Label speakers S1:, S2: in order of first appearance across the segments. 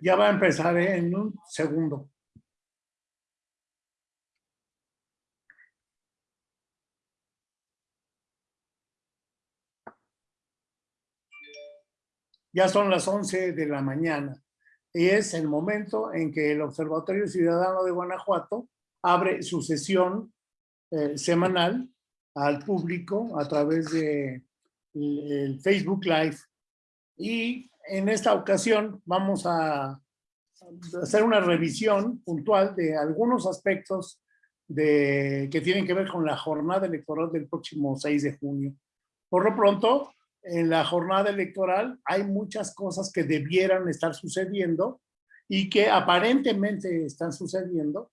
S1: Ya va a empezar ¿eh? en un segundo. Ya son las 11 de la mañana y es el momento en que el Observatorio Ciudadano de Guanajuato abre su sesión eh, semanal al público a través de el Facebook Live. Y en esta ocasión vamos a hacer una revisión puntual de algunos aspectos de, que tienen que ver con la jornada electoral del próximo 6 de junio. Por lo pronto, en la jornada electoral hay muchas cosas que debieran estar sucediendo y que aparentemente están sucediendo,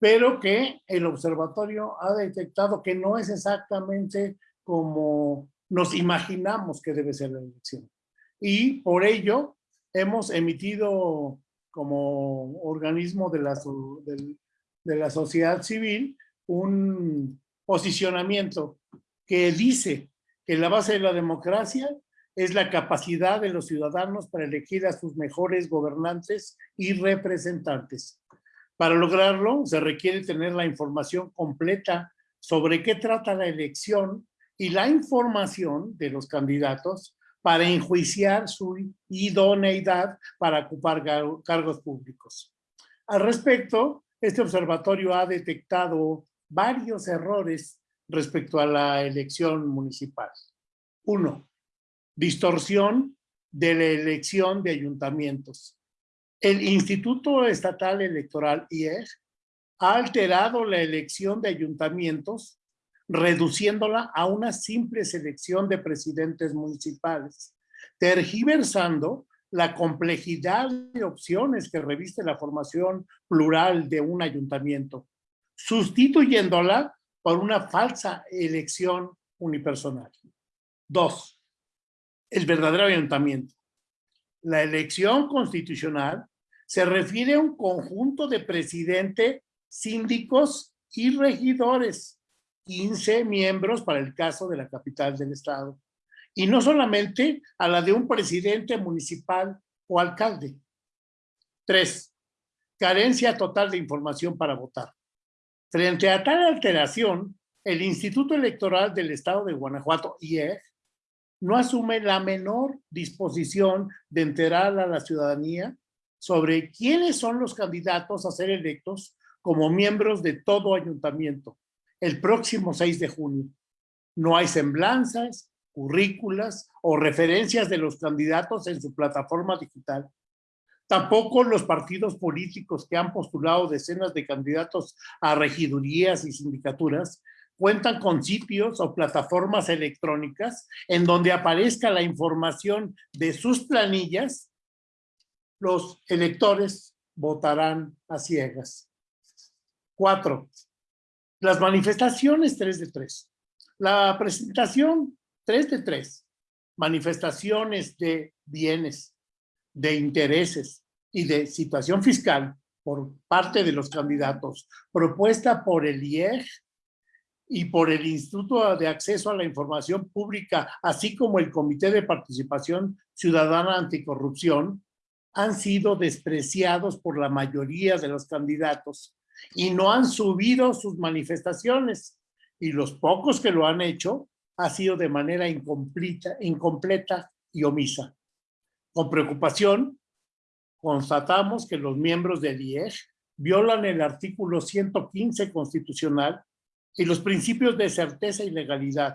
S1: pero que el observatorio ha detectado que no es exactamente como nos imaginamos que debe ser la elección. Y por ello hemos emitido como organismo de la, de la sociedad civil un posicionamiento que dice que la base de la democracia es la capacidad de los ciudadanos para elegir a sus mejores gobernantes y representantes. Para lograrlo, se requiere tener la información completa sobre qué trata la elección y la información de los candidatos para enjuiciar su idoneidad para ocupar cargos públicos. Al respecto, este observatorio ha detectado varios errores respecto a la elección municipal. Uno, distorsión de la elección de ayuntamientos. El Instituto Estatal Electoral, IEG, ha alterado la elección de ayuntamientos, reduciéndola a una simple selección de presidentes municipales, tergiversando la complejidad de opciones que reviste la formación plural de un ayuntamiento, sustituyéndola por una falsa elección unipersonal. Dos, el verdadero ayuntamiento. La elección constitucional se refiere a un conjunto de presidente, síndicos y regidores, 15 miembros para el caso de la capital del estado, y no solamente a la de un presidente municipal o alcalde. Tres, carencia total de información para votar. Frente a tal alteración, el Instituto Electoral del Estado de Guanajuato, IEG, no asume la menor disposición de enterar a la ciudadanía sobre quiénes son los candidatos a ser electos como miembros de todo ayuntamiento el próximo 6 de junio. No hay semblanzas, currículas o referencias de los candidatos en su plataforma digital. Tampoco los partidos políticos que han postulado decenas de candidatos a regidurías y sindicaturas cuentan con sitios o plataformas electrónicas en donde aparezca la información de sus planillas, los electores votarán a ciegas. Cuatro, las manifestaciones 3 de 3. La presentación 3 de 3. Manifestaciones de bienes, de intereses y de situación fiscal por parte de los candidatos, propuesta por el IEG y por el Instituto de Acceso a la Información Pública, así como el Comité de Participación Ciudadana Anticorrupción, han sido despreciados por la mayoría de los candidatos y no han subido sus manifestaciones. Y los pocos que lo han hecho ha sido de manera incompleta, incompleta y omisa. Con preocupación, constatamos que los miembros del IEG violan el artículo 115 constitucional y los principios de certeza y legalidad,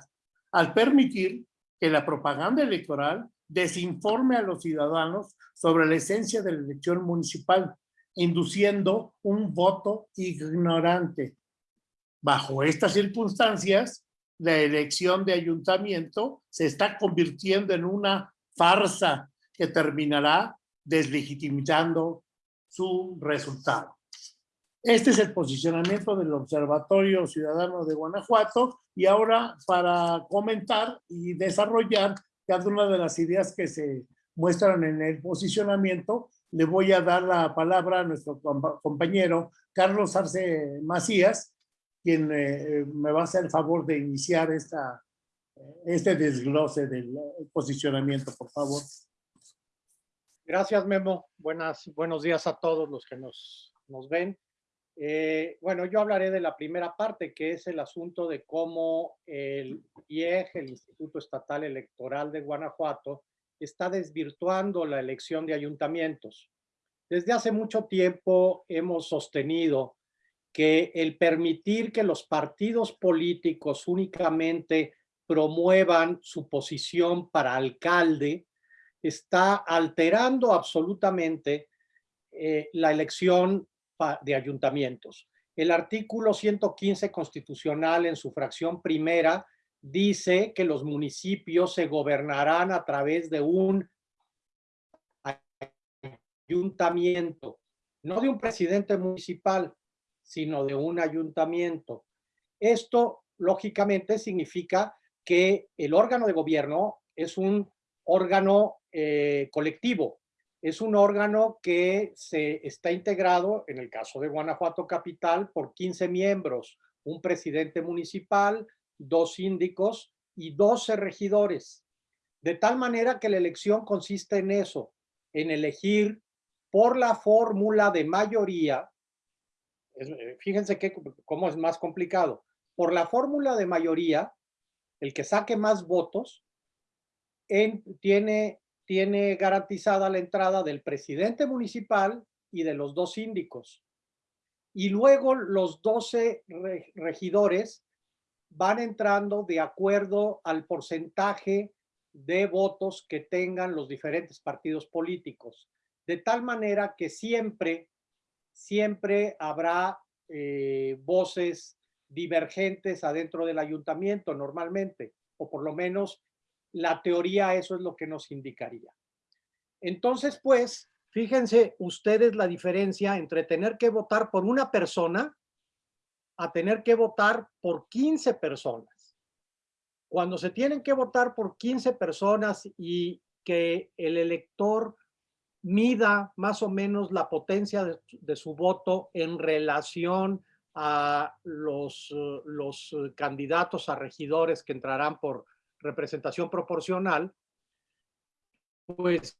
S1: al permitir que la propaganda electoral desinforme a los ciudadanos sobre la esencia de la elección municipal, induciendo un voto ignorante. Bajo estas circunstancias, la elección de ayuntamiento se está convirtiendo en una farsa que terminará deslegitimizando su resultado. Este es el posicionamiento del Observatorio Ciudadano de Guanajuato y ahora para comentar y desarrollar cada una de las ideas que se muestran en el posicionamiento, le voy a dar la palabra a nuestro compañero Carlos Arce Macías, quien eh, me va a hacer el favor de iniciar esta, este desglose del posicionamiento, por favor.
S2: Gracias, Memo. Buenas, buenos días a todos los que nos, nos ven. Eh, bueno, yo hablaré de la primera parte, que es el asunto de cómo el IEG, el Instituto Estatal Electoral de Guanajuato, está desvirtuando la elección de ayuntamientos. Desde hace mucho tiempo hemos sostenido que el permitir que los partidos políticos únicamente promuevan su posición para alcalde está alterando absolutamente eh, la elección de ayuntamientos. El artículo 115 constitucional en su fracción primera dice que los municipios se gobernarán a través de un ayuntamiento, no de un presidente municipal, sino de un ayuntamiento. Esto, lógicamente, significa que el órgano de gobierno es un órgano eh, colectivo, es un órgano que se está integrado, en el caso de Guanajuato Capital, por 15 miembros, un presidente municipal, dos síndicos y 12 regidores. De tal manera que la elección consiste en eso, en elegir por la fórmula de mayoría, eh, fíjense que, cómo es más complicado, por la fórmula de mayoría, el que saque más votos en, tiene tiene garantizada la entrada del presidente municipal y de los dos síndicos. Y luego los 12 regidores van entrando de acuerdo al porcentaje de votos que tengan los diferentes partidos políticos. De tal manera que siempre, siempre habrá eh, voces divergentes adentro del ayuntamiento normalmente, o por lo menos la teoría eso es lo que nos indicaría. Entonces, pues, fíjense ustedes la diferencia entre tener que votar por una persona a tener que votar por 15 personas. Cuando se tienen que votar por 15 personas y que el elector mida más o menos la potencia de, su voto en relación a los, los candidatos a regidores que entrarán por representación proporcional, pues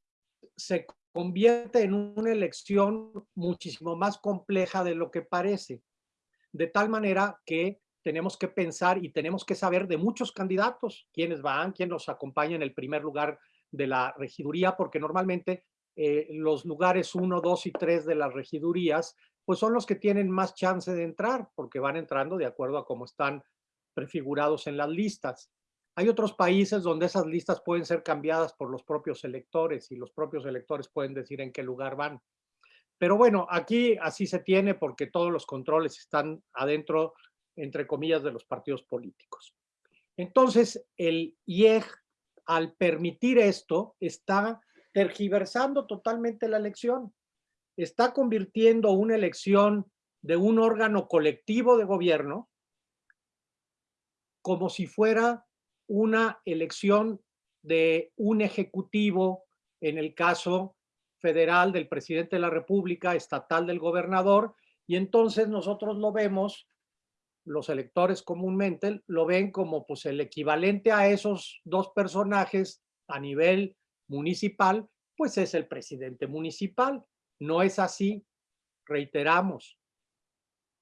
S2: se convierte en una elección muchísimo más compleja de lo que parece. De tal manera que tenemos que pensar y tenemos que saber de muchos candidatos, quiénes van, quién los acompaña en el primer lugar de la regiduría, porque normalmente eh, los lugares 1, 2 y 3 de las regidurías, pues son los que tienen más chance de entrar, porque van entrando de acuerdo a cómo están prefigurados en las listas. Hay otros países donde esas listas pueden ser cambiadas por los propios electores y los propios electores pueden decir en qué lugar van. Pero bueno, aquí así se tiene porque todos los controles están adentro, entre comillas, de los partidos políticos. Entonces, el IEG, al permitir esto, está tergiversando totalmente la elección. Está convirtiendo una elección de un órgano colectivo de gobierno como si fuera una elección de un ejecutivo, en el caso federal del presidente de la República, estatal del gobernador, y entonces nosotros lo vemos, los electores comúnmente lo ven como pues el equivalente a esos dos personajes a nivel municipal, pues es el presidente municipal. No es así, reiteramos,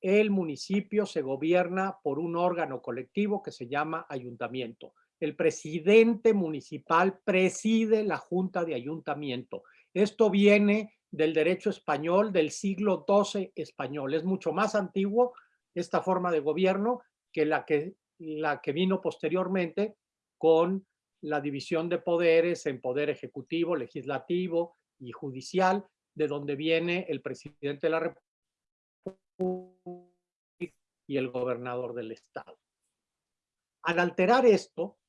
S2: el municipio se gobierna por un órgano colectivo que se llama ayuntamiento. El presidente municipal preside la junta de ayuntamiento. Esto viene del derecho español del siglo XII español. Es mucho más antiguo esta forma de gobierno que la que, la que vino posteriormente con la división de poderes en poder ejecutivo, legislativo y judicial, de donde viene el presidente de la República y el gobernador del estado. Al alterar esto,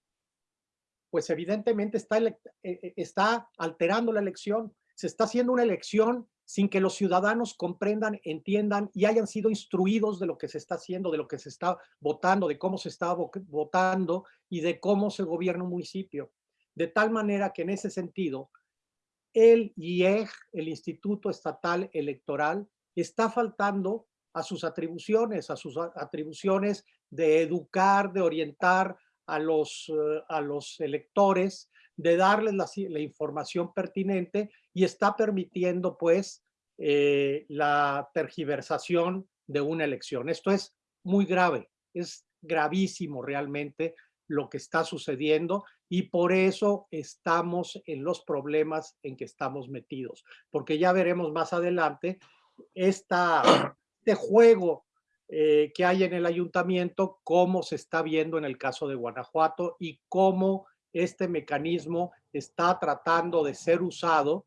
S2: pues evidentemente está, eh, eh, está alterando la elección. Se está haciendo una elección sin que los ciudadanos comprendan, entiendan y hayan sido instruidos de lo que se está haciendo, de lo que se está votando, de cómo se está votando y de cómo se gobierna un municipio. De tal manera que en ese sentido, el IEG, el Instituto Estatal Electoral, está faltando a sus atribuciones, a sus atribuciones de educar, de orientar a los, eh, a los electores, de darles la, información pertinente y está permitiendo pues eh, la tergiversación de una elección. Esto es muy grave, es gravísimo realmente lo que está sucediendo y por eso estamos en los problemas en que estamos metidos, porque ya veremos más adelante esta, este juego eh, que hay en el ayuntamiento, cómo se está viendo en el caso de Guanajuato y cómo este mecanismo está tratando de ser usado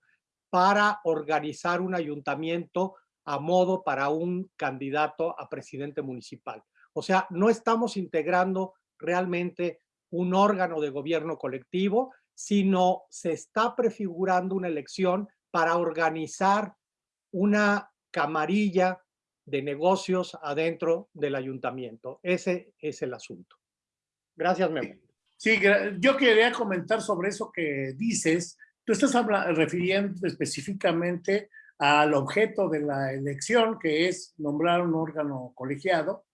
S2: para organizar un ayuntamiento a modo para un candidato a presidente municipal. O sea, no estamos integrando realmente un órgano de gobierno colectivo, sino se está prefigurando una elección para organizar una camarilla de negocios adentro del ayuntamiento. Ese es el asunto. Gracias, Memo.
S1: Sí, yo quería comentar sobre eso que dices. Tú estás refiriendo específicamente al objeto de la elección, que es nombrar un órgano colegiado,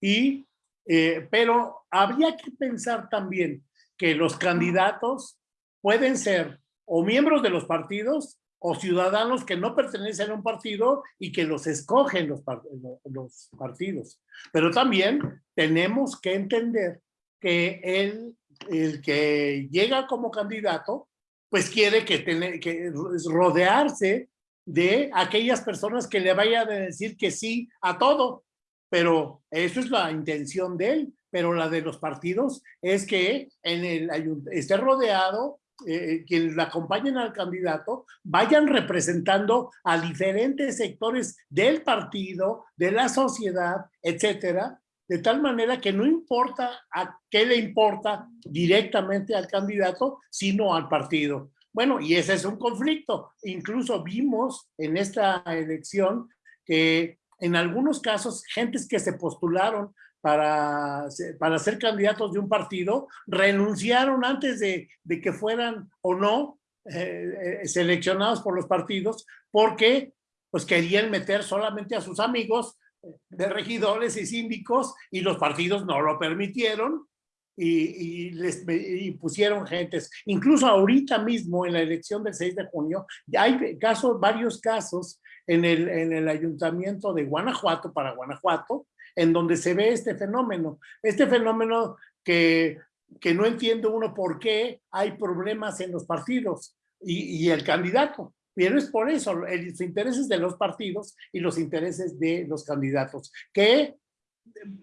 S1: y, eh, pero habría que pensar también que los candidatos pueden ser o miembros de los partidos o ciudadanos que no pertenecen a un partido y que los escogen los, partidos. Pero también tenemos que entender que el, el que llega como candidato, pues quiere que, tener, que rodearse de aquellas personas que le vayan a decir que sí a todo. Pero eso es la intención de él. Pero la de los partidos es que en el esté rodeado, eh, quienes la acompañen al candidato, vayan representando a diferentes sectores del partido, de la sociedad, etcétera, de tal manera que no importa a qué le importa directamente al candidato, sino al partido. Bueno, y ese es un conflicto. Incluso vimos en esta elección que en algunos casos, gentes que se postularon para, para ser candidatos de un partido, renunciaron antes de, de que fueran o no eh, eh, seleccionados por los partidos, porque pues querían meter solamente a sus amigos de regidores y síndicos y los partidos no lo permitieron y, les pusieron gentes. Incluso ahorita mismo en la elección del 6 de junio, hay casos, varios casos en el, en el ayuntamiento de Guanajuato, para Guanajuato, en donde se ve este fenómeno. Este fenómeno que, que no entiende uno por qué hay problemas en los partidos y, y el candidato. Pero es por eso, los intereses de los partidos y los intereses de los candidatos, que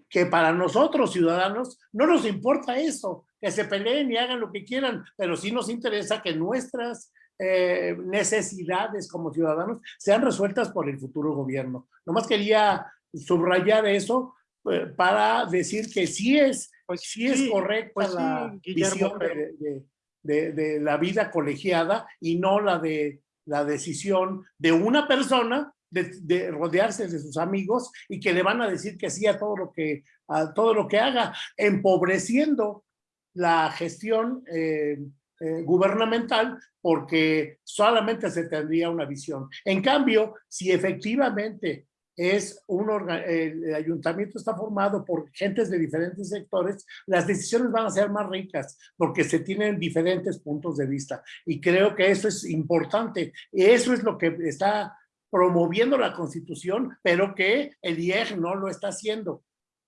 S1: que para nosotros ciudadanos no nos importa eso, que se peleen y hagan lo que quieran, pero sí nos interesa que nuestras eh, necesidades como ciudadanos sean resueltas por el futuro gobierno. Nomás quería subrayar eso eh, para decir que sí es, pues sí, es correcta pues la visión de, de la vida colegiada y no la de la decisión de una persona de, rodearse de sus amigos y que le van a decir que sí a todo lo que, a todo lo que haga, empobreciendo la gestión eh, eh, gubernamental porque solamente se tendría una visión. En cambio, si efectivamente es un el ayuntamiento está formado por gentes de diferentes sectores, las decisiones van a ser más ricas porque se tienen diferentes puntos de vista. Y creo que eso es importante. Eso es lo que está promoviendo la constitución, pero que el IEG no lo está haciendo.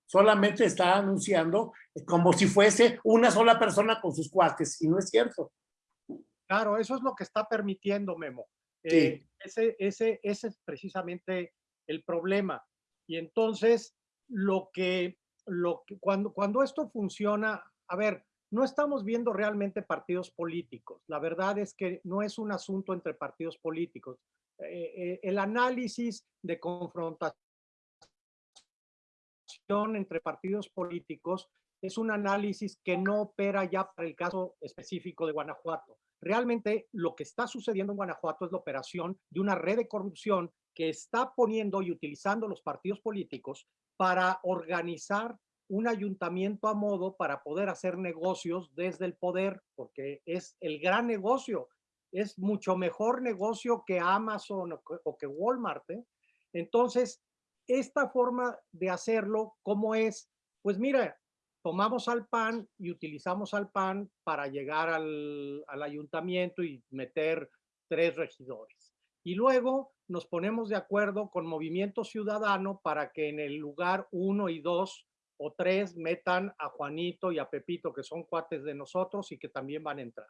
S1: Solamente está anunciando como si fuese una sola persona con sus cuates, y no es cierto.
S2: Claro, eso es lo que está permitiendo Memo. Eh, ese, ese, ese es precisamente el problema. Y entonces, lo que, lo que cuando, cuando esto funciona, a ver, no estamos viendo realmente partidos políticos. La verdad es que no es un asunto entre partidos políticos. Eh, eh, el análisis de confrontación entre partidos políticos es un análisis que no opera ya para el caso específico de Guanajuato. Realmente lo que está sucediendo en Guanajuato es la operación de una red de corrupción que está poniendo y utilizando los partidos políticos para organizar un ayuntamiento a modo para poder hacer negocios desde el poder, porque es el gran negocio es mucho mejor negocio que Amazon o que, Walmart. ¿eh? Entonces, esta forma de hacerlo, ¿cómo es? Pues mira, tomamos al PAN y utilizamos al PAN para llegar al, al ayuntamiento y meter tres regidores. Y luego nos ponemos de acuerdo con Movimiento Ciudadano para que en el lugar uno y dos o tres metan a Juanito y a Pepito, que son cuates de nosotros y que también van a entrar.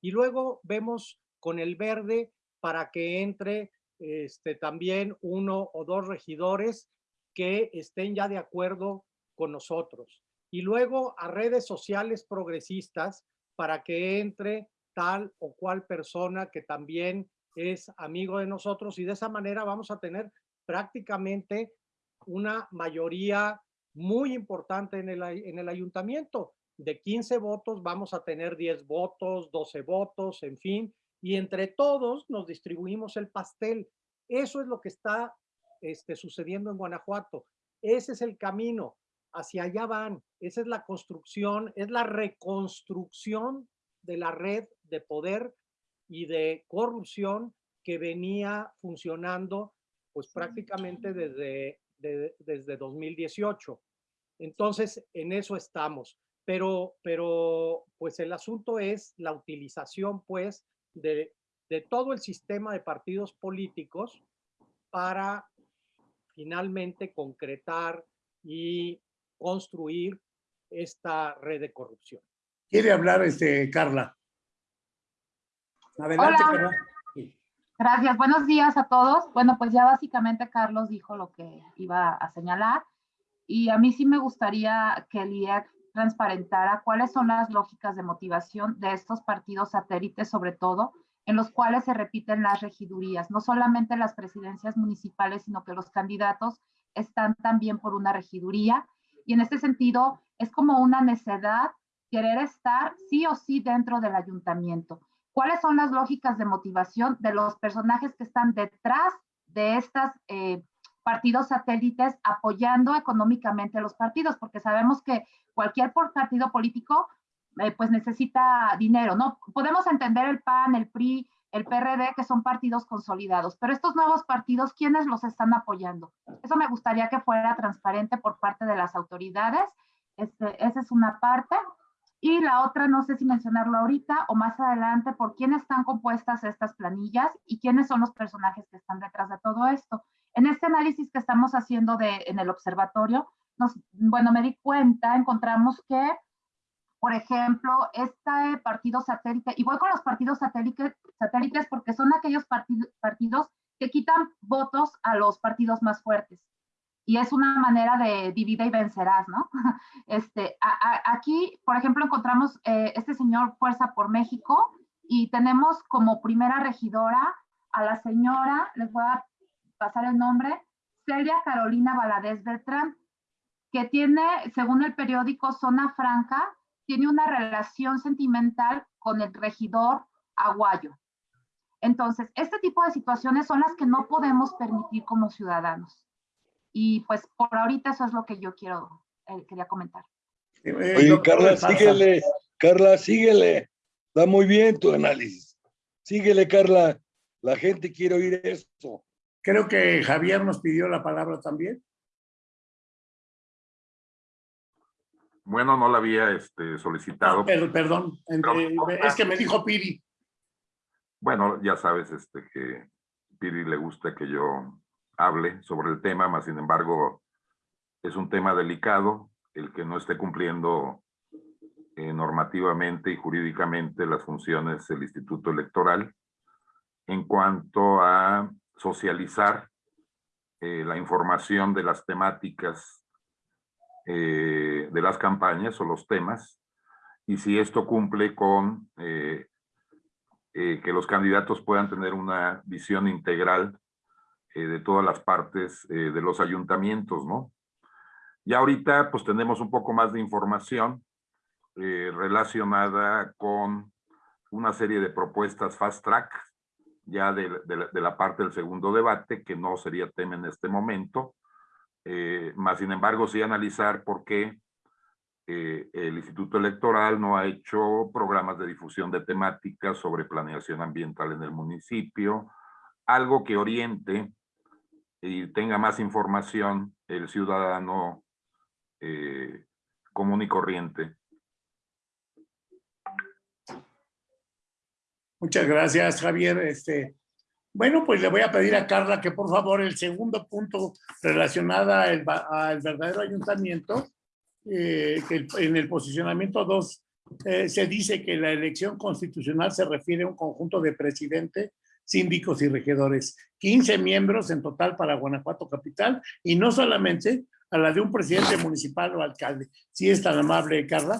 S2: Y luego vemos con el verde para que entre este, también uno o dos regidores que estén ya de acuerdo con nosotros. Y luego a redes sociales progresistas para que entre tal o cual persona que también es amigo de nosotros y de esa manera vamos a tener prácticamente una mayoría muy importante en el, en el ayuntamiento. De 15 votos vamos a tener 10 votos, 12 votos, en fin, y entre todos nos distribuimos el pastel. Eso es lo que está este, sucediendo en Guanajuato. Ese es el camino, hacia allá van. Esa es la construcción, es la reconstrucción de la red de poder y de corrupción que venía funcionando pues prácticamente desde, desde 2018. Entonces, en eso estamos. Pero, pero, pues el asunto es la utilización, pues, de, de todo el sistema de partidos políticos para finalmente concretar y construir esta red de corrupción.
S1: Quiere hablar este Carla. Adelante, Carla.
S3: Gracias, buenos días a todos. Bueno, pues ya básicamente Carlos dijo lo que iba a señalar y a mí sí me gustaría que el IEC transparentara cuáles son las lógicas de motivación de estos partidos satélites, sobre todo, en los cuales se repiten las regidurías, no solamente las presidencias municipales, sino que los candidatos están también por una regiduría. Y en este sentido, es como una necedad querer estar sí o sí dentro del ayuntamiento. ¿Cuáles son las lógicas de motivación de los personajes que están detrás de estos eh, partidos satélites apoyando económicamente a los partidos? Porque sabemos que cualquier partido político eh, pues necesita dinero, ¿no? Podemos entender el PAN, el PRI, el PRD, que son partidos consolidados, pero estos nuevos partidos, ¿quiénes los están apoyando? Eso me gustaría que fuera transparente por parte de las autoridades. Este, esa es una parte. Y la otra, no sé si mencionarlo ahorita o más adelante, por quién están compuestas estas planillas y quiénes son los personajes que están detrás de todo esto. En este análisis que estamos haciendo de, en el observatorio, nos, bueno, me di cuenta, encontramos que por ejemplo, este partido satélite, y voy con los partidos satélites, satélites porque son aquellos partidos que quitan votos a los partidos más fuertes. Y es una manera de divide y vencerás, ¿no? Este, aquí, por ejemplo, encontramos eh, este señor Fuerza por México y tenemos como primera regidora a la señora, les voy a pasar el nombre, Celia Carolina Valadez Beltrán, que tiene, según el periódico Zona Franca, tiene una relación sentimental con el regidor aguayo. Entonces, este tipo de situaciones son las que no podemos permitir como ciudadanos. Y pues por ahorita eso es lo que yo quiero, eh, quería comentar.
S4: Oye, Carla, síguele, Carla, síguele. Da muy bien tu análisis. Síguele, Carla. La gente quiere oír esto.
S1: Creo que Javier nos pidió la palabra también.
S5: Bueno, no la había este, solicitado.
S1: Pero, perdón, es que me dijo Piri.
S5: Bueno, ya sabes este, que Piri le gusta que yo hable sobre el tema, más sin embargo, es un tema delicado, el que no esté cumpliendo eh, normativamente y jurídicamente las funciones del Instituto Electoral en cuanto a socializar eh, la información de las temáticas eh, de las campañas o los temas. Y si esto cumple con que los candidatos puedan tener una visión integral de todas las partes de los ayuntamientos, ¿no? Ya ahorita pues tenemos un poco más de información relacionada con una serie de propuestas fast track ya de, de, la parte del segundo debate, que no sería tema en este momento, eh, más sin embargo, sí analizar por qué eh, el Instituto Electoral no ha hecho programas de difusión de temáticas sobre planeación ambiental en el municipio, algo que oriente y tenga más información el ciudadano eh, común y corriente.
S1: Muchas gracias, Javier. Este, bueno, pues le voy a pedir a Carla que por favor el segundo punto relacionado al, al verdadero ayuntamiento, eh, en el posicionamiento 2 eh, se dice que la elección constitucional se refiere a un conjunto de presidente, síndicos y regidores, 15 miembros en total para Guanajuato Capital y no solamente a la de un presidente municipal o alcalde. Si es tan amable, Carla.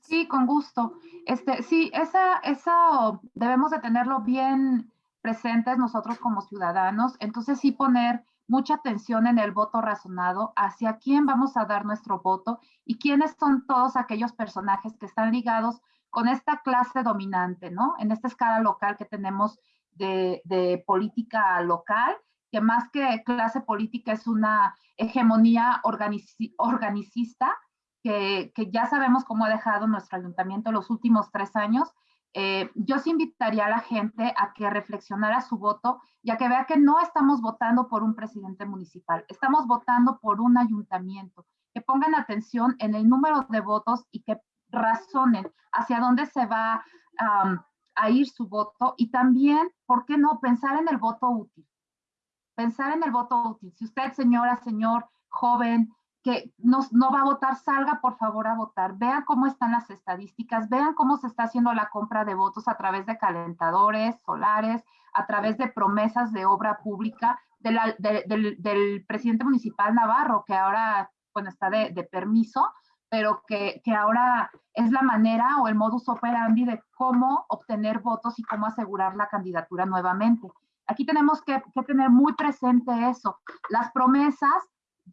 S3: Sí, con gusto. Este, sí, esa, eso debemos de tenerlo bien presentes nosotros como ciudadanos. Entonces sí poner mucha atención en el voto razonado, hacia quién vamos a dar nuestro voto y quiénes son todos aquellos personajes que están ligados con esta clase dominante, ¿no? En esta escala local que tenemos de, política local, que más que clase política es una hegemonía organicista que, ya sabemos cómo ha dejado nuestro ayuntamiento los últimos tres años eh, yo sí invitaría a la gente a que reflexionara su voto y a que vea que no estamos votando por un presidente municipal, estamos votando por un ayuntamiento, que pongan atención en el número de votos y que razonen hacia dónde se va a ir su voto y también, ¿por qué no?, pensar en el voto útil. Pensar en el voto útil. Si usted, señora, señor, joven, que no, no va a votar, salga por favor a votar. Vean cómo están las estadísticas, vean cómo se está haciendo la compra de votos a través de calentadores solares, a través de promesas de obra pública del, presidente municipal Navarro, que ahora, bueno, está de permiso, pero que, que, ahora es la manera o el modus operandi de cómo obtener votos y cómo asegurar la candidatura nuevamente. Aquí tenemos que, tener muy presente eso. Las promesas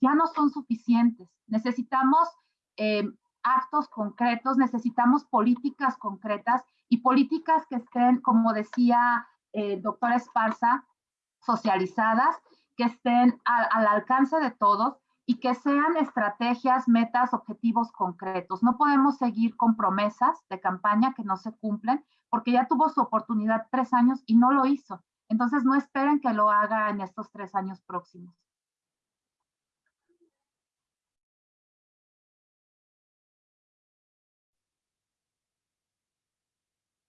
S3: ya no son suficientes. Necesitamos eh, actos concretos, necesitamos políticas concretas y políticas que estén, como decía el eh, doctor Esparza, socializadas, que estén al alcance de todos y que sean estrategias, metas, objetivos concretos. No podemos seguir con promesas de campaña que no se cumplen porque ya tuvo su oportunidad tres años y no lo hizo. Entonces no esperen que lo haga en estos tres años próximos.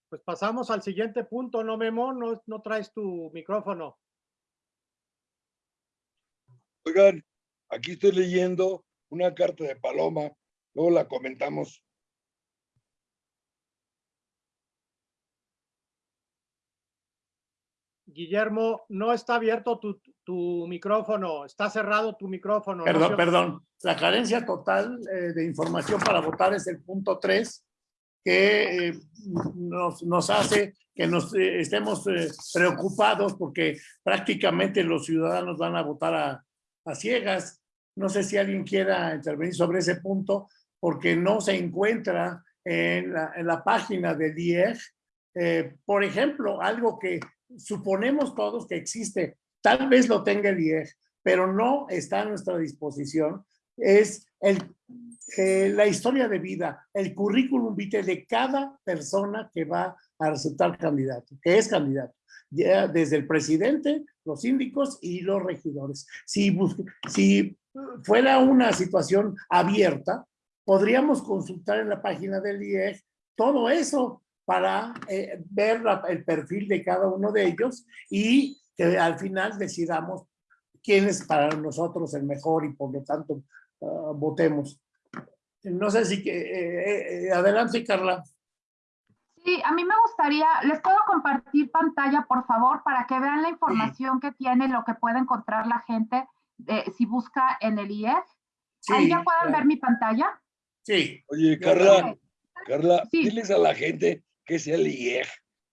S2: Pues pasamos al siguiente punto, ¿no, Memo? No, no traes tu micrófono.
S4: Oigan, aquí estoy leyendo una carta de Paloma, luego la comentamos.
S2: Guillermo, no está abierto tu, tu micrófono, está cerrado tu micrófono.
S1: Perdón, perdón. La carencia total eh, de información para votar es el punto 3 que eh, nos, nos, hace que nos eh, estemos eh, preocupados porque prácticamente los ciudadanos van a votar a, a, ciegas. No sé si alguien quiera intervenir sobre ese punto porque no se encuentra en la, página del IEG. por ejemplo, algo que suponemos todos que existe, tal vez lo tenga el IEG, pero no está a nuestra disposición, es eh, la historia de vida, el currículum vitae de cada persona que va a resultar candidato, que es candidato, ya desde el presidente, los síndicos y los regidores. Si, si fuera una situación abierta, podríamos consultar en la página del IEG todo eso para eh, ver el perfil de cada uno de ellos y que al final decidamos quién es para nosotros el mejor y por lo tanto ah, votemos. No sé si... Eh, eh, adelante, Carla.
S3: Sí, a mí me gustaría, les puedo compartir pantalla, por favor, para que vean la información que tiene, lo que puede encontrar la gente si busca en el IEF. ¿Ahí ya pueden ver mi pantalla?
S1: Sí.
S4: Oye, Carla, Carla, diles a la gente que es el IEG.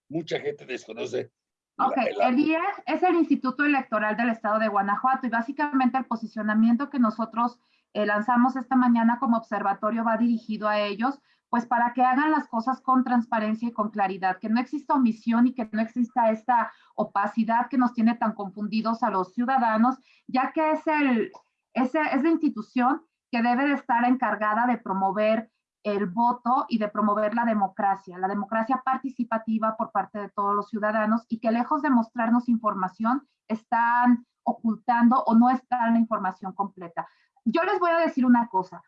S4: Mucha gente desconoce.
S3: Ok, el IEG es el Instituto Electoral del Estado de Guanajuato y básicamente el posicionamiento que nosotros eh, lanzamos esta mañana como observatorio va dirigido a ellos, pues para que hagan las cosas con transparencia y con claridad, que no exista omisión y que no exista esta opacidad que nos tiene tan confundidos a los ciudadanos, ya que es, el, es, es la institución que debe de estar encargada de promover el voto y de promover la democracia, la democracia participativa por parte de todos los ciudadanos y que lejos de mostrarnos información, están ocultando o no están la información completa yo les voy a decir una cosa.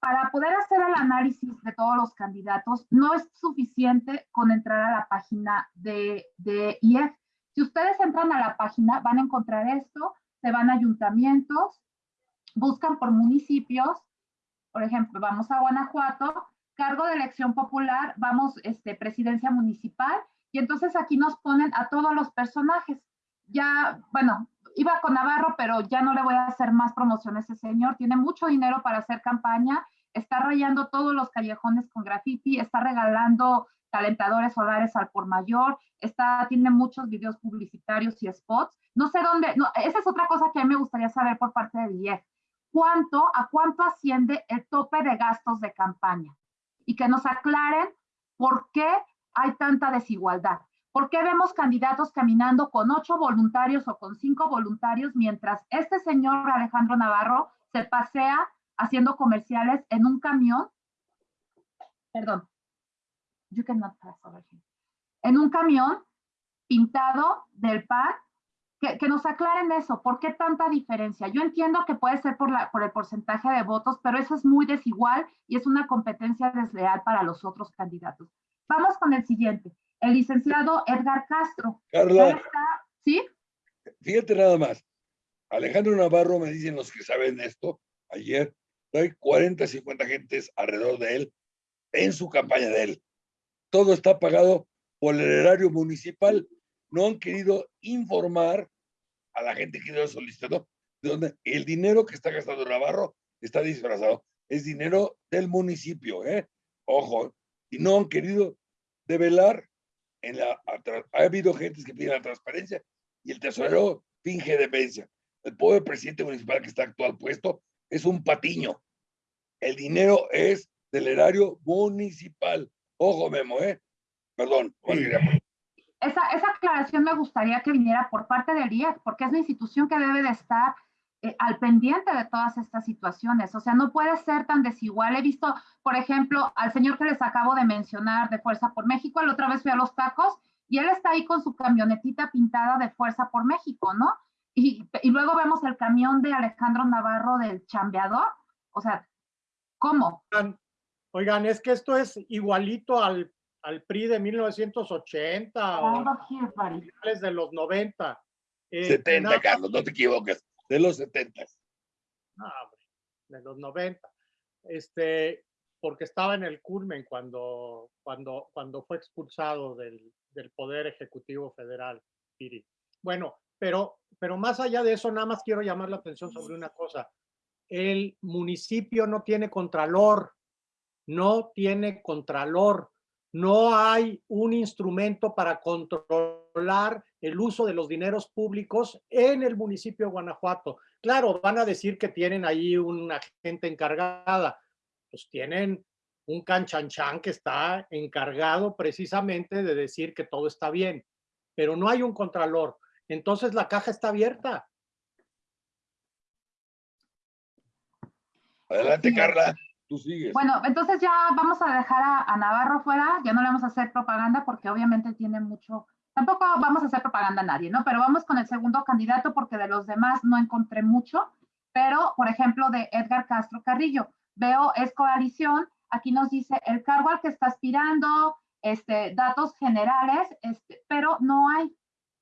S3: Para poder hacer el análisis de todos los candidatos, no es suficiente con entrar a la página de, de IEF. Si ustedes entran a la página, van a encontrar esto, se van a ayuntamientos, buscan por municipios, por ejemplo, vamos a Guanajuato, cargo de elección popular, vamos, este, presidencia municipal, y entonces aquí nos ponen a todos los personajes. Ya, bueno, iba con Navarro, pero ya no le voy a hacer más promoción a ese señor. Tiene mucho dinero para hacer campaña, está rayando todos los callejones con graffiti, está regalando calentadores solares al por mayor, está, tiene muchos videos publicitarios y spots. No sé dónde, no, esa es otra cosa que a mí me gustaría saber por parte de IEF. ¿Cuánto, a cuánto asciende el tope de gastos de campaña? Y que nos aclaren por qué hay tanta desigualdad. ¿Por qué vemos candidatos caminando con ocho voluntarios o con cinco voluntarios mientras este señor Alejandro Navarro se pasea haciendo comerciales en un camión? Perdón. You cannot pass over here. En un camión pintado del PAN. Que, que, nos aclaren eso, ¿por qué tanta diferencia? Yo entiendo que puede ser por, la, por el porcentaje de votos, pero eso es muy desigual y es una competencia desleal para los otros candidatos. Vamos con el siguiente el licenciado Edgar Castro.
S4: Carla,
S3: Está, ¿sí?
S4: fíjate nada más. Alejandro Navarro, me dicen los que saben esto, ayer, hay 40, 50 gentes alrededor de él en su campaña de él. Todo está pagado por el erario municipal. No han querido informar a la gente que lo solicitó de donde el dinero que está gastando Navarro está disfrazado. Es dinero del municipio, ¿eh? Ojo, y no han querido develar en la, ha habido gentes que piden la transparencia y el tesorero finge demencia. El pobre presidente municipal que está actual puesto es un patiño. El dinero es del erario municipal. Ojo, Memo, ¿eh? Perdón.
S3: Esa, esa aclaración me gustaría que viniera por parte del IEF, porque es una institución que debe de estar eh, al pendiente de todas estas situaciones. O sea, no puede ser tan desigual. He visto, por ejemplo, al señor que les acabo de mencionar de Fuerza por México, la otra vez fui a los tacos y él está ahí con su camionetita pintada de Fuerza por México, ¿no? Y, y luego vemos el camión de Alejandro Navarro del chambeador. O sea, ¿cómo?
S2: Oigan, oigan es que esto es igualito al, al PRI de 1980 o finales de los 90.
S4: Eh, 70, nada, Carlos, no te equivoques de los 70.
S2: No, de los 90. Este, porque estaba en el culmen cuando, cuando, cuando fue expulsado del, del Poder Ejecutivo Federal, Piri. Bueno, pero, pero más allá de eso, nada más quiero llamar la atención sobre una cosa. El municipio no tiene contralor, no tiene contralor, no hay un instrumento para controlar el uso de los dineros públicos en el municipio de Guanajuato. Claro, van a decir que tienen ahí una gente encargada, pues tienen un canchanchan que está encargado precisamente de decir que todo está bien, pero no hay un contralor. Entonces la caja está abierta.
S4: Adelante, Carla. Tú sigues.
S3: Bueno, entonces ya vamos a dejar a, a, Navarro fuera, ya no le vamos a hacer propaganda porque obviamente tiene mucho, tampoco vamos a hacer propaganda a nadie, ¿no? Pero vamos con el segundo candidato porque de los demás no encontré mucho, pero por ejemplo de Edgar Castro Carrillo, veo es coalición, aquí nos dice el cargo al que está aspirando, este, datos generales, este, pero no hay,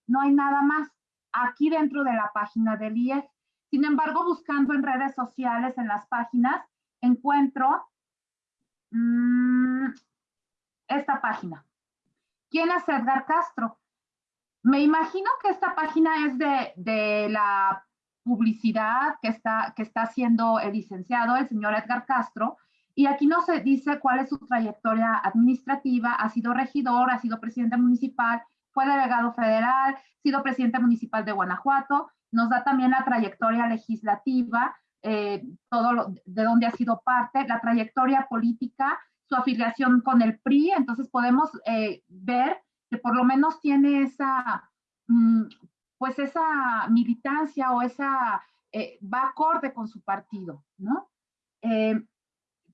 S3: no hay nada más aquí dentro de la página del IEF. Sin embargo, buscando en redes sociales, en las páginas, encuentro mmm, esta página. ¿Quién es Edgar Castro? Me imagino que esta página es de, de la publicidad que está, que está haciendo el licenciado, el señor Edgar Castro, y aquí no se dice cuál es su trayectoria administrativa, ha sido regidor, ha sido presidente municipal, fue delegado federal, ha sido presidente municipal de Guanajuato, nos da también la trayectoria legislativa, eh, todo lo, de dónde ha sido parte, la trayectoria política, su afiliación con el PRI, entonces podemos eh, ver que por lo menos tiene esa, mm, pues esa militancia o esa, eh, va acorde con su partido, ¿no? Eh,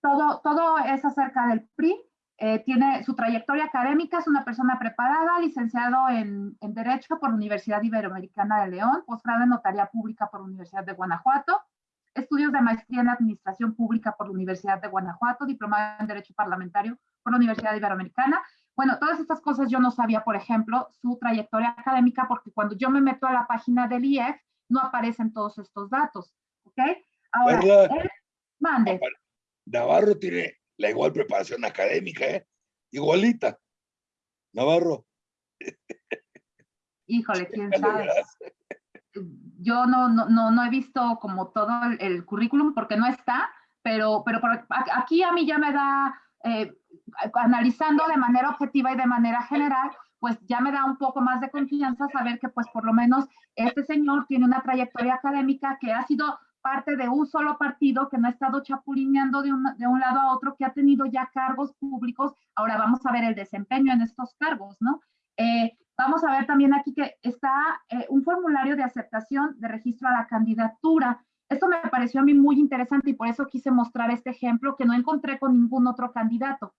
S3: todo, todo es acerca del PRI, tiene su trayectoria académica, es una persona preparada, licenciado en, en Derecho por la Universidad Iberoamericana de León, posgrado en Notaría Pública por la Universidad de Guanajuato, estudios de maestría en Administración Pública por la Universidad de Guanajuato, diplomado en Derecho Parlamentario por la Universidad Iberoamericana. Bueno, todas estas cosas yo no sabía, por ejemplo, su trayectoria académica, porque cuando yo me meto a la página del IEF, no aparecen todos estos datos, ¿ok? Ahora, él- mande.
S4: Navarro tiene la igual preparación académica, ¿eh? Igualita. Navarro.
S3: Híjole, quién sabe. yo no, no, no, no he visto como todo el, el currículum porque no está, pero, pero por aquí a mí ya me da, eh, analizando de manera objetiva y de manera general, pues ya me da un poco más de confianza saber que pues por lo menos este señor tiene una trayectoria académica que ha sido parte de un solo partido, que no ha estado chapulineando de un, de un lado a otro, que ha tenido ya cargos públicos. Ahora vamos a ver el desempeño en estos cargos, ¿no? Eh, Vamos a ver también aquí que está eh, un formulario de aceptación de registro a la candidatura. Esto me pareció a mí muy interesante y por eso quise mostrar este ejemplo que no encontré con ningún otro candidato.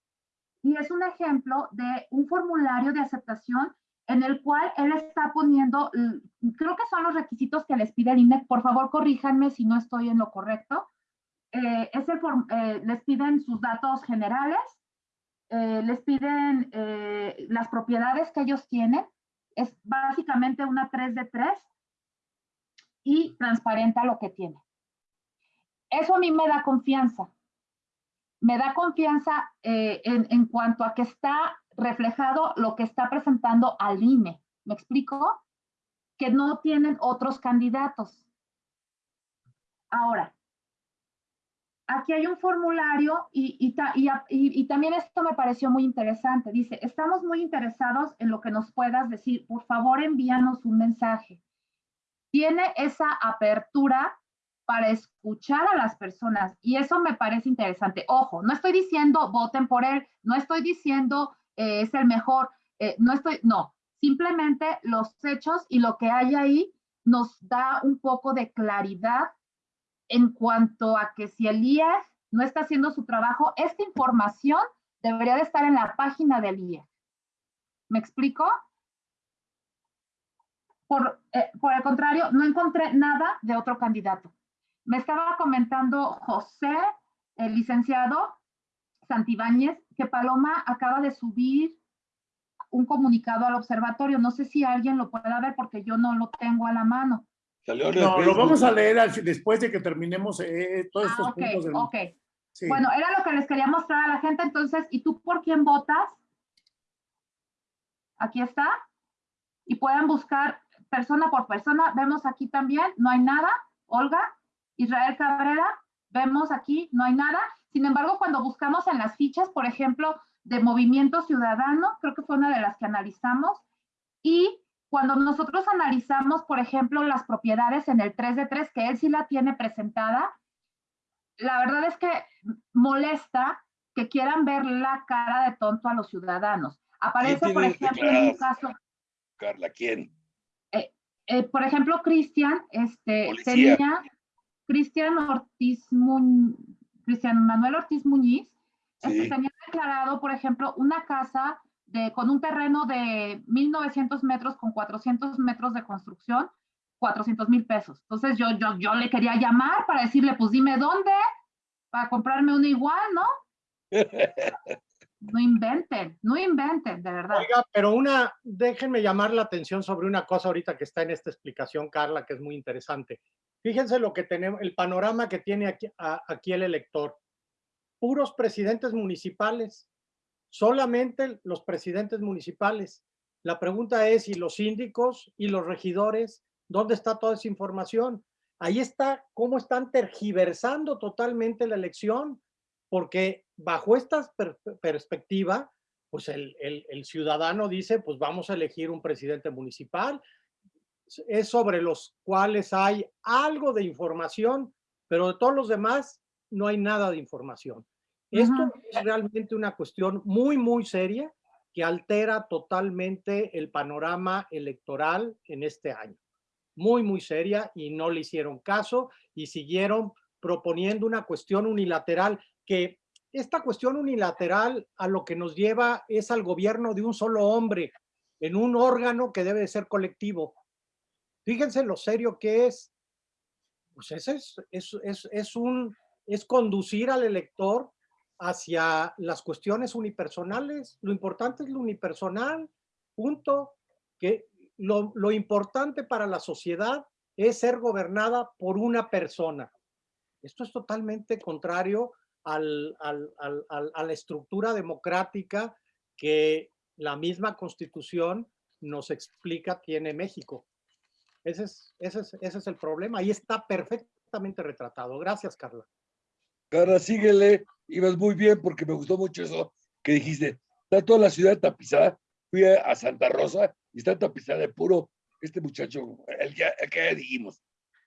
S3: Y es un ejemplo de un formulario de aceptación en el cual él está poniendo, mm, creo que son los requisitos que les pide el INEC. Por favor, corríjanme si no estoy en lo correcto. Eh, es el eh, les piden sus datos generales, eh, les piden eh, las propiedades que ellos tienen, es básicamente una 3 de 3 y transparenta lo que tiene. Eso a mí me da confianza. Me da confianza eh, en, en cuanto a que está reflejado lo que está presentando al INE. ¿Me explico? Que no tienen otros candidatos. Ahora, aquí hay un formulario y, y, también esto me pareció muy interesante. Dice, estamos muy interesados en lo que nos puedas decir. Por favor, envíanos un mensaje. Tiene esa apertura para escuchar a las personas y eso me parece interesante. Ojo, no estoy diciendo voten por él, no estoy diciendo eh, es el mejor, eh, no estoy, no, simplemente los hechos y lo que hay ahí nos da un poco de claridad en cuanto a que si el IEF no está haciendo su trabajo, esta información debería de estar en la página del IEF. ¿Me explico? Por, eh, por el contrario, no encontré nada de otro candidato. Me estaba comentando José, el licenciado Santibáñez, que Paloma acaba de subir un comunicado al observatorio. No sé si alguien lo pueda ver porque yo no lo tengo a la mano.
S1: No, lo vamos a leer al después de que terminemos eh, todos estos
S3: Ah, ok,
S1: puntos. del-
S3: ok.
S1: sí.
S3: Bueno, era lo que les quería mostrar a la gente. Entonces, ¿y tú por quién votas? Aquí está. Y pueden buscar persona por persona. Vemos aquí también, no hay nada. Olga, Israel Cabrera, vemos aquí, no hay nada. Sin embargo, cuando buscamos en las fichas, por ejemplo, de Movimiento Ciudadano, creo que fue una de las que analizamos, y cuando nosotros analizamos, por ejemplo, las propiedades en el 3 de 3, que él sí la tiene presentada, la verdad es que molesta que quieran ver la cara de tonto a los ciudadanos. Aparece, por ejemplo, en un caso,
S4: Carla, ¿quién?
S3: Eh, por ejemplo, Cristian, este,
S4: Policía.
S3: tenía Cristian Ortiz Muñ- Cristian Manuel Ortiz Muñiz, este, tenía declarado, por ejemplo, una casa de, con un terreno de 1900 metros con 400 metros de construcción, 400 mil pesos. Entonces yo, yo, yo le quería llamar para decirle, pues dime dónde, para comprarme una igual, ¿no? No inventen, no inventen, de verdad.
S2: Oiga, pero una, déjenme llamar la atención sobre una cosa ahorita que está en esta explicación, Carla, que es muy interesante. Fíjense lo que tenemos, el panorama que tiene aquí, aquí el elector. Puros presidentes municipales, solamente los presidentes municipales. La pregunta es, ¿y los síndicos y los regidores? ¿Dónde está toda esa información? Ahí está cómo están tergiversando totalmente la elección, porque bajo esta per- perspectiva, pues el, el- el ciudadano dice, pues vamos a elegir un presidente municipal, es sobre los cuales hay algo de información, pero de todos los demás no hay nada de información. Esto es realmente una cuestión muy, muy seria que altera totalmente el panorama electoral en este año. Muy, muy seria y no le hicieron caso y siguieron proponiendo una cuestión unilateral que esta cuestión unilateral a lo que nos lleva es al gobierno de un solo hombre en un órgano que debe de ser colectivo. Fíjense lo serio que es. Pues ese es, es, es, es un, es conducir al elector hacia las cuestiones unipersonales. Lo importante es lo unipersonal, punto. Que lo, lo importante para la sociedad es ser gobernada por una persona. Esto es totalmente contrario al, al, al, a la estructura democrática que la misma constitución nos explica tiene México. Ese es, ese es, ese es el problema. Ahí está perfectamente retratado. Gracias, Carla.
S4: Carla, síguele. Ibas muy bien porque me gustó mucho eso que dijiste. Está toda la ciudad tapizada. Fui a Santa Rosa y está tapizada de puro. Este muchacho, el que, el que dijimos,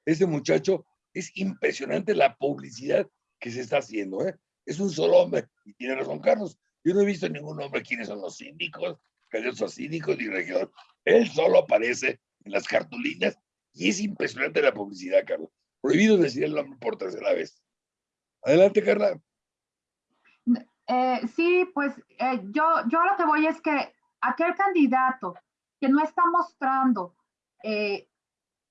S4: ese muchacho es impresionante la publicidad que se está haciendo. ¿eh? Es un solo hombre. Y tiene razón, Carlos. Yo no he visto ningún hombre quiénes son los síndicos, los síndicos y regidor. Él solo aparece en las cartulinas y es impresionante la publicidad, Carlos. Prohibido decir el nombre por tercera vez. Adelante, Carla.
S3: Eh, sí, pues eh, yo, yo lo que voy es que aquel candidato que no está mostrando eh,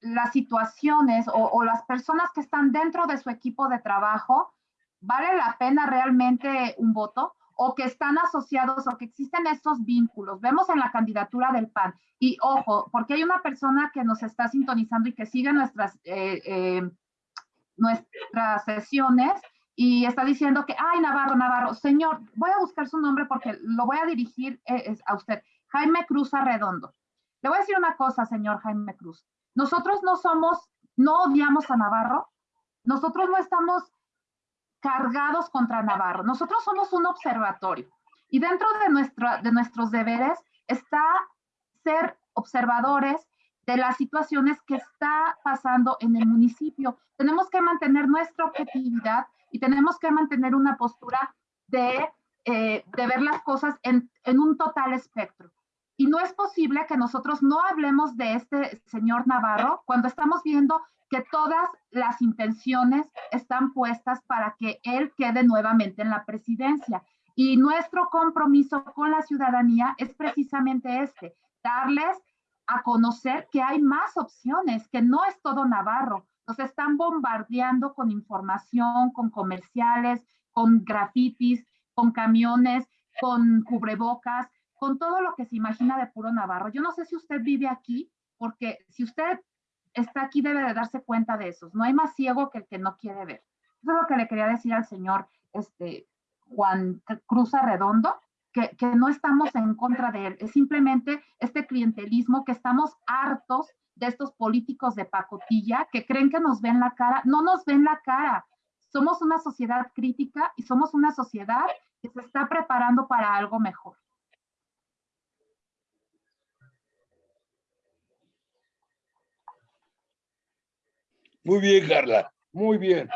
S3: las situaciones o, las personas que están dentro de su equipo de trabajo, ¿vale la pena realmente un voto? o que están asociados o que existen estos vínculos. Vemos en la candidatura del PAN. Y ojo, porque hay una persona que nos está sintonizando y que sigue nuestras, eh, eh, nuestras sesiones y está diciendo que, ay, Navarro, Navarro, señor, voy a buscar su nombre porque lo voy a dirigir eh, a usted. Jaime Cruz Arredondo. Le voy a decir una cosa, señor Jaime Cruz. Nosotros no somos, no odiamos a Navarro. Nosotros no estamos cargados contra Navarro. Nosotros somos un observatorio y dentro de, nuestra, de nuestros deberes está ser observadores de las situaciones que está pasando en el municipio. Tenemos que mantener nuestra objetividad y tenemos que mantener una postura de, eh, de ver las cosas en, en un total espectro. Y no es posible que nosotros no hablemos de este señor Navarro cuando estamos viendo que todas las intenciones están puestas para que él quede nuevamente en la presidencia. Y nuestro compromiso con la ciudadanía es precisamente este, darles a conocer que hay más opciones, que no es todo Navarro. Nos están bombardeando con información, con comerciales, con grafitis, con camiones, con cubrebocas, con todo lo que se imagina de puro Navarro. Yo no sé si usted vive aquí, porque si usted está aquí debe de darse cuenta de eso. No hay más ciego que el que no quiere ver. Eso es lo que le quería decir al señor este, Juan Cruz Arredondo, que, que no estamos en contra de él. Es simplemente este clientelismo que estamos hartos de estos políticos de pacotilla que creen que nos ven la cara. No nos ven la cara. Somos una sociedad crítica y somos una sociedad que se está preparando para algo mejor.
S4: Muy bien, Carla, muy bien.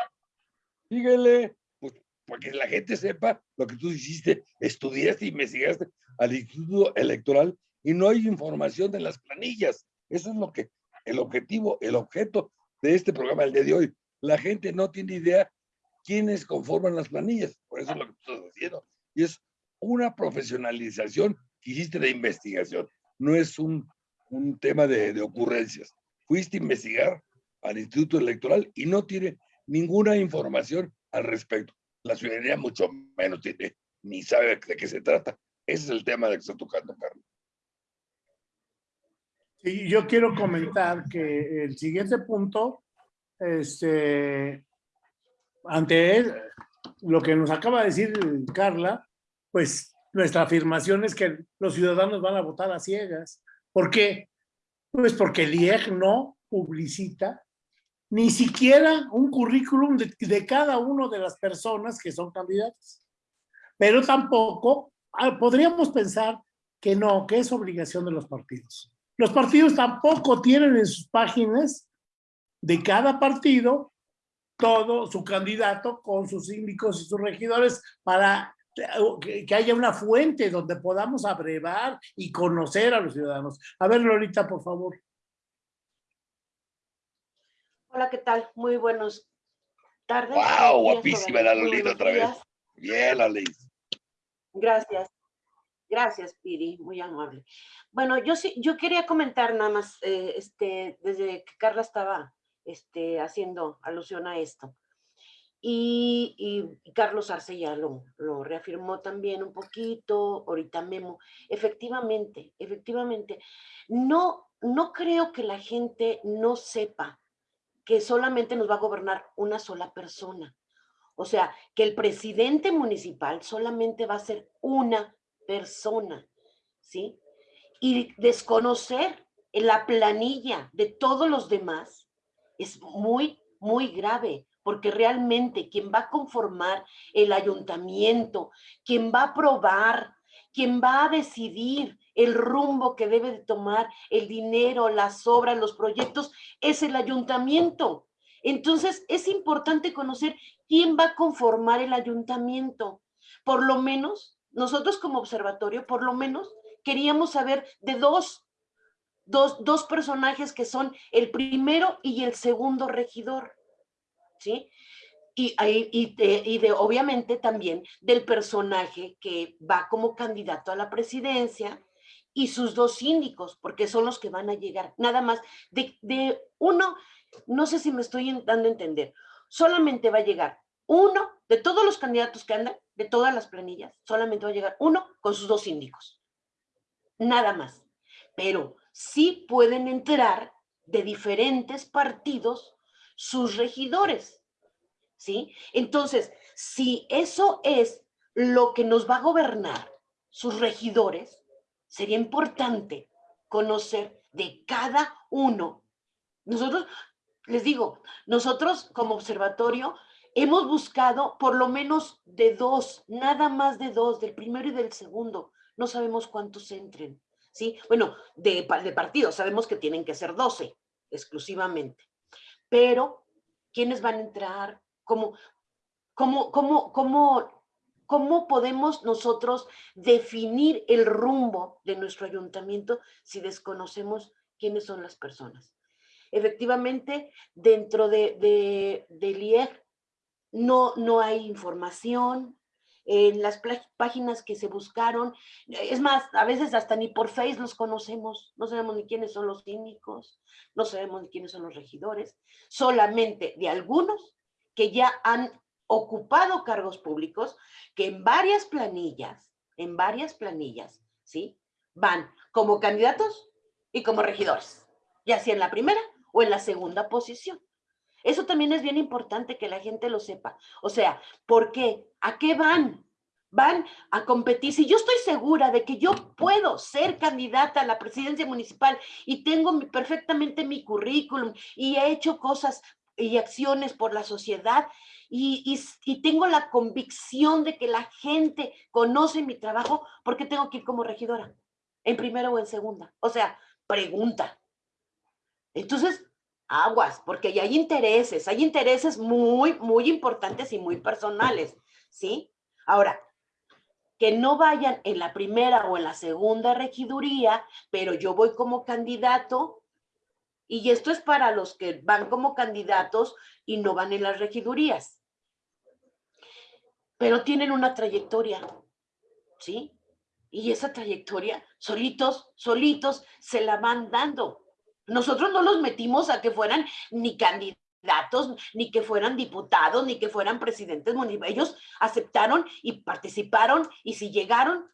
S4: Síguele, pues, porque la gente sepa lo que tú hiciste, estudiaste, investigaste al Instituto Electoral y no hay información de las planillas. Eso es lo que, el objetivo, el objeto de este programa el día de hoy. La gente no tiene idea quiénes conforman las planillas. Por eso es lo que tú estás haciendo. Y es una profesionalización que hiciste de investigación. No es un, un tema de, de ocurrencias. Fuiste a investigar al Instituto Electoral y no tiene ninguna información al respecto. La ciudadanía mucho menos tiene, ni sabe de qué se trata. Ese es el tema de que está tocando, Carlos.
S1: Y yo quiero comentar que el siguiente punto, este, ante lo que nos acaba de decir Carla, pues nuestra afirmación es que los ciudadanos van a votar a ciegas. ¿Por qué? Pues porque el IEG no publicita ni siquiera un currículum de, de, cada una de las personas que son candidatas. Pero tampoco ah, podríamos pensar que no, que es obligación de los partidos. Los partidos tampoco tienen en sus páginas de cada partido todo su candidato con sus síndicos y sus regidores para que, que haya una fuente donde podamos abrevar y conocer a los ciudadanos. A ver, Lolita, por favor.
S6: Hola, ¿qué tal? Muy buenas tardes.
S4: ¡Wow! Guapísima la Lolita otra vez. Bien, Lolis.
S6: Gracias. Gracias, Piri, muy amable. Bueno, yo sí, yo quería comentar nada más, eh, este, desde que Carla estaba este, haciendo alusión a esto. Y, y Carlos Arce ya lo, lo reafirmó también un poquito, ahorita Memo. Efectivamente, efectivamente, no, no creo que la gente no sepa que solamente nos va a gobernar una sola persona. O sea, que el presidente municipal solamente va a ser una persona, ¿sí? Y desconocer la planilla de todos los demás es muy, muy grave, porque realmente quien va a conformar el ayuntamiento, quien va a aprobar, quien va a decidir el rumbo que debe de tomar el dinero, las obras, los proyectos, es el ayuntamiento. Entonces, es importante conocer quién va a conformar el ayuntamiento. Por lo menos, nosotros como observatorio, por lo menos, queríamos saber de dos, dos, dos personajes que son el primero y el segundo regidor, ¿sí? Y, y, de, y, de, obviamente también del personaje que va como candidato a la presidencia y sus dos síndicos, porque son los que van a llegar. Nada más, de, de uno, no sé si me estoy dando a entender, solamente va a llegar uno de todos los candidatos que andan, de todas las planillas, solamente va a llegar uno con sus dos síndicos. Nada más. Pero sí pueden entrar de diferentes partidos sus regidores. ¿Sí? Entonces, si eso es lo que nos va a gobernar, sus regidores, sería importante conocer de cada uno. Nosotros les digo, nosotros como observatorio hemos buscado por lo menos de dos, nada más de dos, del primero y del segundo. No sabemos cuántos entren, ¿sí? Bueno, de, partidos sabemos que tienen que ser 12 exclusivamente. Pero, ¿quiénes van a entrar? ¿Cómo, cómo, cómo, cómo, cómo podemos nosotros definir el rumbo de nuestro ayuntamiento si desconocemos quiénes son las personas? efectivamente dentro de, de, del IEG no, no hay información, en las páginas que se buscaron, es más, a veces hasta ni por Face los conocemos, no sabemos ni quiénes son los cínicos, no sabemos ni quiénes son los regidores, solamente de algunos que ya han ocupado cargos públicos, que en varias planillas, en varias planillas, ¿sí? Van como candidatos y como regidores, ya sea en la primera o en la segunda posición. Eso también es bien importante que la gente lo sepa. O sea, ¿por qué? ¿A qué van? Van a competir. Si yo estoy segura de que yo puedo ser candidata a la presidencia municipal y tengo perfectamente mi currículum y he hecho cosas y acciones por la sociedad y, y, tengo la convicción de que la gente conoce mi trabajo, ¿por qué tengo que ir como regidora? ¿En primera o en segunda? O sea, pregunta. Entonces, aguas, porque ya hay intereses, hay intereses muy, muy importantes y muy personales, ¿sí? Ahora, que no vayan en la primera o en la segunda regiduría, pero yo voy como candidato, y esto es para los que van como candidatos y no van en las regidurías, pero tienen una trayectoria, ¿sí? Y esa trayectoria, solitos, solitos, se la van dando. Nosotros no los metimos a que fueran ni candidatos, ni que fueran diputados, ni que fueran presidentes municipales. Ellos aceptaron y participaron y si llegaron,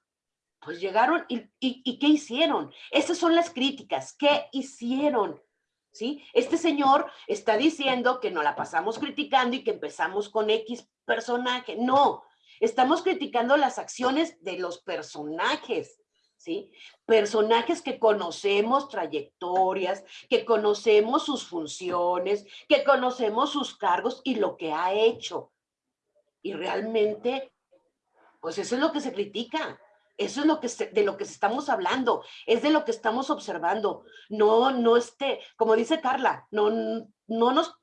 S6: pues llegaron y, y, ¿qué hicieron? Esas son las críticas. ¿Qué hicieron? Este señor está diciendo que no la pasamos criticando y que empezamos con X personaje. No, estamos criticando las acciones de los personajes. ¿sí? Personajes que conocemos trayectorias, que conocemos sus funciones, que conocemos sus cargos y lo que ha hecho. Y realmente, pues eso es lo que se critica. Eso es lo que de lo que estamos hablando, es de lo que estamos observando. No, no esté, como dice Carla, no, no nos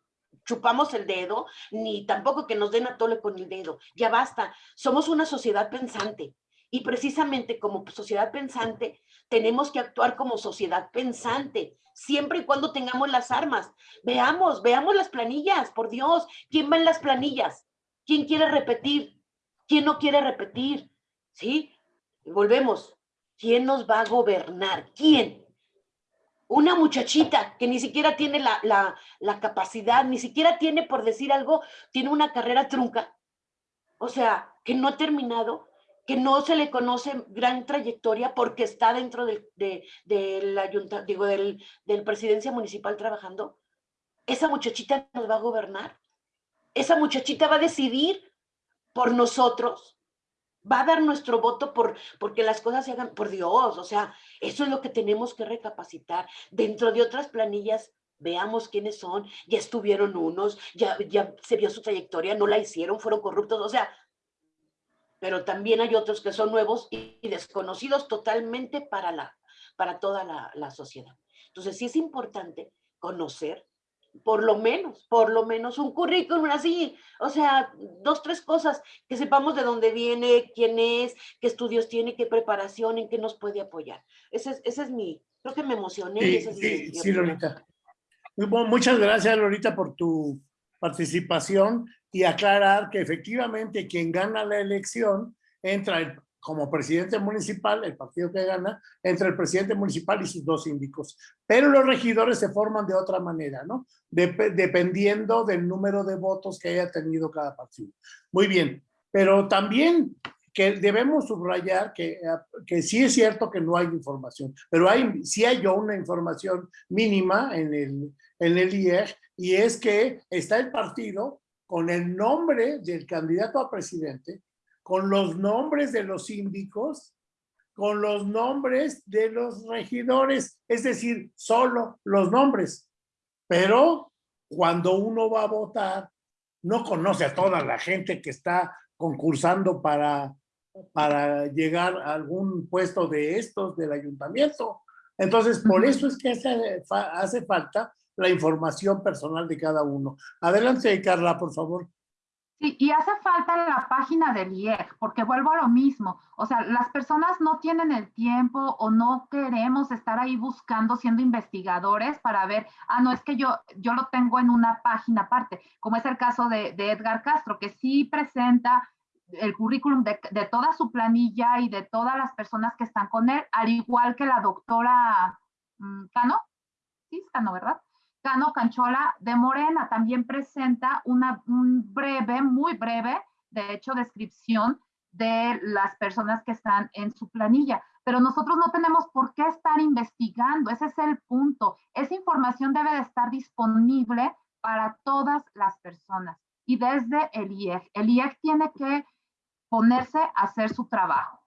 S6: chupamos el dedo, ni tampoco que nos den a tole con el dedo. Ya basta. Somos una sociedad pensante. Y precisamente como sociedad pensante, tenemos que actuar como sociedad pensante, siempre y cuando tengamos las armas. Veamos, veamos las planillas, por Dios. ¿Quién va en las planillas? ¿Quién quiere repetir? ¿Quién no quiere repetir? ¿Sí? Volvemos. ¿Quién nos va a gobernar? ¿Quién? una muchachita que ni siquiera tiene la, la, la, capacidad, ni siquiera tiene, por decir algo, tiene una carrera trunca, o sea, que no ha terminado, que no se le conoce gran trayectoria porque está dentro del, de, de la digo, del, del presidencia municipal trabajando, esa muchachita nos va a gobernar, esa muchachita va a decidir por nosotros, va a dar nuestro voto por porque las cosas se hagan por Dios, o sea, eso es lo que tenemos que recapacitar. Dentro de otras planillas, veamos quiénes son, ya estuvieron unos, ya, ya se vio su trayectoria, no la hicieron, fueron corruptos, o sea, pero también hay otros que son nuevos y, desconocidos totalmente para, la, para toda la, la sociedad. Entonces sí es importante conocer por lo menos, por lo menos un currículum así, o sea, dos, tres cosas, que sepamos de dónde viene, quién es, qué estudios tiene, qué preparación, en qué nos puede apoyar. Ese es, ese es mi, creo que me emocioné.
S1: Sí,
S6: ese es
S1: sí,
S6: mi,
S1: sí, Lolita. Muchas gracias, Lolita, por tu participación y aclarar que efectivamente quien gana la elección entra el como presidente municipal, el partido que gana, entre el presidente municipal y sus dos síndicos. Pero los regidores se forman de otra manera, ¿no? Dep dependiendo del número de votos que haya tenido cada partido. Muy bien, pero también que debemos subrayar que, que sí es cierto que no hay información, pero hay, sí hay una información mínima en el, en el IEG y es que está el partido con el nombre del candidato a presidente, con los nombres de los síndicos, con los nombres de los regidores, es decir, solo los nombres. Pero cuando uno va a votar, no conoce a toda la gente que está concursando para, para llegar a algún puesto de estos del ayuntamiento. Entonces, por eso es que hace, hace falta la información personal de cada uno. Adelante, Carla, por favor.
S3: Sí, y hace falta la página del IEG, porque vuelvo a lo mismo. O sea, las personas no tienen el tiempo o no queremos estar ahí buscando, siendo investigadores para ver, ah, no, es que yo, yo lo tengo en una página aparte, como es el caso de, Edgar Castro, que sí presenta el currículum de, de, toda su planilla y de todas las personas que están con él, al igual que la doctora um, Cano, sí, Cano, ¿verdad? Cano Canchola de Morena también presenta una un breve, muy breve, de hecho, descripción de las personas que están en su planilla. Pero nosotros no tenemos por qué estar investigando, ese es el punto. Esa información debe de estar disponible para todas las personas y desde el IEG. El IEG tiene que ponerse a hacer su trabajo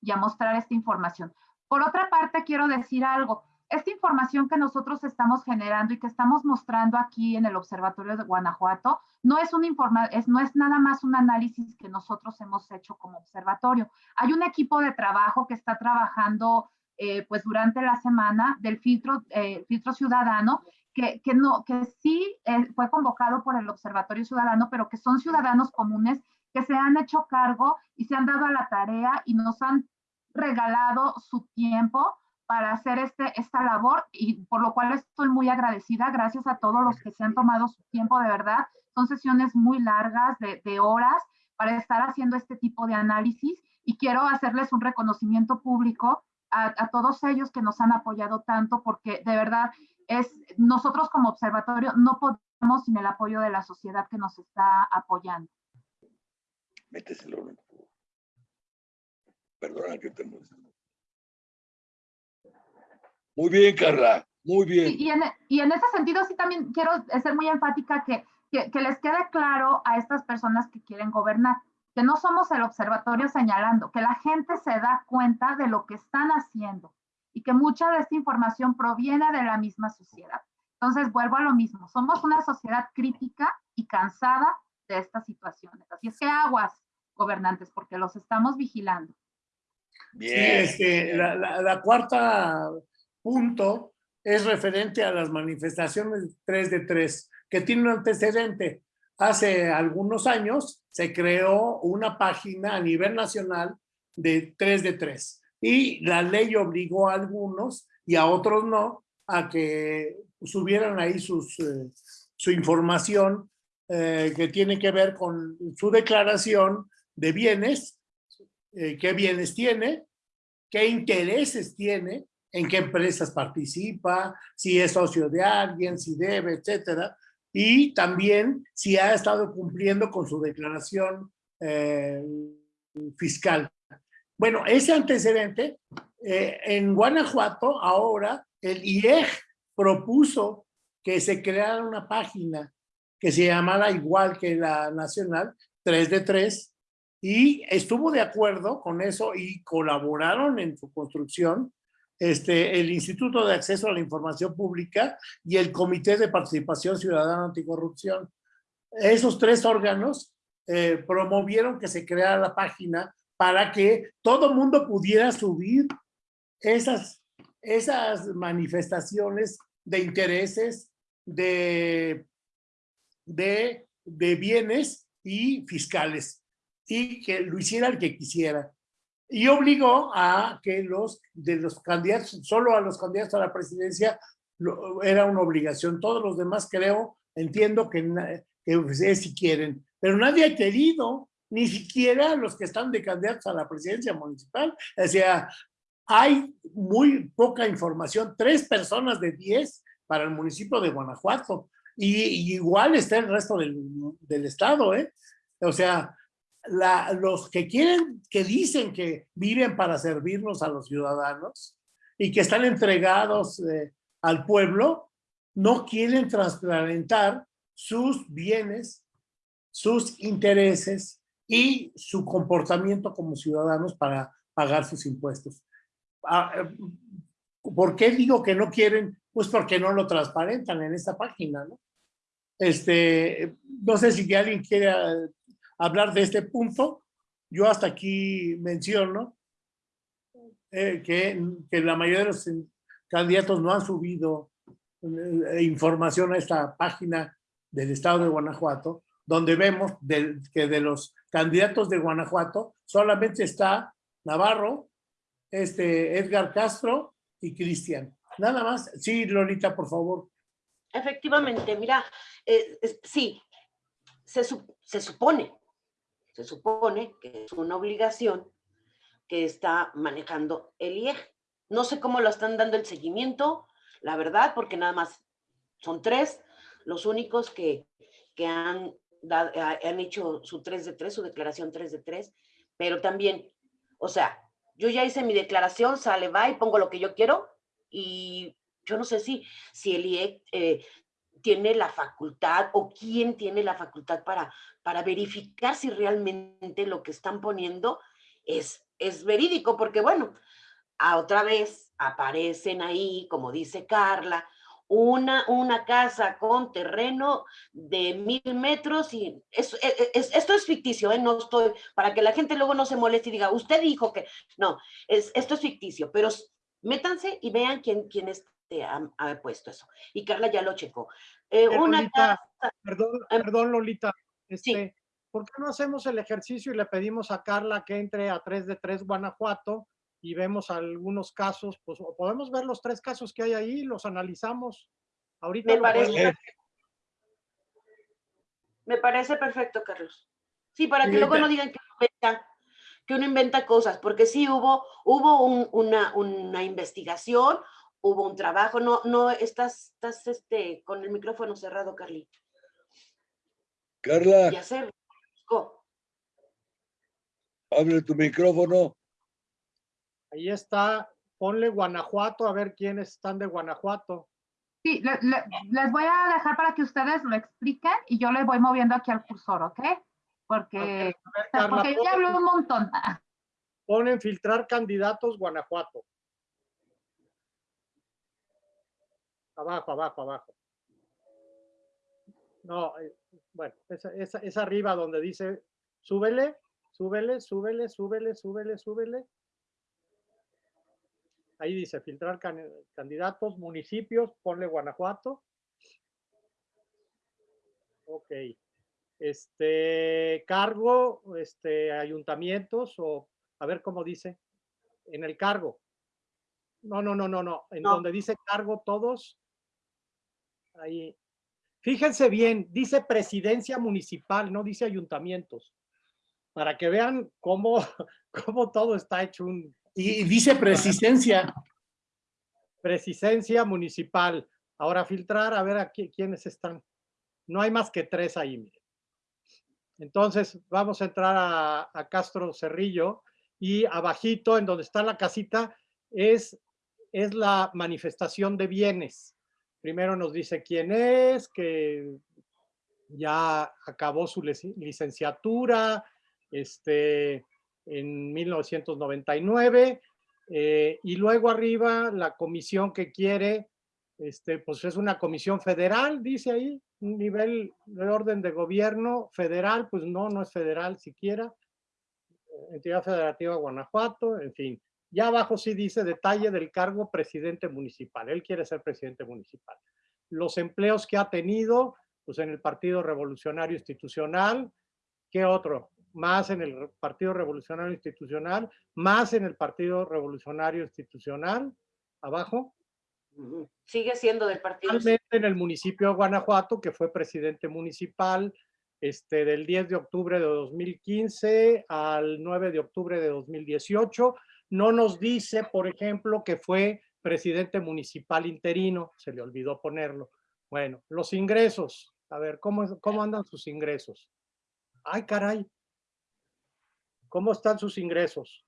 S3: y a mostrar esta información. Por otra parte, quiero decir algo esta información que nosotros estamos generando y que estamos mostrando aquí en el Observatorio de Guanajuato no es, un informa es, no es nada más un análisis que nosotros hemos hecho como observatorio. Hay un equipo de trabajo que está trabajando eh, pues durante la semana del filtro, eh, filtro ciudadano que, que, no, que sí eh, fue convocado por el Observatorio Ciudadano, pero que son ciudadanos comunes que se han hecho cargo y se han dado a la tarea y nos han regalado su tiempo para hacer este, esta labor y por lo cual estoy muy agradecida. Gracias a todos los que se han tomado su tiempo, de verdad. Son sesiones muy largas, de, de horas, para estar haciendo este tipo de análisis y quiero hacerles un reconocimiento público a, todos ellos que nos han apoyado tanto porque de verdad es nosotros como observatorio no podemos sin el apoyo de la sociedad que nos está apoyando.
S4: Méteselo. Perdona que te muestre. Muy bien, Carla, muy bien.
S3: Y, y, en, y, en, ese sentido sí también quiero ser muy enfática que, que, que, les quede claro a estas personas que quieren gobernar, que no somos el observatorio señalando, que la gente se da cuenta de lo que están haciendo y que mucha de esta información proviene de la misma sociedad. Entonces, vuelvo a lo mismo, somos una sociedad crítica y cansada de estas situaciones. Así es que aguas, gobernantes, porque los estamos vigilando.
S1: Bien. Sí, este, la, la, la cuarta punto es referente a las manifestaciones 3 de 3, que tiene un antecedente. Hace algunos años se creó una página a nivel nacional de 3 de 3 y la ley obligó a algunos y a otros no a que subieran ahí sus, eh, su información eh, que tiene que ver con su declaración de bienes, eh, qué bienes tiene, qué intereses tiene en qué empresas participa, si es socio de alguien, si debe, etcétera. Y también si ha estado cumpliendo con su declaración eh, fiscal. Bueno, ese antecedente, eh, en Guanajuato ahora el IEG propuso que se creara una página que se llamara igual que la nacional, 3 de 3, y estuvo de acuerdo con eso y colaboraron en su construcción este, el Instituto de Acceso a la Información Pública y el Comité de Participación Ciudadana Anticorrupción. Esos tres órganos eh, promovieron que se creara la página para que todo mundo pudiera subir esas, esas manifestaciones de intereses, de, de, de bienes y fiscales y que lo hiciera el que quisiera. Y obligó a que los de los candidatos, solo a los candidatos a la presidencia era una obligación. Todos los demás creo, entiendo que, que es si quieren, pero nadie ha querido, ni siquiera los que están de candidatos a la presidencia municipal. O sea, hay muy poca información, tres personas de diez para el municipio de Guanajuato. Y, igual está el resto del, del estado, ¿eh? O sea, los que quieren, que dicen que viven para servirnos a los ciudadanos y que están entregados eh, al pueblo, no quieren transparentar sus bienes, sus intereses y su comportamiento como ciudadanos para pagar sus impuestos. Ah, eh, ¿Por qué digo que no quieren? Pues porque no lo transparentan en esta página, ¿no? Este, no sé si alguien quiere hablar de este punto. Yo hasta aquí menciono eh, que, que, la mayoría de los candidatos no han subido eh, información a esta página del estado de Guanajuato, donde vemos que de los candidatos de Guanajuato solamente está Navarro, este Edgar Castro y Cristian. Nada más. Sí, Lolita, por favor.
S6: Efectivamente, mira, eh, sí, se, se supone se supone que es una obligación que está manejando el IEG. No sé cómo lo están dando el seguimiento, la verdad, porque nada más son tres los únicos que, que han, han hecho su 3 de 3, su declaración 3 de 3, pero también, o sea, yo ya hice mi declaración, sale, va y pongo lo que yo quiero y yo no sé si, si el IEG eh, tiene la facultad o quién tiene la facultad para, para verificar si realmente lo que están poniendo es, es verídico, porque bueno, a otra vez aparecen ahí, como dice Carla, una, una casa con terreno de mil metros y es, e, e, es, esto es ficticio, ¿eh? no estoy, para que la gente luego no se moleste y diga, usted dijo que, no, es, esto es ficticio, pero métanse y vean quién, quién este, ha, ha, puesto eso. Y Carla ya lo checó. Eh,
S2: eh,
S6: una
S2: Lolita, perdón,
S6: em,
S2: perdón, Lolita.
S6: Sí.
S2: Este, ¿Por qué no hacemos el ejercicio y le pedimos a Carla que entre a 3 de 3 Guanajuato y vemos algunos casos? Pues o podemos ver los tres casos que hay ahí, los analizamos. Ahorita
S6: Me
S2: lo
S6: parece, me parece perfecto, Carlos. Sí, para que
S1: Sí,
S6: luego no digan que uno inventa, que uno inventa cosas, porque sí hubo, hubo un- una, una investigación, hubo un trabajo, no, no, estás, estás este, con el micrófono cerrado, Carly.
S4: Carla,
S6: Ya sé, buscó.
S4: abre tu micrófono.
S2: Ahí está, ponle Guanajuato a ver quiénes están de Guanajuato.
S3: Sí, le- le- les voy a dejar para que ustedes lo expliquen y yo les voy moviendo aquí al cursor, ¿ok? Porque,
S2: ver, Carla,
S3: porque yo ya hablé un montón.
S2: ponen filtrar candidatos Guanajuato. Abajo, abajo, abajo. No, eh, bueno, esa, es arriba donde dice, súbele, súbele, súbele, súbele, súbele, súbele. Ahí dice, filtrar can- candidatos, municipios, ponle Guanajuato. Ok. Este, cargo, este, ayuntamientos o, a ver cómo dice, en el cargo. No, no, no, no, no, en
S6: No.
S2: donde dice cargo todos. Ahí. Fíjense bien, dice presidencia municipal, no dice ayuntamientos. Para que vean cómo, cómo todo está hecho un,
S1: Y dice persistencia.
S2: Presidencia municipal. Ahora filtrar, a ver aquí quiénes están. No hay más que tres ahí. miren. Entonces, vamos a entrar a, a Castro Cerrillo y abajito, en donde está la casita, es, es la manifestación de bienes. Primero nos dice quién es, que ya acabó su lic- licenciatura este, en 1999, eh, y luego arriba la comisión que quiere, este, pues es una comisión federal, dice ahí, un nivel de orden de gobierno federal, pues no, no es federal siquiera, entidad federativa Guanajuato, en fin. Ya abajo sí dice detalle del cargo presidente municipal. Él quiere ser presidente municipal. Los empleos que ha tenido, pues en el Partido Revolucionario Institucional, ¿qué otro? Más en el Partido Revolucionario Institucional, más en el Partido Revolucionario Institucional, abajo.
S6: Sigue siendo del partido.
S2: Finalmente en el municipio de Guanajuato, que fue presidente municipal este, del 10 de octubre de 2015 al 9 de octubre de 2018. No nos dice, por ejemplo, que fue presidente municipal interino, se le olvidó ponerlo. Bueno, los ingresos, a ver, ¿cómo, cómo andan sus ingresos? Ay, caray. ¿Cómo están sus ingresos?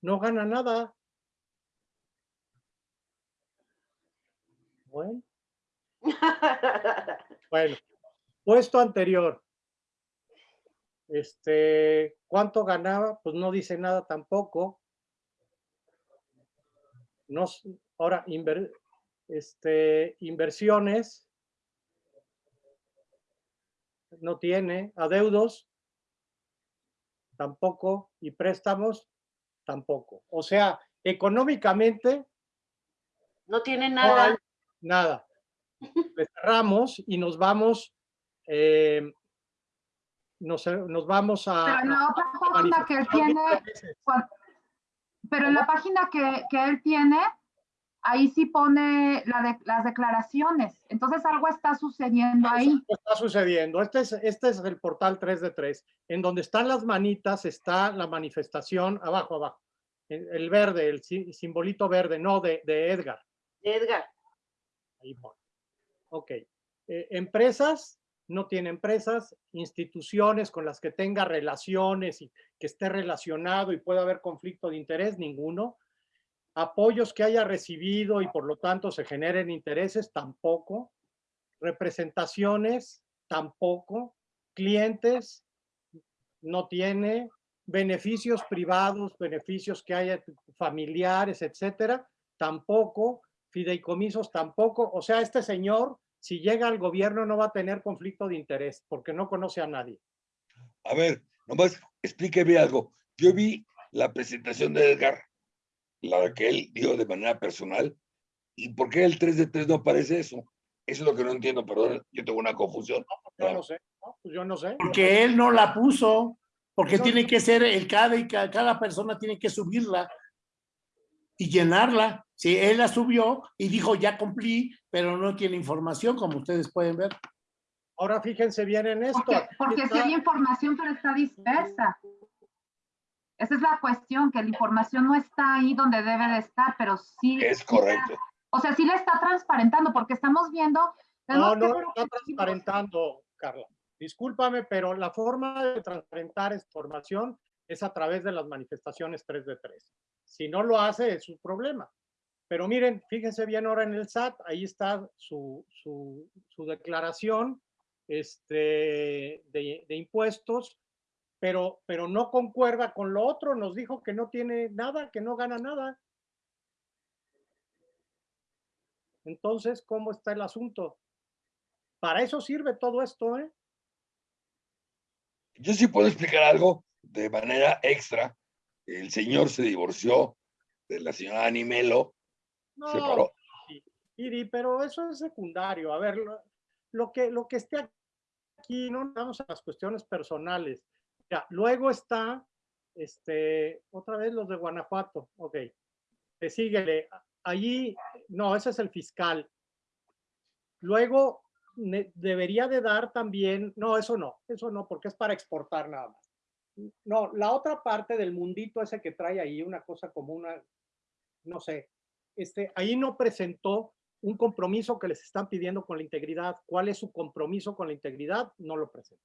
S2: No gana nada. Bueno. Bueno, puesto anterior. Este, ¿cuánto ganaba? Pues no dice nada tampoco. No, ahora, inver- este, inversiones. No tiene. Adeudos. Tampoco. Y préstamos. Tampoco. O sea, económicamente
S6: no tiene
S2: no
S6: nada.
S2: nada. Le cerramos y nos vamos, eh, nos, nos vamos a...
S3: Pero en la
S2: a
S3: página que él
S2: manifestar
S3: tiene,
S2: muchas veces.
S3: cuan- pero en la página que, que él tiene, ahí sí pone la de, las declaraciones. Entonces algo está sucediendo ahí.
S2: Algo está sucediendo. Este es, este es el portal 3 de 3. En donde están las manitas está la manifestación, abajo, abajo. El, el verde, el si- simbolito verde, no de, de Edgar.
S6: Edgar.
S2: Ahí pone. Ok. Eh, empresas, no tiene empresas, instituciones con las que tenga relaciones y que esté relacionado y pueda haber conflicto de interés, ninguno. Apoyos que haya recibido y por lo tanto se generen intereses, tampoco. Representaciones, tampoco. Clientes, no tiene. Beneficios privados, beneficios que haya familiares, etcétera, tampoco fideicomisos tampoco. O sea, este señor, si llega al gobierno, no va a tener conflicto de interés porque no conoce a nadie.
S4: A ver, nomás explíqueme algo. Yo vi la presentación de Edgar, la que él dio de manera personal, ¿y por qué el 3 de 3 no aparece eso? Eso es lo que no entiendo, perdón, yo tengo una confusión.
S2: Yo no sé, ¿no? Pues yo no sé.
S1: Porque él no la puso, porque
S2: No.
S1: tiene que ser el cada y ca- cada persona tiene que subirla y llenarla. Sí, él la subió y dijo ya cumplí, pero no tiene información, como ustedes pueden ver.
S2: Ahora fíjense bien en esto.
S3: Porque, porque sí
S2: está-
S3: hay información, pero está dispersa. Esa es la cuestión, que la información no está ahí donde debe de estar, pero sí.
S4: Es
S3: sí
S4: correcto.
S3: está- o sea, sí la está transparentando, porque estamos viendo.
S2: No,
S3: que
S2: no lo está transparentando, Carla. Discúlpame, pero la forma de transparentar esta información es a través de las manifestaciones 3 de 3. Si no lo hace, es su problema. Pero miren, fíjense bien ahora en el SAT, ahí está su, su, declaración este, de, de impuestos, pero, pero no concuerda con lo otro. Nos dijo que no tiene nada, que no gana nada. Entonces, ¿cómo está el asunto? Para eso sirve todo esto, ¿eh?
S4: Yo sí puedo explicar algo de manera extra. El señor se divorció de la señora Animelo,
S2: No, Iri, pero eso es secundario. A ver, lo, lo que, lo que esté aquí, no vamos a las cuestiones personales. Ya, luego está, este, otra vez los de Guanajuato, ok. Te síguele. Allí, no, ese es el fiscal. Luego, ne- debería de dar también, no, eso no, eso no, porque es para exportar nada más. No, la otra parte del mundito ese que trae ahí, una cosa como una, no sé, este, ahí no presentó un compromiso que les están pidiendo con la integridad. ¿Cuál es su compromiso con la integridad? No lo presenta.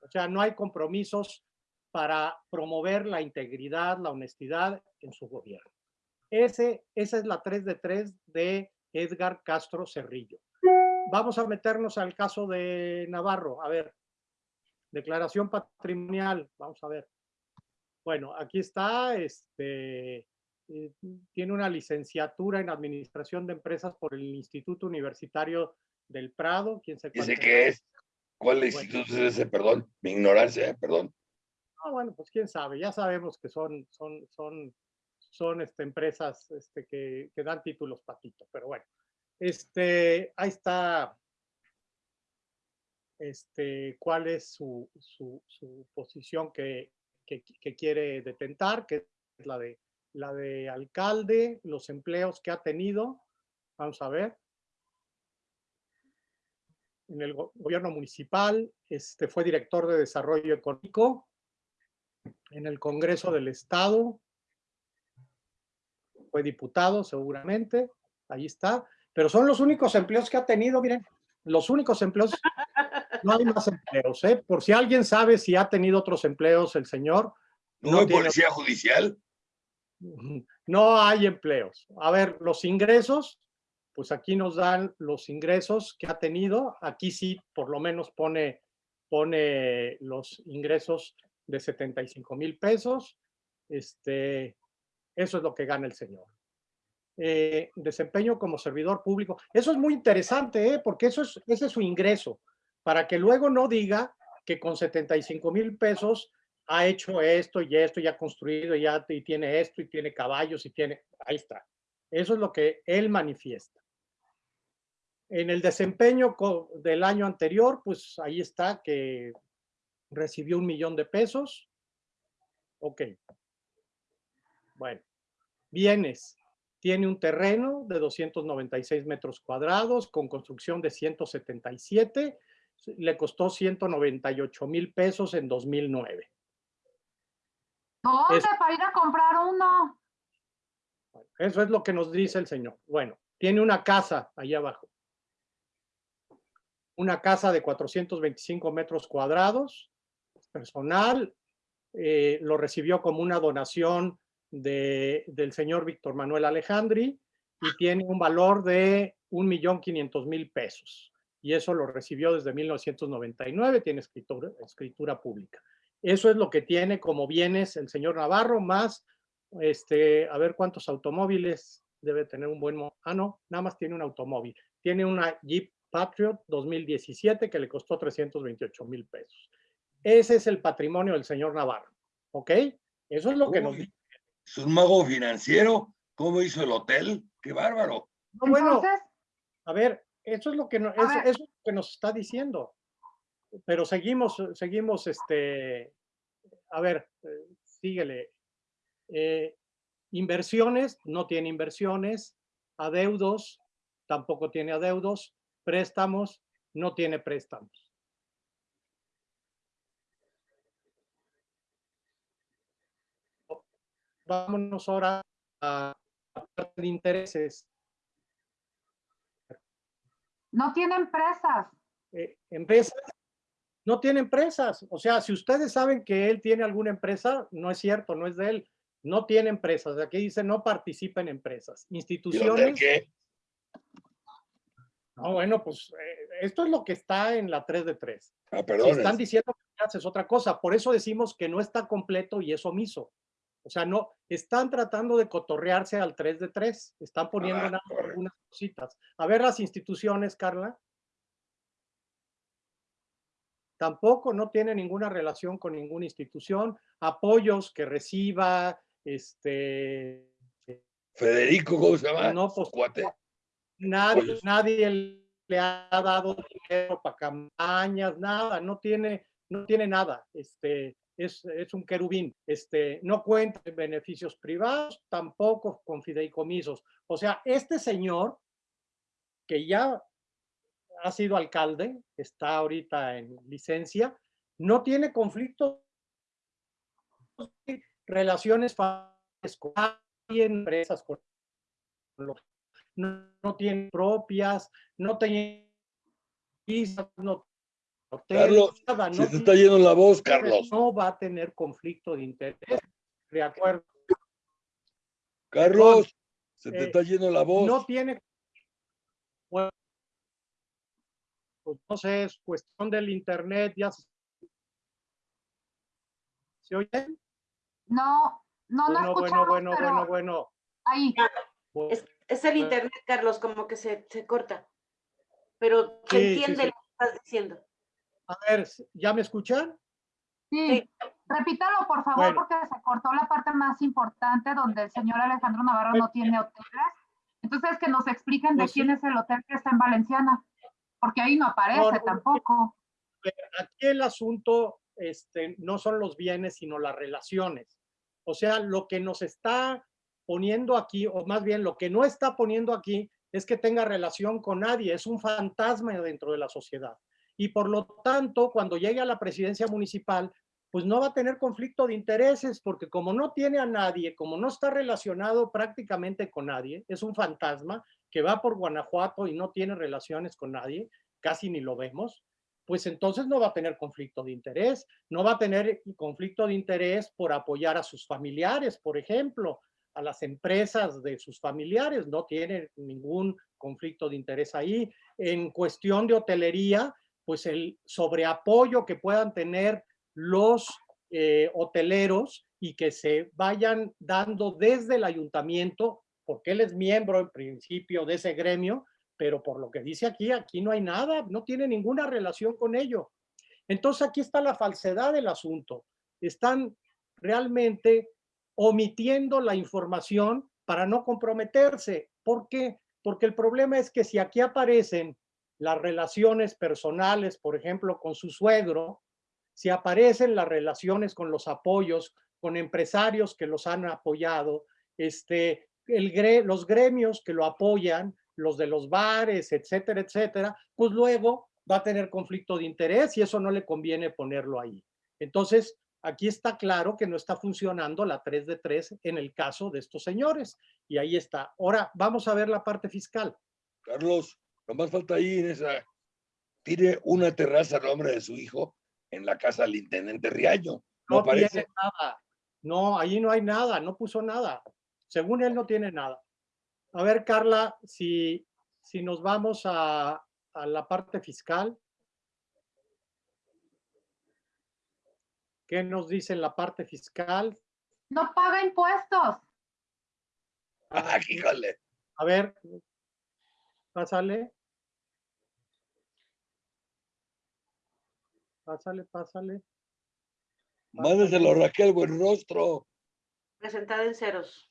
S2: O sea, no hay compromisos para promover la integridad, la honestidad en su gobierno. Ese, esa es la 3 de 3 de Edgar Castro Cerrillo. Vamos a meternos al caso de Navarro. A ver, declaración patrimonial. Vamos a ver. Bueno, aquí está, este, eh, tiene una licenciatura en Administración de Empresas por el Instituto Universitario del Prado. ¿Quién se
S4: Dice que es. ¿Cuál instituto es ese? Perdón, mi ignorancia, eh, perdón.
S2: Ah, bueno, pues quién sabe, ya sabemos que son, son, son, son este, empresas este, que, que dan títulos patitos, pero bueno. Este, ahí está este, cuál es su, su, su posición que, que, que, quiere detentar, que es la de la de alcalde, los empleos que ha tenido. Vamos a ver. En el gobierno municipal, este fue director de desarrollo económico. En el Congreso del Estado, fue diputado seguramente, ahí está. Pero son los únicos empleos que ha tenido, miren, los únicos empleos. No hay más empleos, ¿eh? Por si alguien sabe si ha tenido otros empleos el señor.
S4: ¿No, no hay policía judicial?
S2: No hay empleos. A ver, los ingresos, pues aquí nos dan los ingresos que ha tenido. Aquí sí, por lo menos pone, pone los ingresos de 75 mil pesos. Este, eso es lo que gana el señor. Eh, desempeño como servidor público. Eso es muy interesante, ¿eh? porque eso es, ese es su ingreso, para que luego no diga que con 75 mil pesos ha hecho esto y esto, y ha construido, y, y tiene esto, y tiene caballos, y tiene... Ahí está. Eso es lo que él manifiesta. En el desempeño del año anterior, pues ahí está que recibió un millón de pesos. Ok. Bueno. Bienes. Tiene un terreno de 296 metros cuadrados con construcción de 177. Le costó 198 mil pesos en 2009.
S3: ¿Dónde? Para ir a comprar uno.
S2: Eso es lo que nos dice el señor. Bueno, tiene una casa ahí abajo. Una casa de 425 metros cuadrados, personal, eh, lo recibió como una donación de, del señor Víctor Manuel Alejandri y tiene un valor de 1.500.000 pesos. Y eso lo recibió desde 1999, tiene escritura, escritura pública. Eso es lo que tiene como bienes el señor Navarro, más, este, a ver cuántos automóviles debe tener un buen... Ah, no, nada más tiene un automóvil. Tiene una Jeep Patriot 2017 que le costó 328 mil pesos. Ese es el patrimonio del señor Navarro, ¿ok? Eso es lo que nos dice.
S4: Es un mago financiero. ¿Cómo hizo el hotel? ¡Qué bárbaro!
S2: No, bueno, a ver, eso es lo que, no, eso, eso es lo que nos está diciendo pero seguimos, seguimos, este, a ver, eh, síguele. Eh, inversiones, no tiene inversiones. Adeudos, tampoco tiene adeudos. Préstamos, no tiene préstamos. Vámonos ahora a la de intereses.
S3: No tiene empresas.
S2: Eh, empresas, no tiene empresas. O sea, si ustedes saben que él tiene alguna empresa, no es cierto, no es de él. No tiene empresas. Aquí dice no participa en empresas. Instituciones.
S4: qué?
S2: No, bueno, pues eh, esto es lo que está en la 3 de 3.
S4: Ah, perdón.
S2: Si están diciendo que haces otra cosa. Por eso decimos que no está completo y es omiso. O sea, no, están tratando de cotorrearse al 3 de 3. Están poniendo
S4: Ah,
S2: algunas cositas. A ver las instituciones, Carla. Tampoco no tiene ninguna relación con ninguna institución, apoyos que reciba, este...
S4: Federico, ¿cómo se llama?
S2: No, pues. Nadie,
S4: Apoyos.
S2: nadie le ha dado dinero para campañas, nada, no tiene, no tiene nada, este, es, es un querubín, este, no cuenta en beneficios privados, tampoco con fideicomisos. O sea, este señor, que ya ha sido alcalde, está ahorita en licencia, no tiene conflicto relaciones familiares con empresas con los- no, no tienen propias, no visas, no
S4: Carlos,
S2: nada,
S4: Se
S2: no
S4: te
S2: tiene-
S4: está yendo la voz, Carlos.
S2: no va a tener conflicto de interés. De acuerdo.
S4: Carlos, se te
S2: eh,
S4: está yendo la voz.
S2: No tiene. Bueno, pues no sé, es cuestión del internet, ya se, ¿Se oye?
S3: No, no, no
S2: Bueno, bueno,
S3: escuchamos,
S2: bueno,
S3: pero
S2: bueno, bueno.
S3: ahí.
S6: Es, es el
S2: Bueno.
S6: internet, Carlos, como que se, se corta. Pero se
S2: Sí,
S6: entiende
S2: sí.
S6: lo que estás diciendo.
S2: A ver, ¿ya me escuchan?
S3: Sí, repítalo por favor
S2: Bueno.
S3: porque se cortó la parte más importante donde el señor Alejandro Navarro no tiene hoteles. Entonces que nos expliquen de
S2: Pues sí.
S3: quién es el hotel que está en Valenciana, porque ahí no aparece
S2: No, no, no.
S3: tampoco.
S2: Aquí el asunto este, no son los bienes, sino las relaciones. O sea, lo que nos está poniendo aquí, o más bien lo que no está poniendo aquí, es que tenga relación con nadie, es un fantasma dentro de la sociedad. Y por lo tanto, cuando llegue a la presidencia municipal, pues no va a tener conflicto de intereses, porque como no tiene a nadie, como no está relacionado prácticamente con nadie, es un fantasma que va por Guanajuato y no tiene relaciones con nadie, casi ni lo vemos, pues entonces no va a tener conflicto de interés, no va a tener conflicto de interés por apoyar a sus familiares, por ejemplo, a las empresas de sus familiares, no tiene ningún conflicto de interés ahí. En cuestión de hotelería, pues el sobreapoyo que puedan tener los eh, hoteleros y que se vayan dando desde el ayuntamiento, porque él es miembro en principio de ese gremio, pero por lo que dice aquí, aquí no hay nada, no tiene ninguna relación con ello. Entonces aquí está la falsedad del asunto. Están realmente omitiendo la información para no comprometerse. ¿Por qué? Porque el problema es que si aquí aparecen las relaciones personales, por ejemplo, con su suegro, si aparecen las relaciones con los apoyos, con empresarios que los han apoyado, este, el los gremios que lo apoyan, los de los bares, etcétera, etcétera, pues luego va a tener conflicto de interés y eso no le conviene ponerlo ahí. Entonces, aquí está claro que no está funcionando la 3 de 3 en el caso de estos señores. Y ahí está. Ahora vamos a ver la parte fiscal.
S4: Carlos, nomás falta ahí en esa. Tiene una terraza a nombre de su hijo en la casa del intendente Riaño. No
S2: No
S4: aparece.
S2: tiene nada. No, ahí no hay nada, no puso nada. Según él no tiene nada. A ver, Carla, si, si nos vamos a, a la parte fiscal. ¿Qué nos dice en la parte fiscal?
S3: No paga impuestos.
S4: Ah, híjole.
S2: A ver, pásale. Pásale, pásale.
S4: Mándeselo a Raquel Buenrostro.
S6: Presentada en ceros.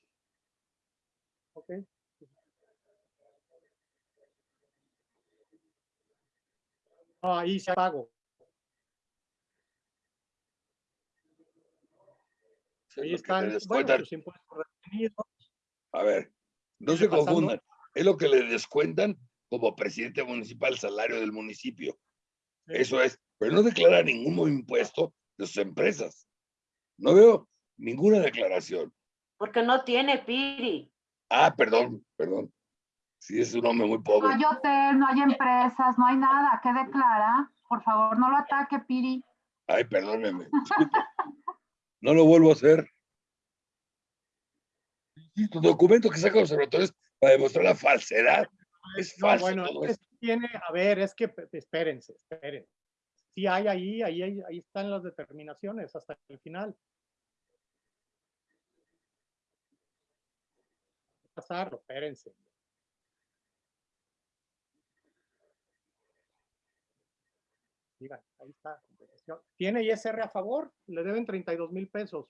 S2: Ok. Ah, ahí se
S4: es
S2: Ahí están, bueno,
S4: descuentan.
S2: sus impuestos retenidos.
S4: A ver, no
S2: ¿Qué
S4: se confundan. Es lo que le descuentan como presidente municipal salario del municipio.
S2: Sí.
S4: Eso es. Pero no declara ningún impuesto de sus empresas. No veo ninguna declaración.
S6: Porque no tiene Piri.
S4: Ah, perdón, perdón. Sí, es un hombre muy
S3: No
S4: pobre.
S3: hay hotel, no hay empresas, no hay nada. ¿Qué declara? Por favor, no lo ataque, Piri.
S4: Ay, perdóneme. No lo vuelvo a hacer. Y tu documento que saca los observatorios para demostrar la falsedad. Es
S2: No,
S4: falso
S2: bueno,
S4: todo
S2: es tiene, a ver, es que espérense, espérense. Sí hay ahí, ahí, ahí, ahí están las determinaciones hasta el final. Pasarlo, espérense. Digan, ahí está. Tiene ISR a favor, le deben 32 mil pesos.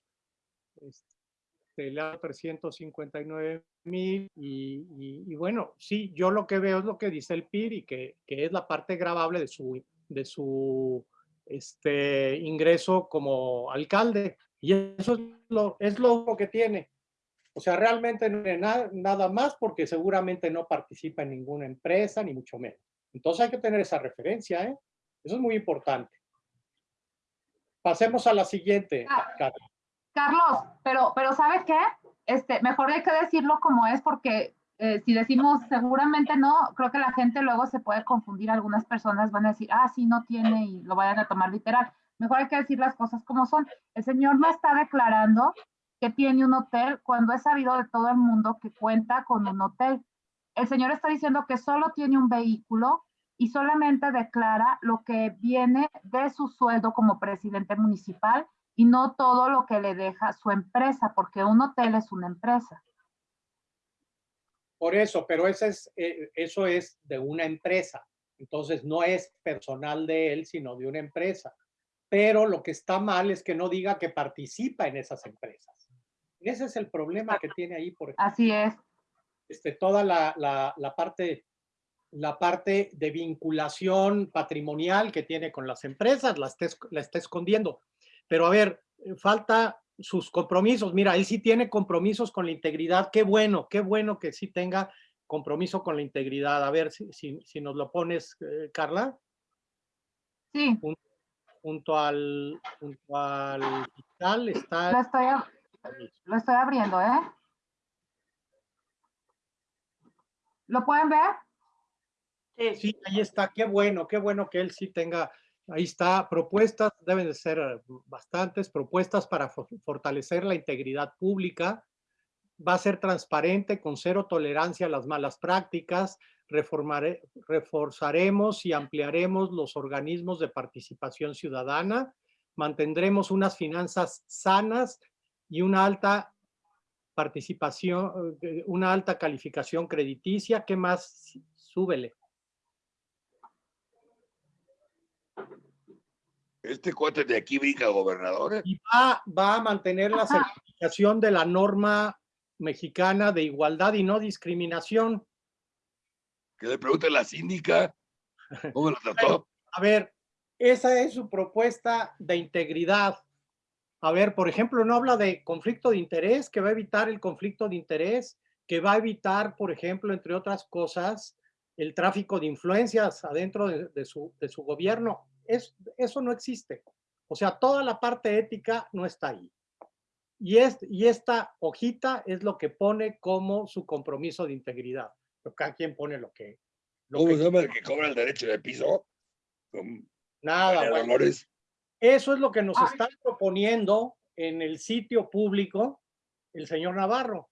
S2: Este, le da 359 mil y, y- y bueno, sí, yo lo que veo es lo que dice el PIRI, que, que es la parte grabable de su, de su este, ingreso como alcalde. Y eso es lo, es lo que tiene. O sea, realmente no tiene nada, nada más porque seguramente no participa en ninguna empresa, ni mucho menos. Entonces hay que tener esa referencia, ¿eh? Eso es muy importante. Pasemos a la siguiente.
S3: Ah. Carlos, pero, pero ¿sabes qué? Este, mejor hay que decirlo como es porque eh, si decimos seguramente no, creo que la gente luego se puede confundir. Algunas personas van a decir, ah, sí, no tiene y lo vayan a tomar literal. Mejor hay que decir las cosas como son. El señor no está declarando tiene un hotel cuando es sabido de todo el mundo que cuenta con un hotel. El señor está diciendo que solo tiene un vehículo y solamente declara lo que viene de su sueldo como presidente municipal y no todo lo que le deja su empresa, porque un hotel es una empresa.
S2: Por eso, pero ese es, eh, eso es de una empresa. Entonces no es personal de él, sino de una empresa. Pero lo que está mal es que no diga que participa en esas empresas. Ese es el problema que tiene ahí, por
S3: Así es.
S2: este, toda la, la, la parte la parte de vinculación patrimonial que tiene con las empresas, la está, la está escondiendo. Pero a ver, falta sus compromisos. Mira, él sí tiene compromisos con la integridad. Qué bueno, qué bueno que sí tenga compromiso con la integridad. A ver si, si, si nos lo pones, eh, Carla.
S3: Sí.
S2: Junto, junto, al, junto al fiscal está...
S3: Lo estoy, lo estoy abriendo, ¿eh? ¿Lo pueden ver?
S6: Sí.
S2: Sí, ahí está. Qué bueno, qué bueno que él sí tenga Ahí está, propuestas, deben de ser eh, bastantes, propuestas para fortalecer la integridad pública, va a ser transparente, con cero tolerancia a las malas prácticas, reformare, reforzaremos y ampliaremos los organismos de participación ciudadana, mantendremos unas finanzas sanas y una alta participación, eh, una alta calificación crediticia. ¿Qué más? Súbele.
S4: Este cuate de aquí brinca gobernador. ¿eh?
S2: Y va, va a mantener la certificación de la norma mexicana de igualdad y no discriminación.
S4: Que le pregunte a la síndica cómo lo trató.
S2: A ver, esa es su propuesta de integridad. A ver, por ejemplo, no habla de conflicto de interés, que va a evitar el conflicto de interés, que va a evitar, por ejemplo, entre otras cosas, el tráfico de influencias adentro de, de su, de su gobierno. Es, eso no existe. O sea, toda la parte ética no está ahí. Y, es, y esta hojita es lo que pone como su compromiso de integridad. Pero cada quien pone lo que... Lo
S4: ¿Cómo
S2: que
S4: se llama el que cobra el derecho de piso?
S2: Nada, bueno. Eso es lo que nos está proponiendo en el sitio público el señor Navarro.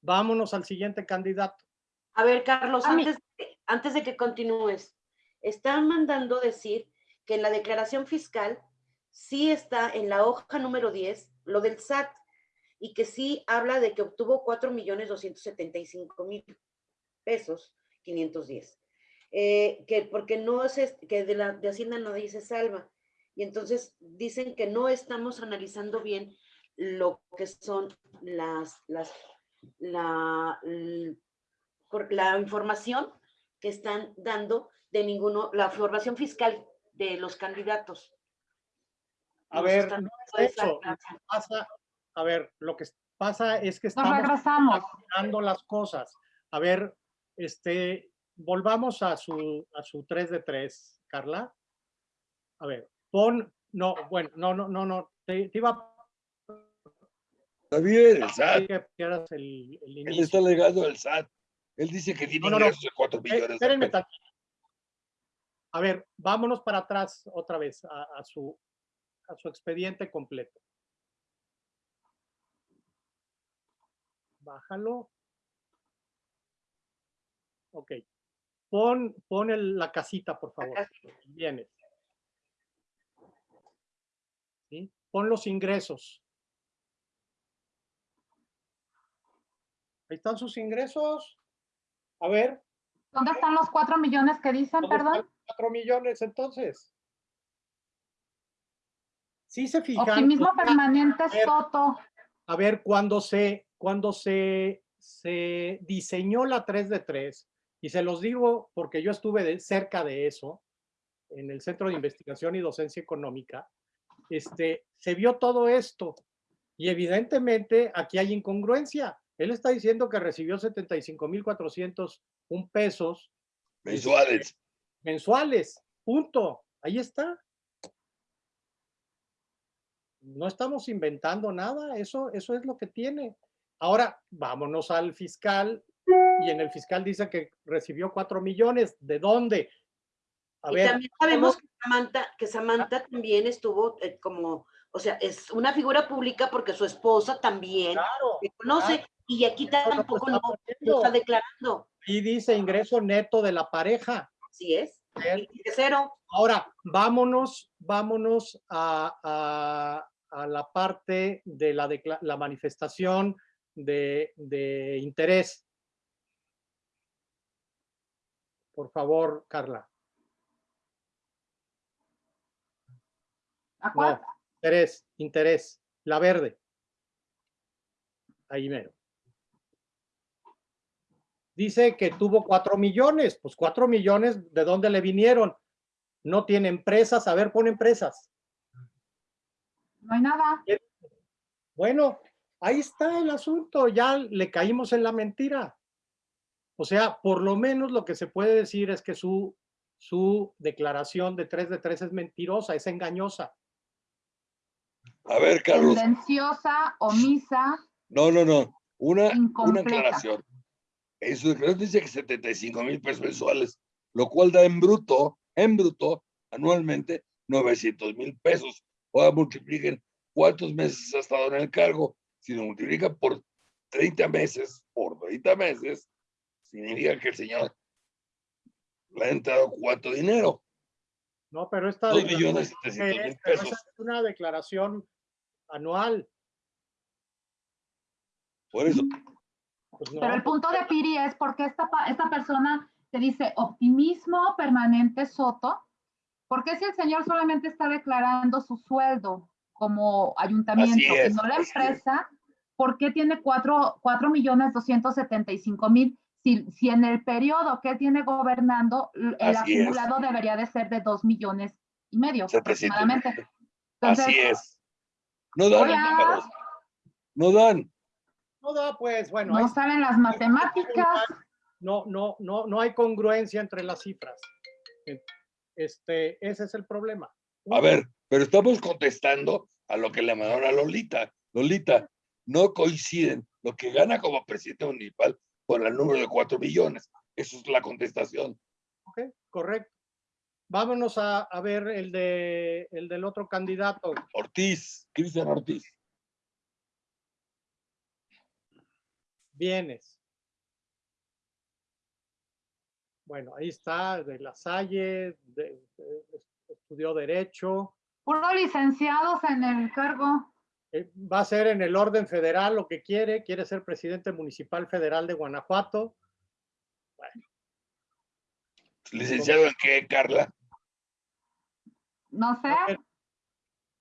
S2: Vámonos al siguiente candidato.
S6: A ver, Carlos,
S3: A mí-
S6: antes, de- antes de que continúes, están mandando decir que en la declaración fiscal sí está en la hoja número 10 lo del SAT y que sí habla de que obtuvo 4 millones 275 mil pesos 510. Eh, que porque no es, est- que de, la, de Hacienda no dice salva. Y entonces dicen que no estamos analizando bien lo que son las, las, la, la información que están dando de ninguno, la información fiscal de los candidatos.
S2: A
S6: Nos
S2: ver, no es eso. Lo
S6: clase.
S2: que pasa, a ver, lo que pasa es que
S3: Nos
S2: estamos
S3: regresamos.
S2: dando las cosas. A ver, este, volvamos a su, a su 3 de 3, Carla. A ver, pon, no, bueno, no, no, no, no, te, te iba a
S4: Está bien, el
S2: pedir
S4: SAT.
S2: que el, el
S4: Él está legado al SAT. Él dice que tiene
S2: No, no, no.
S4: ingresos de 4
S2: Eh,
S4: millones
S2: espérenme. A ver, vámonos para atrás otra vez a, a su, a su expediente completo. Bájalo. Ok. Pon, pon el- la casita, por favor. Vienes. ¿Sí? Pon los ingresos. Ahí están sus ingresos. A ver,
S3: ¿Dónde están los cuatro millones que dicen,
S2: ¿Dónde están
S3: perdón?
S2: Cuatro millones, entonces. Sí se fijan.
S3: Optimismo permanente
S2: a ver,
S3: Soto.
S2: A ver, cuando se, cuando se, se diseñó la 3 de 3, y se los digo porque yo estuve de- cerca de eso, en el Centro de Investigación y Docencia Económica, este, se vio todo esto. Y evidentemente aquí hay incongruencia. Él está diciendo que recibió 75,401 pesos
S4: Mensuales.
S2: mensuales. Punto. Ahí está. No estamos inventando nada. Eso, eso es lo que tiene. Ahora, vámonos al fiscal. y en el fiscal dice que recibió 4 millones. ¿De dónde? A
S6: y
S2: ver,
S6: también sabemos que Samantha, que Samantha también estuvo eh, como, o sea, es una figura pública porque su esposa también
S2: claro,
S6: se conoce
S2: claro.
S6: y aquí tampoco lo,
S2: está
S6: lo
S2: poniendo.
S6: está declarando.
S2: y dice ingreso neto de la pareja.
S6: Así es. Cero.
S2: Ahora, vámonos, vámonos a, a- a la parte de la, la manifestación de, de interés. Por favor, Carla.
S3: ¿A cuál?
S2: No, interés, interés, la verde. Ahí mero. Dice que tuvo cuatro millones, pues cuatro millones, ¿de dónde le vinieron? No tiene empresas, a ver, pon empresas.
S3: No hay nada.
S2: Bueno, ahí está el asunto, ya le caímos en la mentira. O sea, por lo menos lo que se puede decir es que su, su declaración de 3 de 3 es mentirosa, es engañosa.
S4: A ver, Carlos.
S3: Tendenciosa, omisa,
S4: No, no, no. Una, una aclaración. En su declaración dice que 75 mil pesos mensuales, lo cual da en bruto, en bruto, anualmente, 900 mil pesos. Ahora multipliquen cuántos meses ha estado en el cargo. Si lo multiplican por 30 meses, por 30 meses, significa que el señor le ha entrado cuánto dinero.
S2: No, pero esta
S4: Dos
S2: declaración
S4: millones
S2: que
S4: setecientos
S2: es-
S4: mil
S2: pero
S4: pesos.
S2: es una declaración anual.
S4: Por eso,
S2: Pues no,
S3: Pero el punto de Piri es porque esta, pa- esta persona te dice optimismo permanente Soto, ¿por qué si el señor solamente está declarando su sueldo como ayuntamiento y
S4: es,
S3: no la empresa? ¿Por qué tiene cuatro, cuatro millones doscientos setenta y cinco mil? Si, si en el periodo que tiene gobernando, el
S4: Así es.
S3: acumulado debería de ser de dos millones y medio
S4: 700 mil.
S3: aproximadamente. Entonces,
S4: así es. No dan los
S3: Hola.
S4: números. No dan.
S2: no da, pues, bueno,
S3: no saben las matemáticas.
S2: no, no, no, no hay congruencia entre las cifras. Este, ese es el problema.
S4: A ver, pero estamos contestando a lo que le mandaron a Lolita. Lolita, no coinciden lo que gana como presidente municipal con el número de cuatro millones. Eso es la contestación.
S2: Ok, correcto. Vámonos a, a ver el, de, el del otro candidato.
S4: Ortiz, Cristian Ortiz.
S2: Bienes. Bueno, ahí está, de La Salle, de- de- estudió Derecho.
S3: Puro licenciados en el cargo.
S2: Eh, Va a ser en el orden federal lo que quiere, quiere ser presidente municipal federal de Guanajuato.
S4: ¿Licenciado en qué, Carla?
S3: No sé,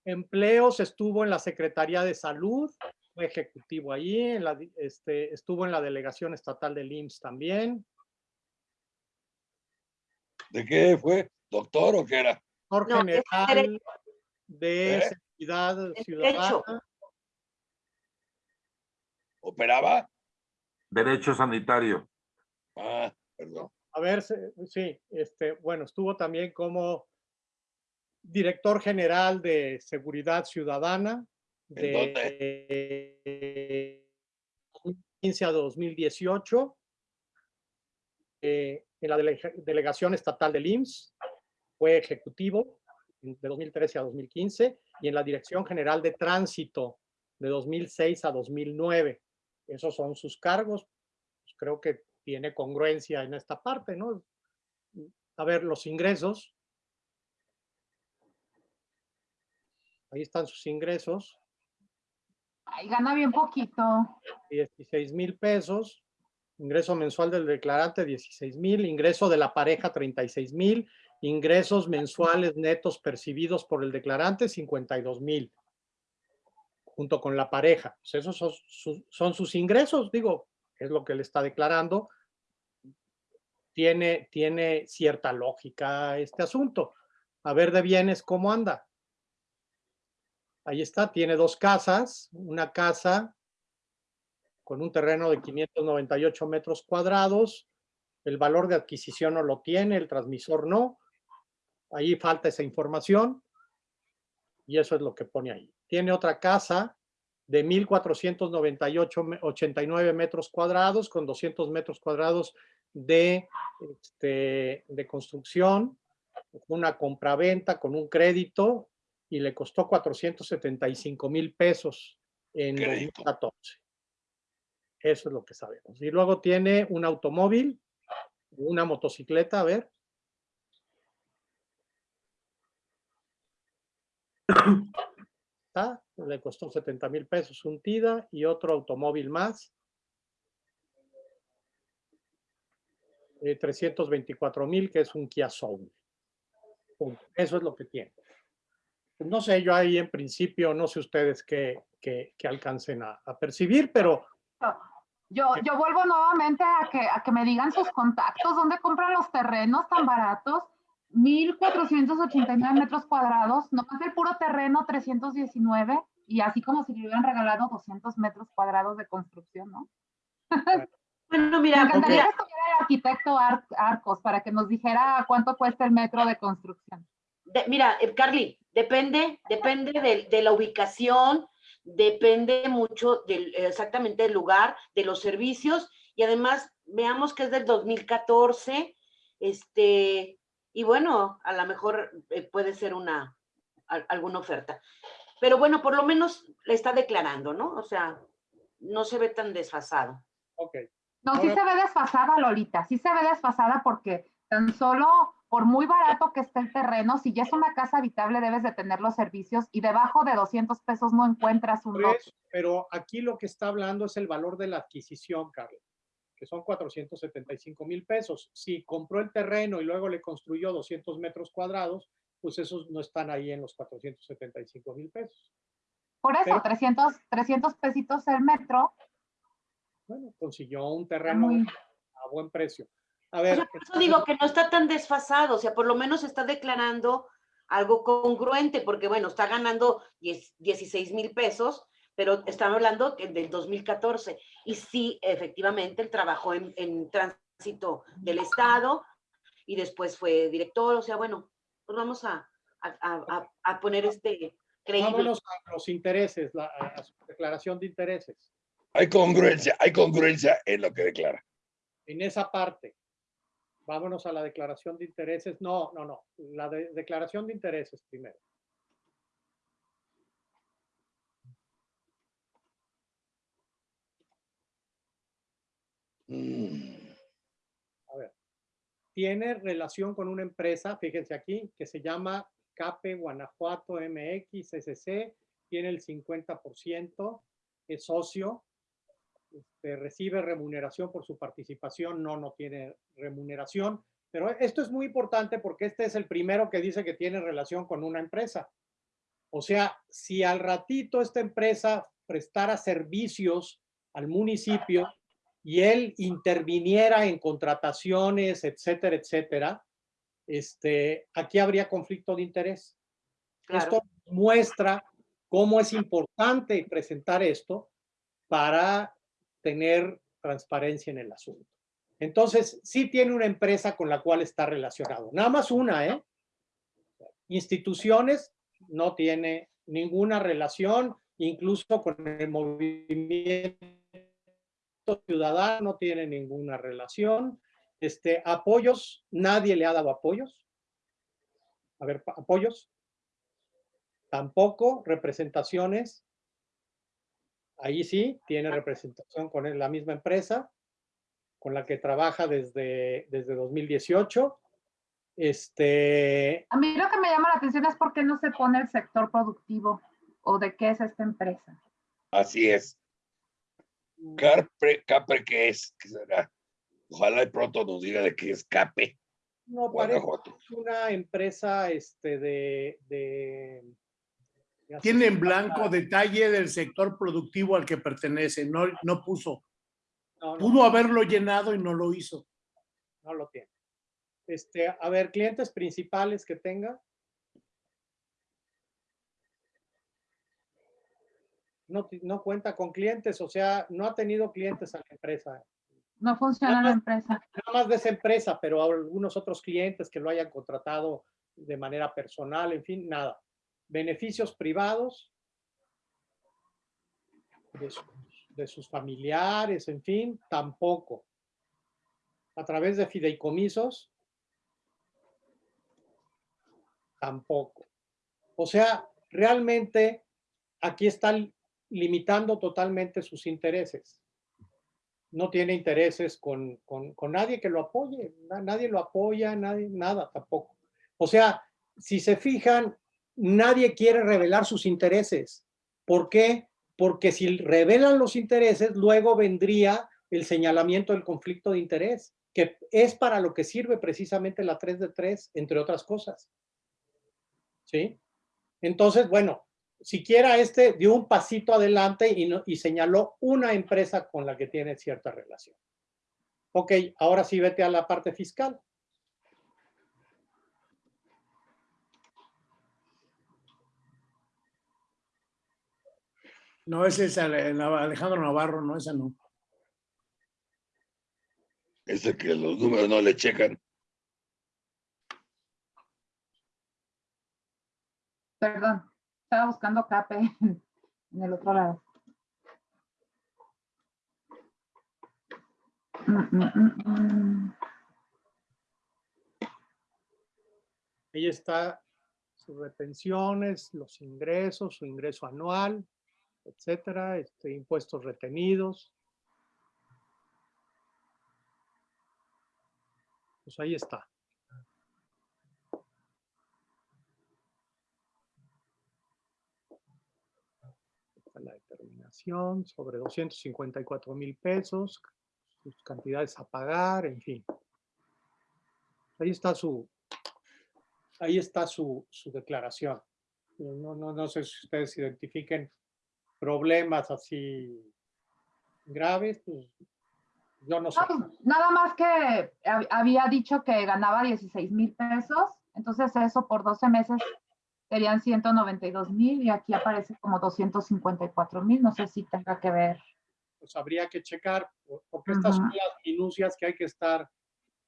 S2: Empleos, estuvo en la Secretaría de Salud, fue ejecutivo allí, en la, di- este, estuvo en la Delegación Estatal del IMSS también.
S4: ¿De qué fue? ¿Doctor o qué era?
S2: Doctor
S6: No,
S2: General de
S4: ¿Eh?
S2: Seguridad Ciudadana.
S6: derecho.
S4: ¿Operaba?
S5: Derecho sanitario.
S4: Ah, perdón.
S2: A ver, sí, este, bueno, estuvo también como director general de Seguridad Ciudadana
S4: ¿En
S2: de 2015 a 2018 eh, en la delega- delegación estatal del IMSS, fue ejecutivo de 2013 a 2015 y en la Dirección General de Tránsito de 2006 a 2009. Esos son sus cargos. Pues creo que tiene congruencia en esta parte, ¿no? A ver, los ingresos. Ahí están sus ingresos,
S3: Ay, gana bien poquito.
S2: 16 mil pesos. Ingreso mensual del declarante, 16 mil. Ingreso de la pareja, 36 mil. Ingresos mensuales netos percibidos por el declarante, 52 mil. Junto con la pareja. Pues esos son sus ingresos, digo, es lo que le está declarando. Tiene, tiene cierta lógica este asunto. A ver de bienes, ¿cómo anda? Ahí está, tiene dos casas, una casa con un terreno de 598 metros cuadrados, el valor de adquisición no lo tiene, el transmisor no, ahí falta esa información y eso es lo que pone ahí. Tiene otra casa de 1.498,89 metros cuadrados con 200 metros cuadrados de, este, de construcción, una compraventa con un crédito y le costó 475 mil pesos en
S4: Crédito.
S2: 2014. Eso es lo que sabemos. Y luego tiene un automóvil, una motocicleta, a ver. Está, le costó 70 mil pesos un TIDA y otro automóvil más. Eh, 324 mil, que es un Kia Soul. Eso es lo que tiene. No sé, yo ahí en principio, no sé ustedes qué, qué- qué alcancen a, a percibir, pero
S3: Yo, yo vuelvo nuevamente a que, a que me digan sus contactos, dónde compran los terrenos tan baratos, 1.489 metros cuadrados, nomás el puro terreno 319, y así como si le hubieran regalado 200 metros cuadrados de construcción, ¿no?
S6: Bueno,
S3: Me
S6: mira,
S3: encantaría
S6: mira,
S3: que estuviera el arquitecto Ar- Arcos para que nos dijera cuánto cuesta el metro de construcción.
S6: de- mira, eh, Carly, depende, depende de, de la ubicación, depende mucho del, exactamente del lugar, de los servicios, y además veamos que es del 2014, este, y bueno, a lo mejor eh, puede ser una, al- alguna oferta. Pero bueno, por lo menos le está declarando, ¿no? O sea, no se ve tan desfasado.
S2: ok.
S3: No, sí se ve desfasada, Lolita, sí se ve desfasada porque tan solo por muy barato que esté el terreno, si ya es una casa habitable debes de tener los servicios y debajo de 200 pesos no encuentras un lote.
S2: pero aquí lo que está hablando es el valor de la adquisición, Carlos, que son 475 mil pesos. Si compró el terreno y luego le construyó 200 metros cuadrados, pues esos no están ahí en los 475 mil pesos.
S3: Por eso,
S2: Pero-
S3: 300, 300 pesitos el metro,
S2: Bueno, consiguió un terreno
S3: muy...
S2: a buen precio. A
S6: O
S2: ver,
S6: sea, por eso digo que no está tan desfasado, o sea, por lo menos está declarando algo congruente, porque bueno, está ganando 10 16 mil pesos, pero estamos hablando que del 2014. Y sí, efectivamente, él trabajó en, en tránsito del Estado y después fue director, o sea, bueno, pues vamos a, a, a- a- a poner este creíble.
S2: vámonos a los intereses, la, a a su declaración de intereses.
S4: Hay congruencia, hay congruencia en lo que declara.
S2: En esa parte, vámonos a la declaración de intereses. No, no, no, la de- declaración de intereses primero.
S4: Mm,
S2: tiene relación con una empresa, fíjense aquí, que se llama CAPE Guanajuato MX SC, tiene el 50%, es socio, este, recibe remuneración por su participación, no, no tiene remuneración, pero esto es muy importante porque este es el primero que dice que tiene relación con una empresa. O sea, si al ratito esta empresa prestara servicios al municipio, y él interviniera en contrataciones, etcétera, etcétera, este, aquí habría conflicto de interés.
S6: Claro.
S2: Esto muestra cómo es importante presentar esto para tener transparencia en el asunto. Entonces, sí tiene una empresa con la cual está relacionado. Nada más una, ¿eh? Instituciones no tiene ninguna relación, incluso con el movimiento ciudadano no tiene ninguna relación. Este, apoyos, nadie le ha dado apoyos. A ver, apoyos. Tampoco representaciones. Ahí sí, tiene representación con la misma empresa con la que trabaja desde, desde 2018. Este,
S3: A mí lo que me llama la atención es por qué no se pone el sector productivo o de qué es esta empresa.
S4: Así es. Capre, Capre, ¿qué es? ¿Qué será? Ojalá y pronto nos diga de qué es Cape.
S2: no parece
S4: Guanajuato.
S2: una empresa este, de, de, de
S1: Tiene en blanco detalle del sector productivo al que pertenece, no, no puso.
S2: No, no.
S1: Pudo haberlo llenado y no lo hizo.
S2: no lo tiene. Este, a ver, clientes principales que tenga. No, no cuenta con clientes, o sea, no ha tenido clientes a la empresa.
S3: No funciona la empresa.
S2: Nada más de esa empresa, pero a algunos otros clientes que lo hayan contratado de manera personal, en fin, nada. Beneficios privados. de sus, de sus familiares, en fin, tampoco. A través de fideicomisos, tampoco. O sea, realmente aquí están limitando totalmente sus intereses. No tiene intereses con, con- nadie que lo apoye, na- nadie lo apoya, nada tampoco. O sea, si se fijan, nadie quiere revelar sus intereses. ¿Por qué? Porque si revelan los intereses, luego vendría el señalamiento del conflicto de interés, que es para lo que sirve precisamente la 3 de 3, entre otras cosas. ¿Sí? Entonces, bueno, siquiera este dio un pasito adelante y, no- y señaló una empresa con la que tiene cierta relación. Ok, ahora sí vete a la parte fiscal.
S1: No, ese es Ale- Alejandro Navarro, no, esa no.
S4: Ese que los números no le checan.
S3: Perdón, estaba buscando CAPE en el otro lado. Mm, mm, mm.
S2: Ahí está sus retenciones, los ingresos, su ingreso anual, etcétera, este, impuestos retenidos. Pues ahí. Está La determinación sobre 254 mil pesos, sus cantidades a pagar, en fin. Ahí está su, ahí está su, su declaración. No, no, no sé si ustedes identifiquen problemas así graves, pues yo no sé.
S3: No, pues, nada más que hab- había dicho que ganaba 16 mil pesos, entonces eso por 12 meses serían 192 mil y aquí aparece como 254 mil, no sé si tenga que ver.
S2: Pues habría que checar, por- porque estas son
S3: Ujú.
S2: las minucias que hay que estar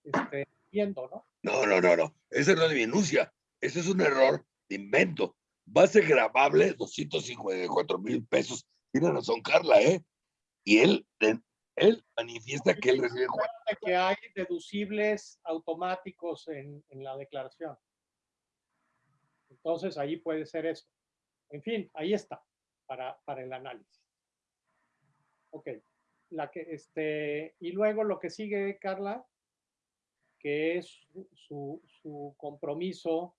S2: este, viendo, ¿no?
S4: No, no, no, no. Ese no es minucia. Ese es un error de invento. Base grabable, 254 mil pesos. Tiene razón Carla, ¿eh? Y él, él manifiesta que él recibe
S2: que hay deducibles automáticos en, en la declaración. Entonces, ahí puede ser eso. En fin, ahí está, para, para el análisis. Ok, la que, este, y luego lo que sigue, Carla, que es su- su, compromiso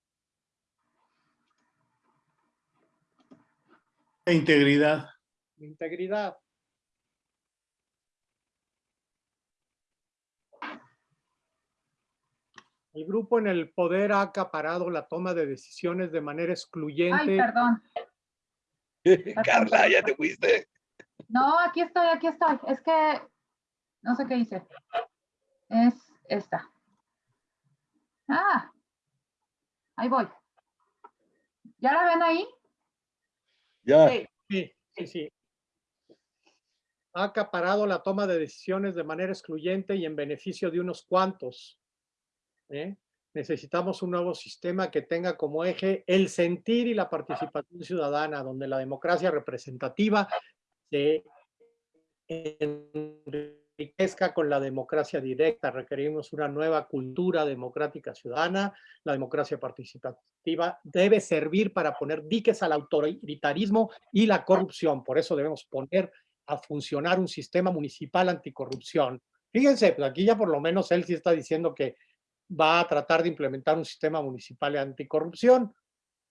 S1: De integridad.
S2: de integridad. El grupo en el poder ha acaparado la toma de decisiones de manera
S3: Ay,
S2: excluyente.
S3: perdón.
S4: Carla, ya te fuiste.
S3: No, aquí estoy, aquí estoy. Es que no sé qué hice. Es esta. Ah, ahí voy. ¿Ya la ven ahí?
S4: Ya.
S6: Sí.
S2: Sí, sí, sí. Ha acaparado la toma de decisiones de manera excluyente y en beneficio de unos cuantos. ¿Eh? Necesitamos un nuevo sistema que tenga como eje el sentir y la participación ciudadana, donde la democracia representativa se enriquezca con la democracia directa. Requerimos una nueva cultura democrática ciudadana. La democracia participativa debe servir para poner diques al autoritarismo y la corrupción. Por eso debemos poner a funcionar un sistema municipal anticorrupción. Fíjense, pues aquí ya por lo menos él sí está diciendo que va a tratar de implementar un sistema municipal anticorrupción.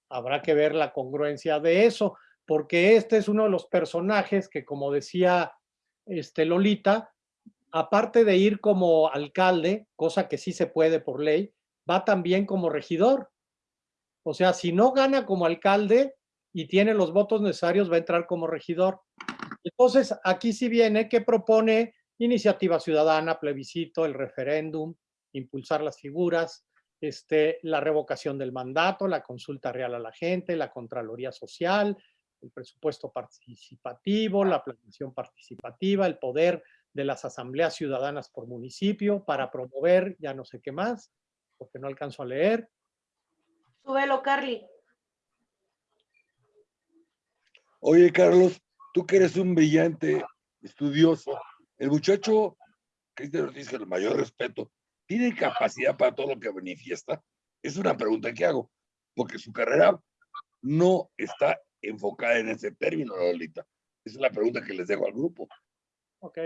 S2: Habrá que ver la congruencia de eso, porque este es uno de los personajes que, como decía este Lolita, aparte de ir como alcalde, cosa que sí se puede por ley, va también como regidor. O sea, si no gana como alcalde y tiene los votos necesarios, va a entrar como regidor. Entonces, aquí sí viene que propone iniciativa ciudadana, plebiscito, el referéndum, impulsar las figuras, este, la revocación del mandato, la consulta real a la gente, la Contraloría Social, el presupuesto participativo, la planeación participativa, el poder de las asambleas ciudadanas por municipio para promover, ya no sé qué más, porque no alcanzo a leer.
S6: Súbelo, Carly.
S4: Oye, Carlos, tú que eres un brillante estudioso, el muchacho Cristian Ortiz, con el mayor respeto, ¿tiene capacidad para todo lo que manifiesta? Es una pregunta que hago, porque su carrera no está enfocada en ese término, Lolita. Esa es la pregunta que les dejo al grupo.
S2: Ok.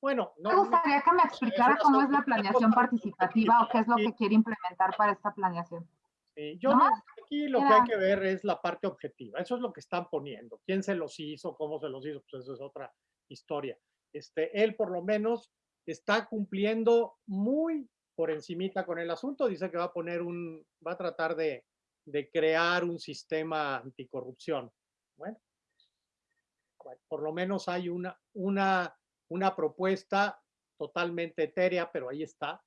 S2: Bueno,
S3: Me
S2: no,
S3: gustaría que me explicara cómo es la planeación participativa o qué es lo que quiere implementar para esta planeación.
S2: Sí, yo aquí lo que hay que ver es la parte objetiva. Eso es lo que están poniendo. ¿Quién se los hizo? ¿Cómo se los hizo? Pues eso es otra historia. Este, él por lo menos está cumpliendo muy por encimita con el asunto. Dice que va a poner un, va a tratar de, de crear un sistema anticorrupción. Bueno, por lo menos hay una, una, una propuesta totalmente etérea, pero ahí está.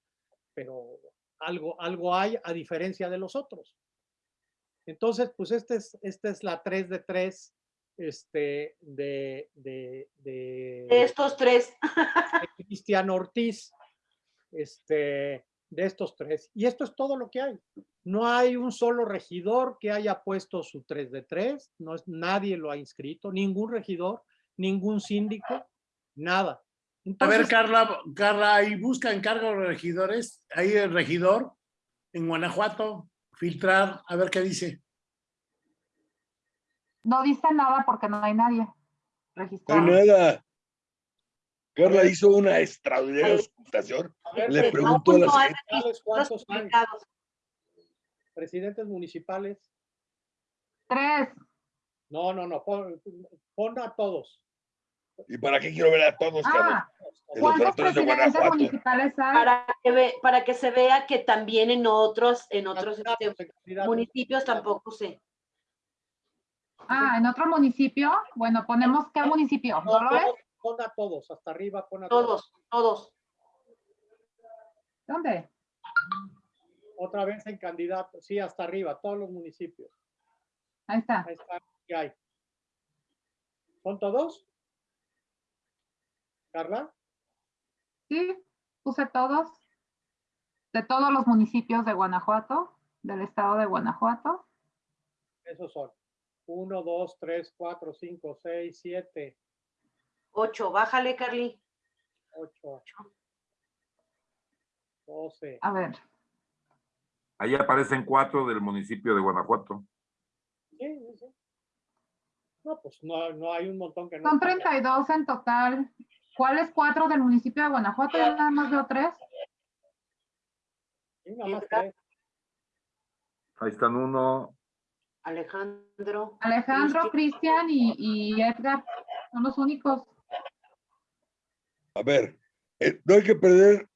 S2: Pero algo, algo hay a diferencia de los otros. Entonces, pues este es, esta es la 3 de 3 este, de, de, de,
S6: De estos tres.
S2: de Cristian Ortiz, este, de estos tres. Y esto es todo lo que hay. No hay un solo regidor que haya puesto su 3 de 3, no es, nadie lo ha inscrito, ningún regidor, ningún síndico, nada.
S1: A ver, Carla, Carla, ahí busca encargo de regidores, ahí el regidor en Guanajuato, filtrar, a ver qué dice.
S3: No dice nada porque no hay nadie
S4: No hay
S3: registrado.
S4: nada. Carla hizo una extraordinaria
S2: ver,
S4: Le
S6: Sí,
S4: preguntó a
S6: no,
S4: la
S2: ¿cuántos hay? presidentes municipales.
S3: Tres.
S2: No, no, no, pon, pon a todos.
S4: ¿Y para qué quiero ver a todos?
S3: Ah, ¿cuántos presidentes municipales hay?
S6: Para que, ve- para que se vea que también en otros, en otros este, municipios tampoco sé.
S3: Ah, en otro municipio. Bueno, ponemos qué municipio.
S2: No, todos, pon a todos, hasta arriba pon a todos.
S6: Todos, todos.
S3: ¿Dónde?
S2: Otra vez en candidatos, sí, hasta arriba, todos los municipios.
S3: Ahí está.
S2: Ahí está, ¿qué hay? ¿Son todos? Carla,
S3: Sí, puse todos. De todos los municipios de Guanajuato, del estado de Guanajuato.
S2: esos son. Uno, dos, tres, cuatro, cinco, seis, siete,
S6: Ocho, bájale, Carly.
S2: ocho, doce.
S3: A ver,
S5: Ahí aparecen cuatro del municipio de Guanajuato.
S2: Sí, sí, sí. No, pues no, no hay un montón que no.
S3: son
S2: están.
S3: 32 en total. ¿Cuáles cuatro del municipio de Guanajuato? Yo nada más veo tres.
S2: Sí, nada más tres.
S5: Ahí están uno,
S6: Alejandro.
S3: Alejandro,
S6: Cristian.
S3: Cristian y, y Edgar. Son los únicos.
S4: A ver, eh, no hay que perder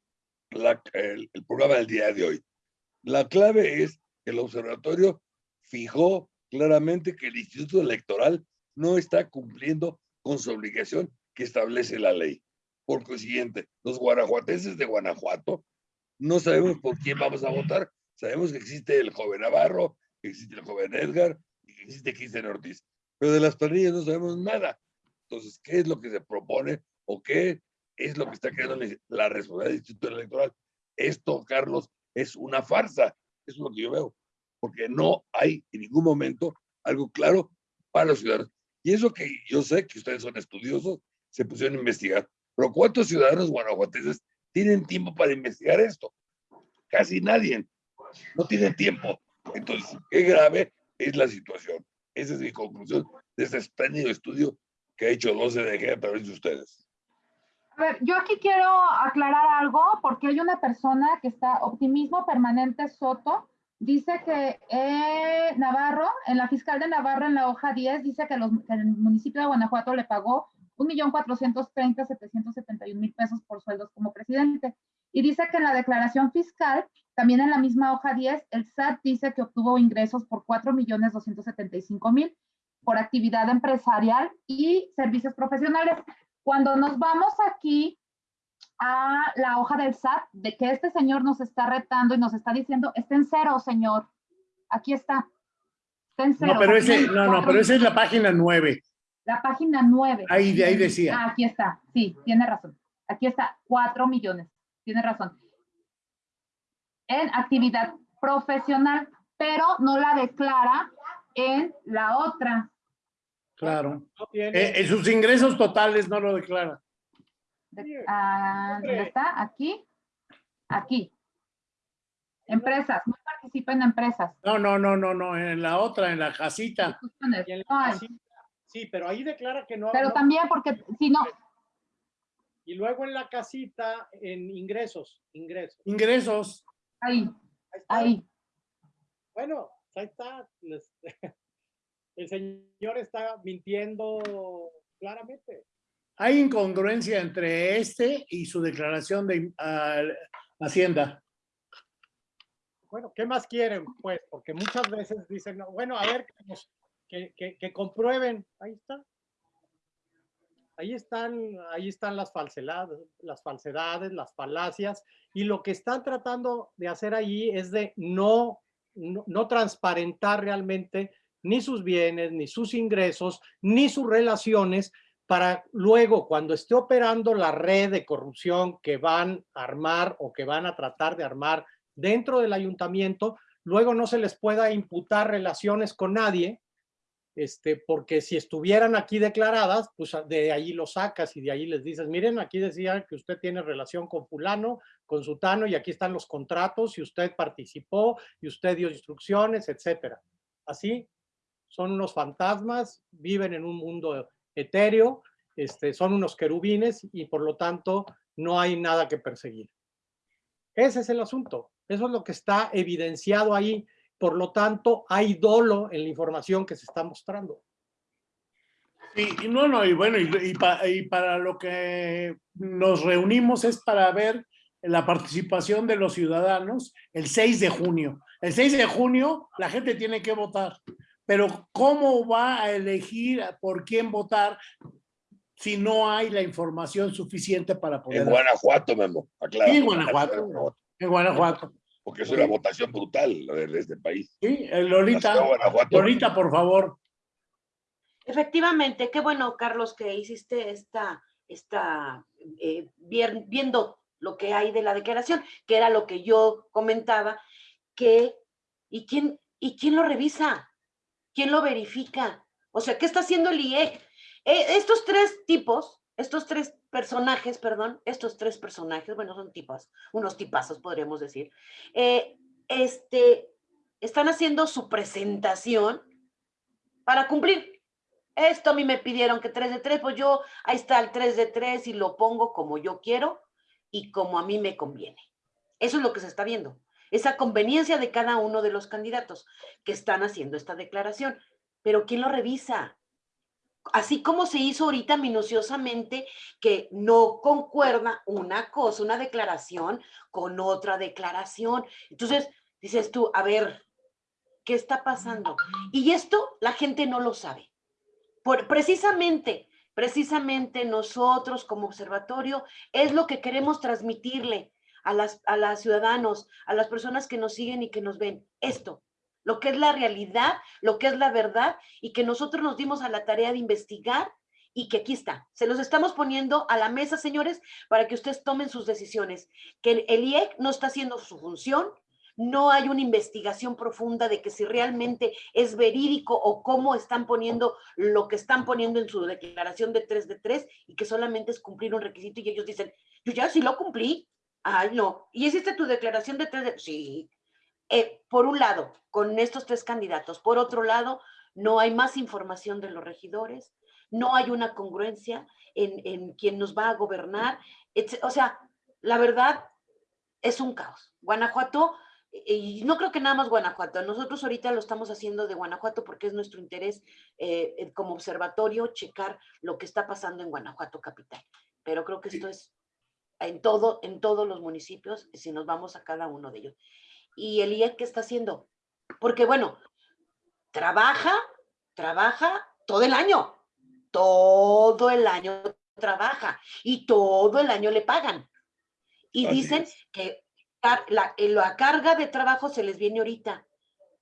S4: el programa del día de hoy. La clave es que el observatorio fijó claramente que el Instituto Electoral no está cumpliendo con su obligación que establece la ley. Por consiguiente, los guanajuatenses de Guanajuato no sabemos por quién vamos a votar. Sabemos que existe el joven Navarro, que existe el joven Edgar y que existe Cristian Ortiz. Pero de las planillas no sabemos nada. Entonces, ¿qué es lo que se propone o qué es lo que está creando la- responsabilidad del Instituto Electoral? Esto, Carlos, es una farsa. Eso es lo que yo veo. Porque no hay en ningún momento algo claro para los ciudadanos. Y eso que yo sé que ustedes son estudiosos, se pusieron a investigar. Pero ¿cuántos ciudadanos guanajuatenses tienen tiempo para investigar esto? Casi nadie. No tienen tiempo. Entonces, qué grave es la situación. Esa es mi conclusión de este espléndido estudio que ha hecho 12 de a través de ustedes.
S3: Yo aquí quiero aclarar algo porque hay una persona que está, Optimismo Permanente Soto, dice que eh, Navarro, en la fiscal de Navarro, en la hoja 10, dice que, los, que el municipio de Guanajuato le pagó 1.430.771.000 pesos por sueldos como presidente. Y dice que en la declaración fiscal, también en la misma hoja 10, el SAT dice que obtuvo ingresos por 4.275.000 por actividad empresarial y servicios profesionales. Cuando nos vamos aquí a la hoja del SAT, de que este señor nos está retando y nos está diciendo, está en cero, señor. Aquí está. Está en cero.
S1: No, pero ese, no, no, pero esa es la página nueve.
S3: la página 9.
S1: Ahí, de ahí decía.
S3: Ah, aquí está. Sí, tiene razón. Aquí está, 4 millones. Tiene razón. En actividad profesional, pero no la declara en la otra.
S1: Claro.
S2: No tiene,
S1: Eh, en sus ingresos totales no lo declara.
S3: De- ah, ¿Dónde está? Aquí. Aquí. Empresas, no participa en empresas.
S1: No, no, no, no, no, en la otra, en la casita.
S3: Discúlpenme.
S2: y en la
S3: Ay,
S2: casita, sí, pero ahí declara que no.
S3: Pero
S2: no-
S3: también porque si no,
S2: Y luego en la casita, en ingresos, ingresos.
S1: Ingresos.
S3: ahí,
S2: Ahí está.
S3: ahí.
S2: Bueno, ahí está. El señor está mintiendo claramente.
S1: Hay incongruencia entre este y su declaración de Hacienda.
S2: Bueno, ¿qué más quieren? Pues, porque muchas veces dicen, "No, bueno, a ver, que, comprueben. Ahí está. Ahí están, ahí están las falsedades, las falsedades, las falacias, y lo que están tratando de hacer ahí es de no, no, no transparentar realmente ni sus bienes, ni sus ingresos, ni sus relaciones, para luego, cuando esté operando la red de corrupción que van a armar o que van a tratar de armar dentro del ayuntamiento, luego no se les pueda imputar relaciones con nadie, este, porque si estuvieran aquí declaradas, pues de ahí lo sacas y de ahí les dices, miren, aquí decía que usted tiene relación con fulano, con sutano, y aquí están los contratos, y usted participó, y usted dio instrucciones, etcétera. Así, son unos fantasmas, viven en un mundo etéreo, este, son unos querubines, y por lo tanto no hay nada que perseguir. Ese es el asunto. Eso es lo que está evidenciado ahí. Por lo tanto, hay dolo en la información que se está mostrando.
S1: Y no, no, y bueno, y, y y para lo que nos reunimos es para ver la participación de los ciudadanos el 6 de junio. El 6 de junio la gente tiene que votar, pero ¿cómo va a elegir por quién votar si no hay la información suficiente para poder?
S4: En Guanajuato, Memo, aclara.
S1: Sí, en Guanajuato. En Guanajuato.
S4: Porque es una votación brutal la de, este país.
S1: Sí, Lolita. Lolita, por favor.
S6: Efectivamente, qué bueno, Carlos, que hiciste esta, esta eh, viendo lo que hay de la declaración, que era lo que yo comentaba, que, ¿y quién, ¿y quién lo revisa? ¿Quién lo verifica? O sea, ¿qué está haciendo el IEC? Eh, estos tres tipos, estos tres personajes, perdón, estos tres personajes, bueno, son tipos, unos tipazos podríamos decir, eh, este, están haciendo su presentación para cumplir. Esto a mí me pidieron que 3 de 3, pues yo, ahí está el 3 de 3 y lo pongo como yo quiero y como a mí me conviene. Eso es lo que se está viendo. Esa conveniencia de cada uno de los candidatos que están haciendo esta declaración. Pero ¿quién lo revisa? Así como se hizo ahorita minuciosamente que no concuerda una cosa, una declaración con otra declaración. Entonces, dices tú, a ver, ¿qué está pasando? Y esto la gente no lo sabe. Por, precisamente, precisamente nosotros como observatorio es lo que queremos transmitirle a las, a las ciudadanos, a las personas que nos siguen y que nos ven. Esto, lo que es la realidad, lo que es la verdad y que nosotros nos dimos a la tarea de investigar y que aquí está. Se los estamos poniendo a la mesa, señores, para que ustedes tomen sus decisiones. Que el IEC no está haciendo su función, no hay una investigación profunda de que si realmente es verídico o cómo están poniendo lo que están poniendo en su declaración de 3 de 3 y que solamente es cumplir un requisito y ellos dicen, yo ya sí lo cumplí. Ay, no. ¿Y hiciste tu declaración de 3 de Sí. Eh, por un lado, con estos tres candidatos. Por otro lado, no hay más información de los regidores, no hay una congruencia en, en quién nos va a gobernar. etc. O sea, la verdad es un caos. Guanajuato y no creo que nada más Guanajuato, nosotros ahorita lo estamos haciendo de Guanajuato porque es nuestro interés eh, como observatorio checar lo que está pasando en Guanajuato capital. Pero creo que esto es en, todo, en todos los municipios, si nos vamos a cada uno de ellos. ¿Y el IEC qué está haciendo? Porque bueno, trabaja, trabaja todo el año, todo el año trabaja y todo el año le pagan. Y
S4: Así
S6: dicen
S4: es.
S6: que la, la carga de trabajo se les viene ahorita.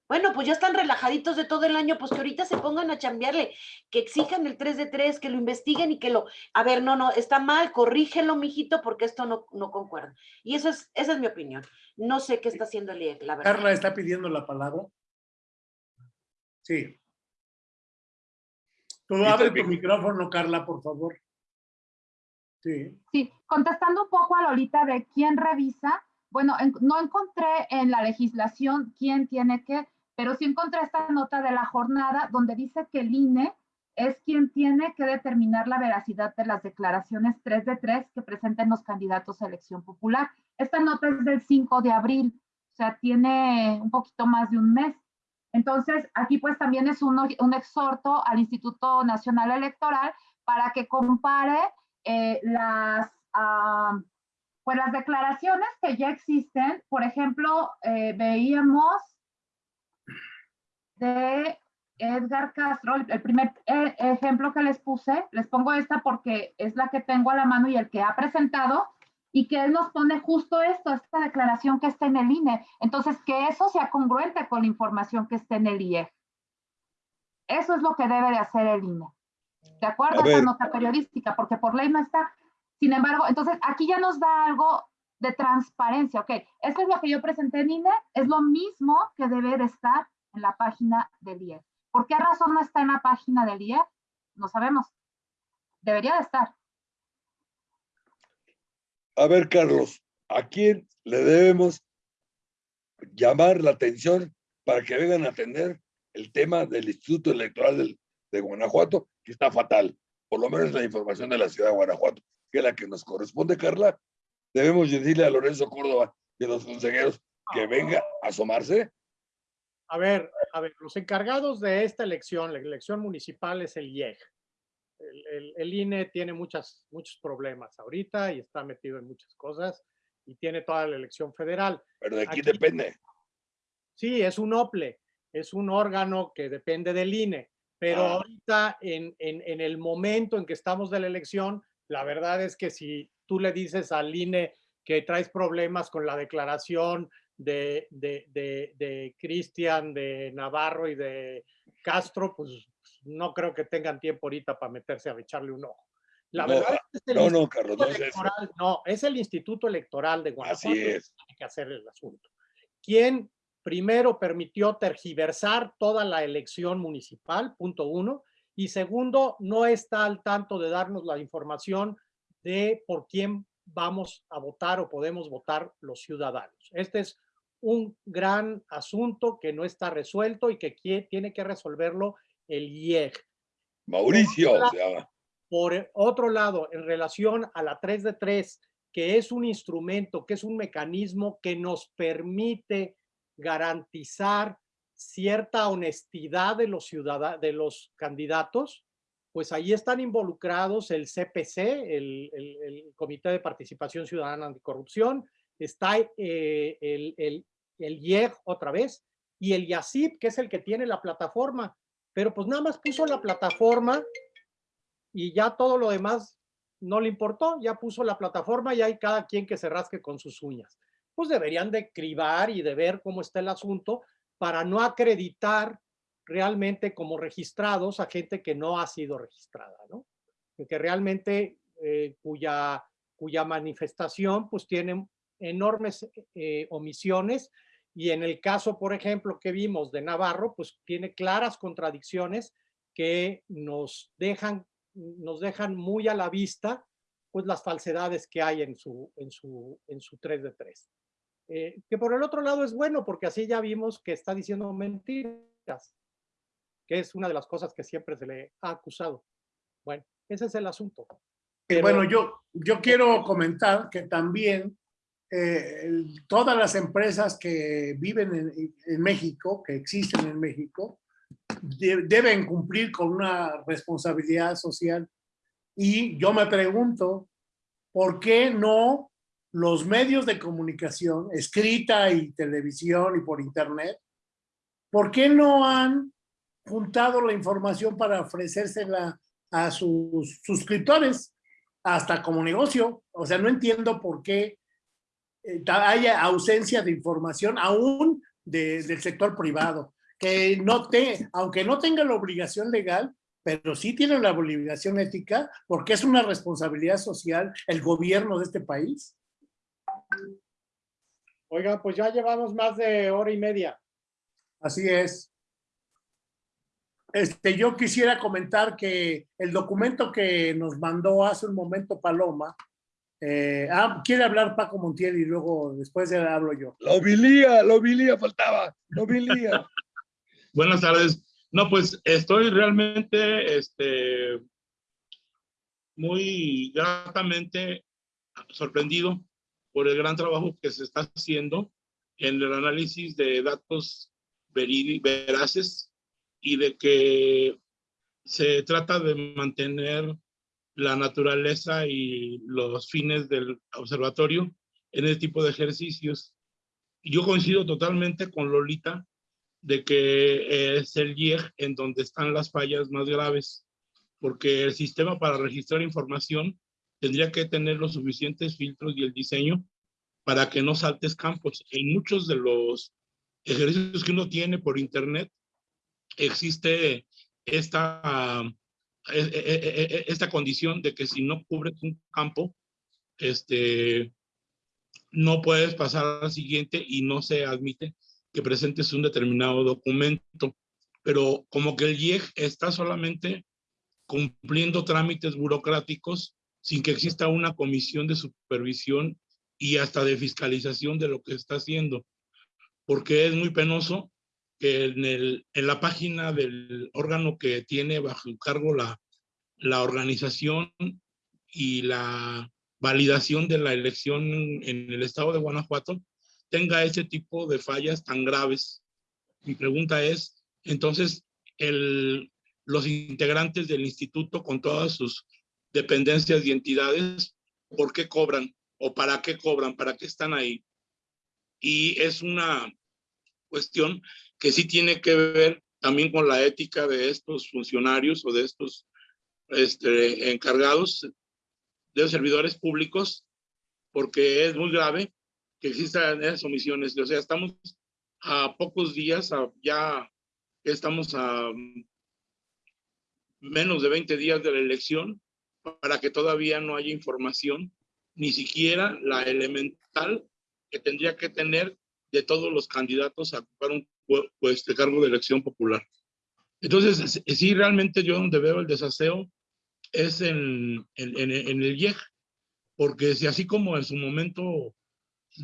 S6: Bueno, pues ya están relajaditos de todo el año, pues que ahorita se pongan a chambearle, que exijan el 3 de 3, que lo investiguen y que lo, a ver, no, no, está mal, corrígelo, mijito, porque esto no, no concuerda. Y eso es, esa es mi opinión. No sé qué está haciendo el IEC, la verdad.
S1: Carla está pidiendo la palabra. Sí. Tú abre tu micrófono, Carla, por favor. Sí.
S3: Sí, contestando un poco a Lolita de quién revisa, bueno, en- no encontré en la legislación quién tiene que, pero sí encontré esta nota de la jornada donde dice que el INE es quien tiene que determinar la veracidad de las declaraciones 3 de 3 que presenten los candidatos a elección popular. Esta nota es del 5 de abril, o sea, tiene un poquito más de un mes. Entonces, aquí pues también es un, un exhorto al Instituto Nacional Electoral para que compare eh, las, pues las declaraciones que ya existen. Por ejemplo, eh, veíamos de Edgar Castro, el primer eh, ejemplo que les puse, les pongo esta porque es la que tengo a la mano y el que ha presentado, y que él nos pone justo esto, esta declaración que está en el INE. Entonces, que eso sea congruente con la información que está en el IE. Eso es lo que debe de hacer el INE. De acuerdo
S4: A
S3: a esta
S4: ver.
S3: nota periodística, porque por ley no está. Sin embargo, entonces aquí ya nos da algo de transparencia. Ok, esto es lo que yo presenté en INE, es lo mismo que debe de estar en la página del IE. ¿Por qué razón no está en la página del IE? No sabemos. Debería de estar.
S4: A ver, Carlos, ¿a quién le debemos llamar la atención para que vengan a atender el tema del Instituto Electoral de Guanajuato, que está fatal? Por lo menos la información de la ciudad de Guanajuato, que es la que nos corresponde, Carla. Debemos decirle a Lorenzo Córdoba y a los consejeros que venga a asomarse.
S2: A ver, a ver, los encargados de esta elección, la elección municipal es el IEG. El, el- el INE tiene muchas, muchos problemas ahorita y está metido en muchas cosas y tiene toda la elección federal.
S4: Pero de quién
S2: Aquí-
S4: depende.
S2: Sí, es un OPLE, es un órgano que depende del INE, pero
S4: Ah.
S2: ahorita en, en- en el momento en que estamos de la elección, la verdad es que si tú le dices al INE que traes problemas con la declaración de, de, de, de Cristian, de Navarro y de Castro, pues no creo que tengan tiempo ahorita para meterse a echarle un ojo. La
S4: No,
S2: verdad es que el
S4: No, no, Carlos, no es.
S2: Electoral- no, es el Instituto Electoral de Guanajuato
S4: Así es.
S2: tiene que hacer el asunto. ¿Quién primero permitió tergiversar toda la elección municipal? Punto uno. Y segundo, no está al tanto de darnos la información de por quién vamos a votar o podemos votar los ciudadanos. Este es un gran asunto que no está resuelto y que tiene que resolverlo el IEG.
S4: Mauricio
S2: Hola.
S4: se llama.
S2: Por otro lado, en relación a la 3 de 3, que es un instrumento, que es un mecanismo que nos permite garantizar cierta honestidad de los ciudadanos, de los candidatos, pues ahí están involucrados el CPC, el, Comité de Participación Ciudadana Anticorrupción, está eh, el, el, el IEG otra vez, y el YACIP, que es el que tiene la plataforma, pero pues nada más puso la plataforma y ya todo lo demás no le importó, ya puso la plataforma y hay cada quien que se rasque con sus uñas. Pues deberían de cribar y de ver cómo está el asunto para no acreditar realmente como registrados a gente que no ha sido registrada, ¿no? Que realmente eh, cuya, cuya manifestación pues tiene enormes eh, omisiones y en el caso, por ejemplo, que vimos de Navarro, pues tiene claras contradicciones que nos dejan nos dejan muy a la vista pues las falsedades que hay en su, en su, en su 3 de 3. Eh, que por el otro lado es bueno porque así ya vimos que está diciendo mentiras, que es una de las cosas que siempre se le ha acusado. Bueno, ese es el asunto. Pero-
S1: bueno, yo, yo quiero comentar que también eh, el- todas las empresas que viven en, en México, que existen en México, de- deben cumplir con una responsabilidad social. Y yo me pregunto, ¿por qué no los medios de comunicación, escrita y televisión y por internet, ¿por qué no han juntado la información para ofrecérsela a sus suscriptores? hasta como negocio. O sea, no entiendo por qué eh, haya ausencia de información aún de- del sector privado, que no te, aunque no tenga la obligación legal, pero sí tiene la obligación ética, porque es una responsabilidad social el gobierno de este país.
S2: Oiga, pues ya llevamos más de hora y media.
S1: Así es. Este, yo quisiera comentar que el documento que nos mandó hace un momento Paloma, eh, ah, quiere hablar Paco Montiel y luego después hablo yo.
S4: La homilía, la homilía faltaba, la homilía.
S7: Buenas tardes. No, pues estoy realmente este, muy gratamente sorprendido por el gran trabajo que se está haciendo en el análisis de datos veraces y de que se trata de mantener la naturaleza y los fines del observatorio en este tipo de ejercicios. Yo coincido totalmente con Lolita de que es el IEG en donde están las fallas más graves, porque el sistema para registrar información tendría que tener los suficientes filtros y el diseño para que no saltes campos. En muchos de los ejercicios que uno tiene por internet, existe esta, e, e, e, esta condición de que si no cubres un campo, este, no puedes pasar al siguiente y no se admite que presentes un determinado documento. Pero como que el IEG está solamente cumpliendo trámites burocráticos sin que exista una comisión de supervisión y hasta de fiscalización de lo que está haciendo. Porque es muy penoso que en, el, en la página del órgano que tiene bajo cargo la, la organización y la validación de la elección en el estado de Guanajuato tenga ese tipo de fallas tan graves. Mi pregunta es, entonces, el, los integrantes del instituto con todas sus dependencias y entidades, ¿por qué cobran? ¿O para qué cobran? ¿Para qué están ahí? Y es una cuestión que sí tiene que ver también con la ética de estos funcionarios o de estos este, encargados de los servidores públicos, porque es muy grave que existan esas omisiones. O sea, estamos a pocos días, ya estamos a menos de 20 días de la elección, para que todavía no haya información, ni siquiera la elemental que tendría que tener de todos los candidatos a ocupar un pues, este cargo de elección popular. Entonces, sí, realmente yo donde veo el desaseo es en, en, en, el IEG, porque si así como en su momento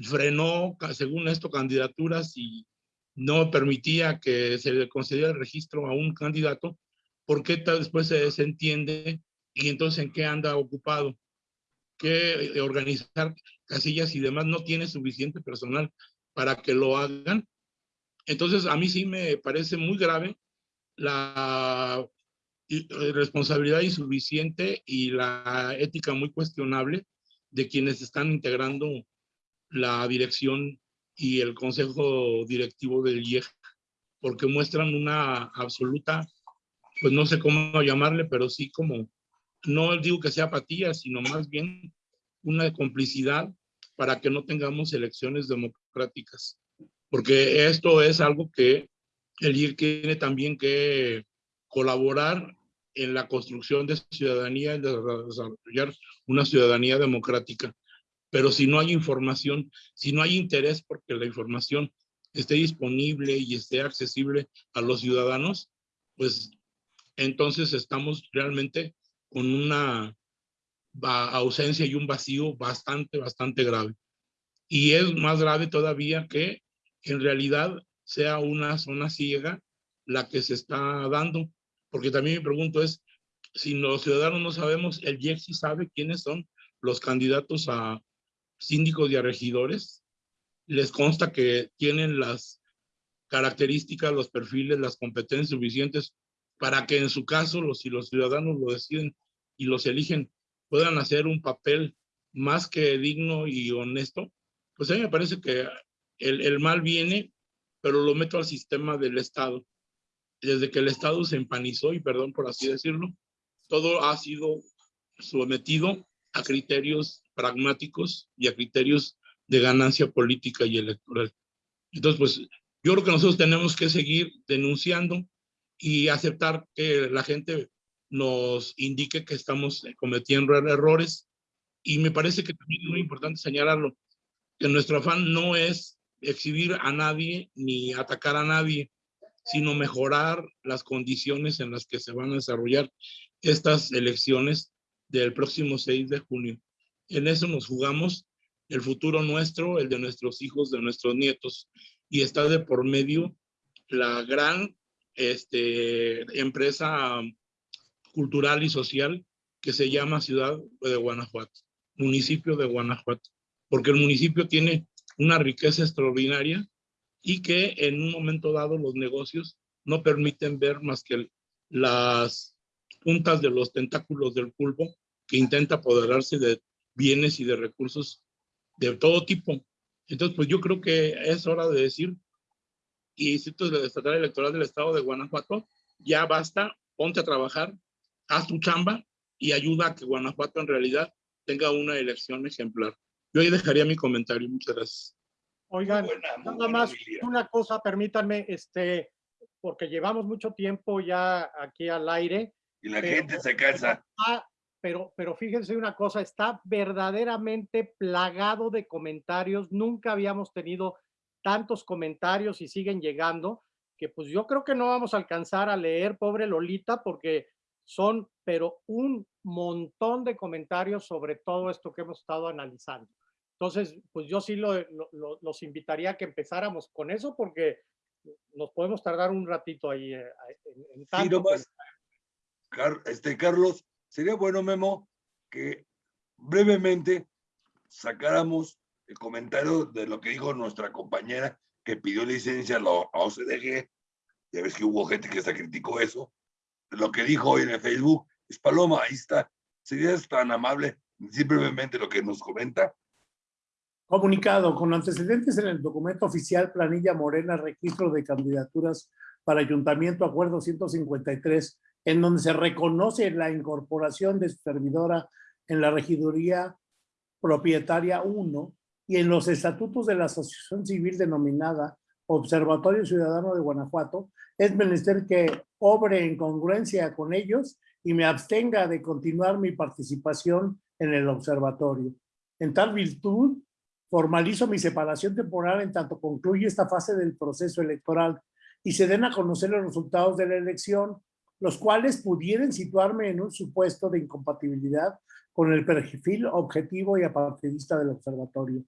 S7: frenó, según esto, candidaturas y no permitía que se le concediera el registro a un candidato, ¿por qué después se desentiende y entonces en qué anda ocupado? Que eh, organizar casillas y demás no tiene suficiente personal para que lo hagan entonces, a mí sí me parece muy grave la eh, responsabilidad insuficiente y la ética muy cuestionable de quienes están integrando la dirección y el consejo directivo del IEG, porque muestran una absoluta, pues no sé cómo llamarle, pero sí como, no digo que sea apatía, sino más bien una complicidad para que no tengamos elecciones democráticas porque esto es algo que el IEC tiene también que colaborar en la construcción de ciudadanía, en desarrollar una ciudadanía democrática. Pero si no hay información, si no hay interés porque la información esté disponible y esté accesible a los ciudadanos, pues entonces estamos realmente con una ausencia y un vacío bastante, bastante grave. Y es más grave todavía que en realidad sea una zona ciega la que se está dando. Porque también me pregunto es, si los ciudadanos no sabemos, el IEC sí sabe quiénes son los candidatos a síndicos y a regidores. Les consta que tienen las características, los perfiles, las competencias suficientes para que en su caso, los, si los ciudadanos lo deciden y los eligen, puedan hacer un papel más que digno y honesto. Pues a mí me parece que el, mal viene, pero lo meto al sistema del Estado. Desde que el Estado se empanizó, y perdón por así decirlo, todo ha sido sometido a criterios pragmáticos y a criterios de ganancia política y electoral. Entonces, pues yo creo que nosotros tenemos que seguir denunciando y aceptar que la gente nos indique que estamos cometiendo errores. Y me parece que también es muy importante señalarlo, que nuestro afán no es exhibir a nadie ni atacar a nadie, sino mejorar las condiciones en las que se van a desarrollar estas elecciones del próximo 6 de junio. En eso nos jugamos el futuro nuestro, el de nuestros hijos, de nuestros nietos, y está de por medio la gran este, empresa cultural y social que se llama Ciudad de Guanajuato, municipio de Guanajuato, porque el municipio tiene una riqueza extraordinaria y que en un momento dado los negocios no permiten ver más que las puntas de los tentáculos del pulpo que intenta apoderarse de bienes y de recursos de todo tipo. Entonces, pues yo creo que es hora de decir, y Instituto de Estatal Electoral del Estado de Guanajuato, ya basta, ponte a trabajar, haz tu chamba y ayuda a que Guanajuato en realidad tenga una elección ejemplar. Yo ahí dejaría mi comentario. Muchas gracias.
S2: Oigan,
S4: buena, muy
S2: nada
S4: buena
S2: más una cosa, permítanme, este, porque llevamos mucho tiempo ya aquí al aire.
S4: Y la
S2: Pero-
S4: gente se cansa.
S2: Ah, pero, pero fíjense una cosa, está verdaderamente plagado de comentarios. Nunca habíamos tenido tantos comentarios y siguen llegando, que pues yo creo que no vamos a alcanzar a leer, pobre Lolita, porque son, pero un montón de comentarios sobre todo esto que hemos estado analizando. Entonces, pues yo sí lo- lo- lo- los invitaría a que empezáramos con eso, porque nos podemos tardar un ratito ahí eh, en, en
S4: Sí,
S2: tanto
S4: nomás, Car- este, Carlos, sería bueno, Memo, que brevemente sacáramos el comentario de lo que dijo nuestra compañera que pidió licencia a la OCDG. Ya ves que hubo gente que hasta criticó eso. Lo que dijo hoy en el Facebook es Paloma, ahí está. ¿Serías tan amable decir brevemente lo que nos comenta?
S1: Comunicado con antecedentes en el documento oficial Planilla Morena Registro de Candidaturas para Ayuntamiento Acuerdo 153, en donde se reconoce la incorporación de su servidora en la regiduría propietaria 1 y en los estatutos de la asociación civil denominada Observatorio Ciudadano de Guanajuato, es menester que obre en congruencia con ellos y me abstenga de continuar mi participación en el observatorio. En tal virtud, formalizo mi separación temporal en tanto concluye esta fase del proceso electoral y se den a conocer los resultados de la elección, los cuales pudieran situarme en un supuesto de incompatibilidad con el perfil objetivo y apartidista del observatorio.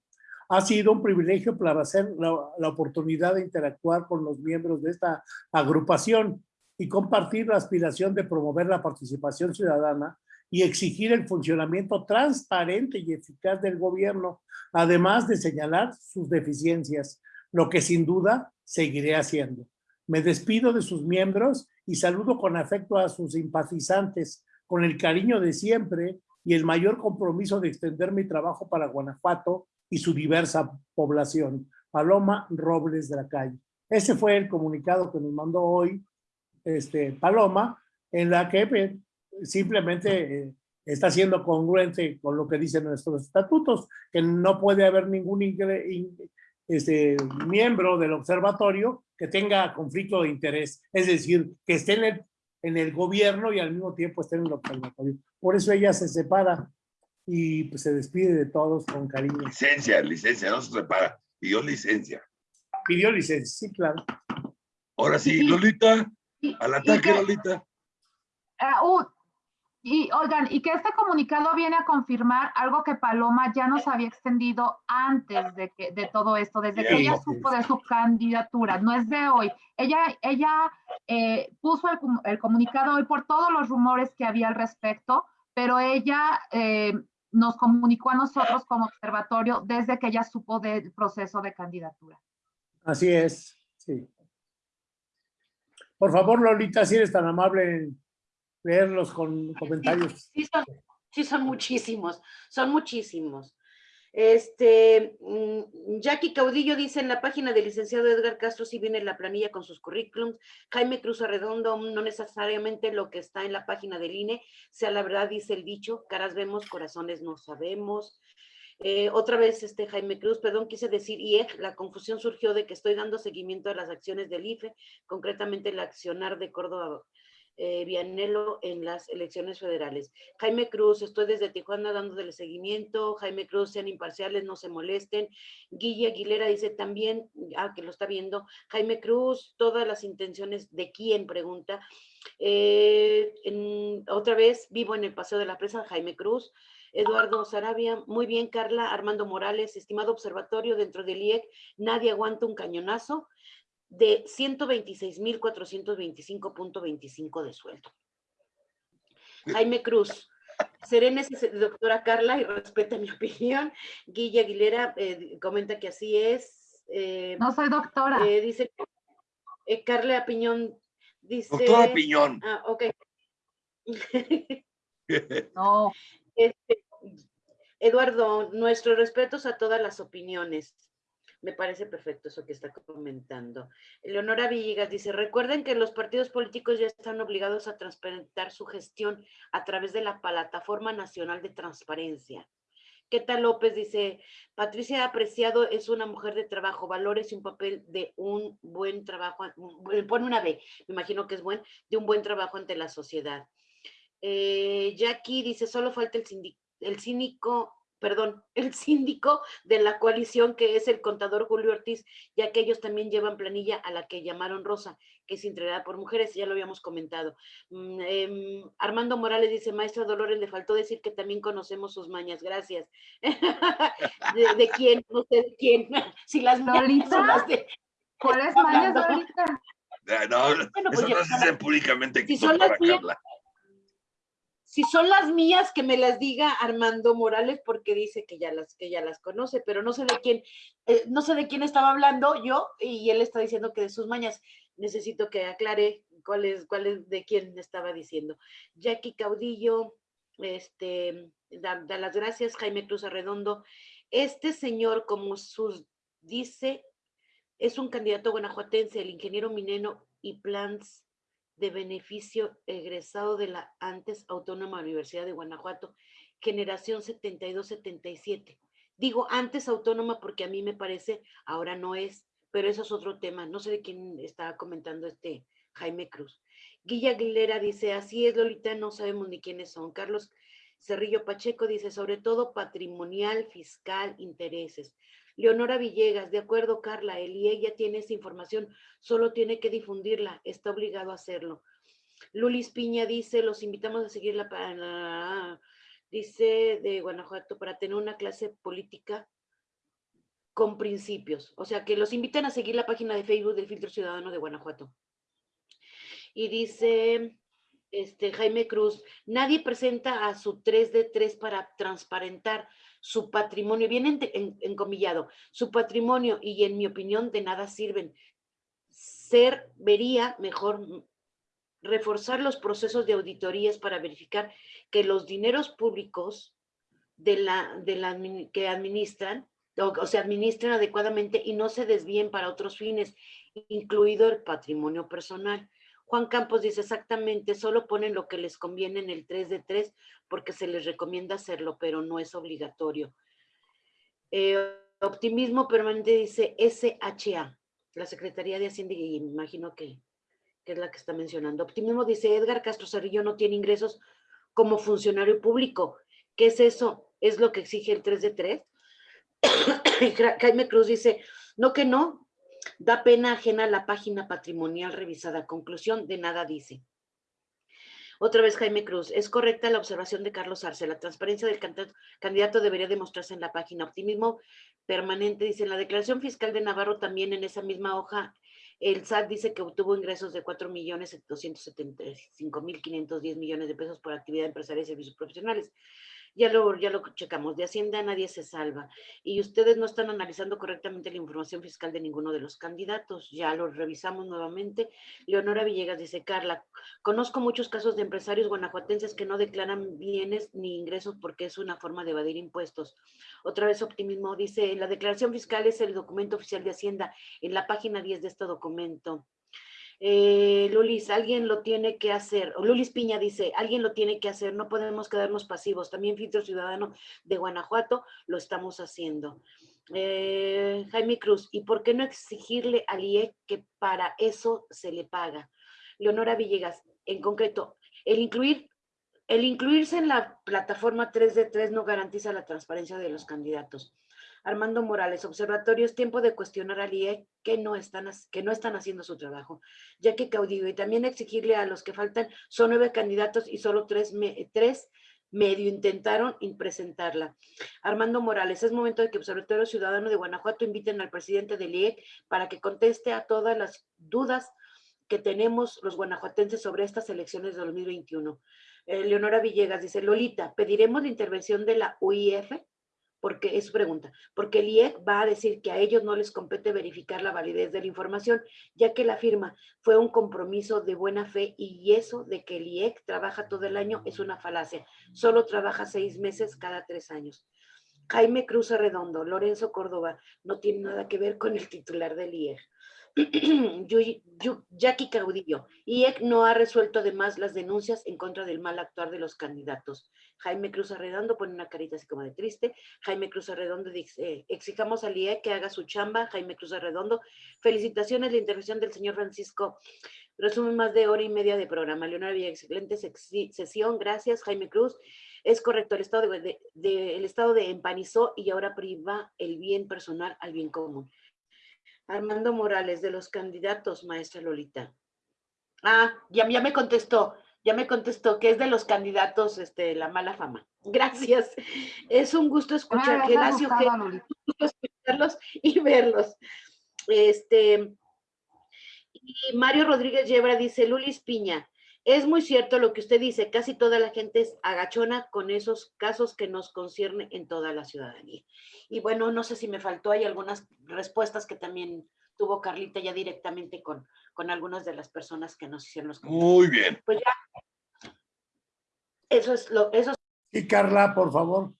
S1: Ha sido un privilegio para hacer la, la oportunidad de interactuar con los miembros de esta agrupación y compartir la aspiración de promover la participación ciudadana y exigir el funcionamiento transparente y eficaz del gobierno, además de señalar sus deficiencias, lo que sin duda seguiré haciendo. Me despido de sus miembros y saludo con afecto a sus simpatizantes, con el cariño de siempre y el mayor compromiso de extender mi trabajo para Guanajuato y su diversa población. Paloma Robles de la Calle. Ese fue el comunicado que nos mandó hoy este, Paloma, en la que pues, simplemente eh, está siendo congruente con lo que dicen nuestros estatutos, que no puede haber ningún ingre- in- este, miembro del observatorio que tenga conflicto de interés, es decir, que esté en el, en el gobierno y al mismo tiempo esté en el observatorio. Por eso ella se separa y pues, se despide de todos con cariño.
S4: Licencia, licencia, no se repara. Pidió licencia.
S1: Pidió licencia, sí, claro.
S4: Ahora sí. Lolita, al
S3: y
S4: ataque,
S3: que-
S4: Lolita.
S3: Ah, uh, y oigan, y que este comunicado viene a confirmar algo que Paloma ya nos había extendido antes de, que, de todo esto, desde que ella supo de su candidatura, no es de hoy. Ella, ella eh, puso el, com- el comunicado hoy por todos los rumores que había al respecto, pero ella eh, nos comunicó a nosotros como observatorio desde que ella supo del proceso de candidatura.
S1: Así es, sí. Por favor, Lolita, si eres tan amable leerlos con comentarios.
S6: Sí son, sí son muchísimos, son muchísimos. Este, mm, Jackie Caudillo dice en la página del licenciado Edgar Castro si viene la planilla con sus currículums. Jaime Cruz Arredondo, no necesariamente lo que está en la página del INE, sea la verdad, dice el dicho, caras vemos, corazones no sabemos. Eh, otra vez, este Jaime Cruz, perdón, quise decir IEG, la confusión surgió de que estoy dando seguimiento a las acciones del IFE, concretamente el accionar de Córdoba eh, Vianelo en las elecciones federales. Jaime Cruz, estoy desde Tijuana dándole seguimiento. Jaime Cruz, sean imparciales, no se molesten. Guille Aguilera dice también, ah, que lo está viendo. Jaime Cruz, todas las intenciones de quién, pregunta. Eh, otra vez, vivo en el Paseo de la Presa, Jaime Cruz. Eduardo Sarabia, muy bien, Carla, Armando Morales, estimado observatorio dentro del IEC, nadie aguanta un cañonazo de 126.425.25 de sueldo. Jaime Cruz, Serena doctora Carla y respeta mi opinión. Guilla Aguilera eh, comenta que así es.
S3: Eh, no soy doctora.
S6: Eh, dice Carla Piñón dice.
S4: Doctora Piñón.
S6: Ah, ok.
S3: no.
S6: Este, Eduardo, nuestros respetos a todas las opiniones. Me parece perfecto eso que está comentando. Leonora Villegas dice, recuerden que los partidos políticos ya están obligados a transparentar su gestión a través de la Plataforma Nacional de Transparencia. ¿Qué tal López? Dice, Patricia Apreciado es una mujer de trabajo, valores y un papel de un buen trabajo, pone una B, me imagino que es buen, de un buen trabajo ante la sociedad. Eh, Jackie dice, solo falta el, el cínico perdón, el síndico de la coalición, que es el contador Julio Ortiz, ya que ellos también llevan planilla a la que llamaron Rosa, que es integrada por mujeres, ya lo habíamos comentado. Mm, em, Armando Morales dice, maestra Dolores, le faltó decir que también conocemos sus mañas, gracias. ¿De, quién? No sé de quién. Si las
S3: Lolita, las de... ¿Cuáles mañas, Lolita?
S4: No, bueno, pues eso no se dice públicamente.
S6: Si son las mías, si son las mías, que me las diga Armando Morales, porque dice que ya las, que ya las conoce, pero no sé de quién, eh, no sé de quién estaba hablando yo, y él está diciendo que de sus mañas. Necesito que aclare cuál es, cuál es, de quién estaba diciendo. Jackie Caudillo, este, da, da las gracias, Jaime Cruz Arredondo. Este señor, como sus dice, es un candidato guanajuatense, el ingeniero Mineno y Plans de beneficio egresado de la antes Autónoma Universidad de Guanajuato, generación 72-77. Digo antes autónoma porque a mí me parece, ahora no es, pero eso es otro tema. No sé de quién estaba comentando este Jaime Cruz. Guilla Aguilera dice, así es Lolita, no sabemos ni quiénes son. Carlos Cerrillo Pacheco dice, sobre todo patrimonial, fiscal, intereses. Leonora Villegas, de acuerdo, Carla, el IE ya tiene esa información, solo tiene que difundirla, está obligado a hacerlo. Lulis Piña dice, los invitamos a seguirla para, dice de Guanajuato, para tener una clase política con principios. O sea, que los invitan a seguir la página de Facebook del Filtro Ciudadano de Guanajuato. Y dice este, Jaime Cruz, nadie presenta a su 3 de 3 para transparentar su patrimonio, bien encomillado, su patrimonio y en mi opinión de nada sirven. Ser, vería mejor reforzar los procesos de auditorías para verificar que los dineros públicos de la, que administran o, se administren adecuadamente y no se desvíen para otros fines, incluido el patrimonio personal. Juan Campos dice exactamente, solo ponen lo que les conviene en el 3 de 3 porque se les recomienda hacerlo, pero no es obligatorio. Eh, optimismo permanente dice SHA, la Secretaría de Hacienda, y imagino que, que, es la que está mencionando. Optimismo dice Edgar Castro Cerrillo no tiene ingresos como funcionario público. ¿Qué es eso? ¿Es lo que exige el 3 de 3? Jaime Cruz dice, no que no, Da pena ajena la página patrimonial revisada. Conclusión, de nada dice. Otra vez Jaime Cruz, es correcta la observación de Carlos Arce. La transparencia del candidato debería demostrarse en la página. Optimismo permanente, dice, en la declaración fiscal de Navarro también en esa misma hoja, el SAT dice que obtuvo ingresos de 4.275.510 millones de pesos por actividad empresarial y servicios profesionales ya lo, ya lo checamos, de Hacienda nadie se salva. Y ustedes no están analizando correctamente la información fiscal de ninguno de los candidatos, ya lo revisamos nuevamente. Leonora Villegas dice, Carla, conozco muchos casos de empresarios guanajuatenses que no declaran bienes ni ingresos porque es una forma de evadir impuestos. Otra vez optimismo, dice, la declaración fiscal es el documento oficial de Hacienda en la página 10 de este documento. Eh, Lulis, alguien lo tiene que hacer. Lulis Piña dice, alguien lo tiene que hacer, no podemos quedarnos pasivos. También Filtro Ciudadano de Guanajuato lo estamos haciendo. Eh, Jaime Cruz, ¿y por qué no exigirle al IE que para eso se le paga? Leonora Villegas, en concreto, el el incluirse en la plataforma 3 de 3 no garantiza la transparencia de los candidatos. Armando Morales, observatorio, es tiempo de cuestionar al IE que no están, que no están haciendo su trabajo, ya que caudillo, y también exigirle a los que faltan, son nueve candidatos y solo tres, tres medio intentaron presentarla. Armando Morales, es momento de que Observatorio Ciudadano de Guanajuato inviten al presidente del IEC para que conteste a todas las dudas que tenemos los guanajuatenses sobre estas elecciones de 2021. Eh, Leonora Villegas dice, Lolita, ¿pediremos la intervención de la UIF? Porque es su pregunta, porque el IEC va a decir que a ellos no les compete verificar la validez de la información, ya que la firma fue un compromiso de buena fe y eso de que el IEC trabaja todo el año es una falacia. Solo trabaja seis meses cada tres años. Jaime Cruz Arredondo, Lorenzo Córdoba, no tiene nada que ver con el titular del IEC. Jackie Caudillo, IEC no ha resuelto además las denuncias en contra del mal actuar de los candidatos. Jaime Cruz Arredondo pone una carita así como de triste. Jaime Cruz Arredondo dice, exijamos al IEC que haga su chamba. Jaime Cruz Arredondo, felicitaciones la intervención del señor Francisco. Resume más de hora y media de programa. Leonardo Villa, excelente sesión. Gracias, Jaime Cruz. Es correcto, el estado de, el estado de empanizó y ahora priva el bien personal al bien común. Armando Morales, de los candidatos, maestra Lolita. Ah, ya, ya me contestó, ya me contestó que es de los candidatos este, la mala fama. Gracias. Es un gusto escuchar, Gelacio, escucharlos y verlos. Este, y Mario Rodríguez Yebra dice, Lulis Piña, es muy cierto lo que usted dice, casi toda la gente es agachona con esos casos que nos concierne en toda la ciudadanía. Y bueno, no sé si me faltó, hay algunas respuestas que también tuvo Carlita ya directamente con, con algunas de las personas que nos hicieron los
S4: comentarios. Muy bien.
S6: Pues ya, eso es lo, eso
S1: Y Carla, por favor.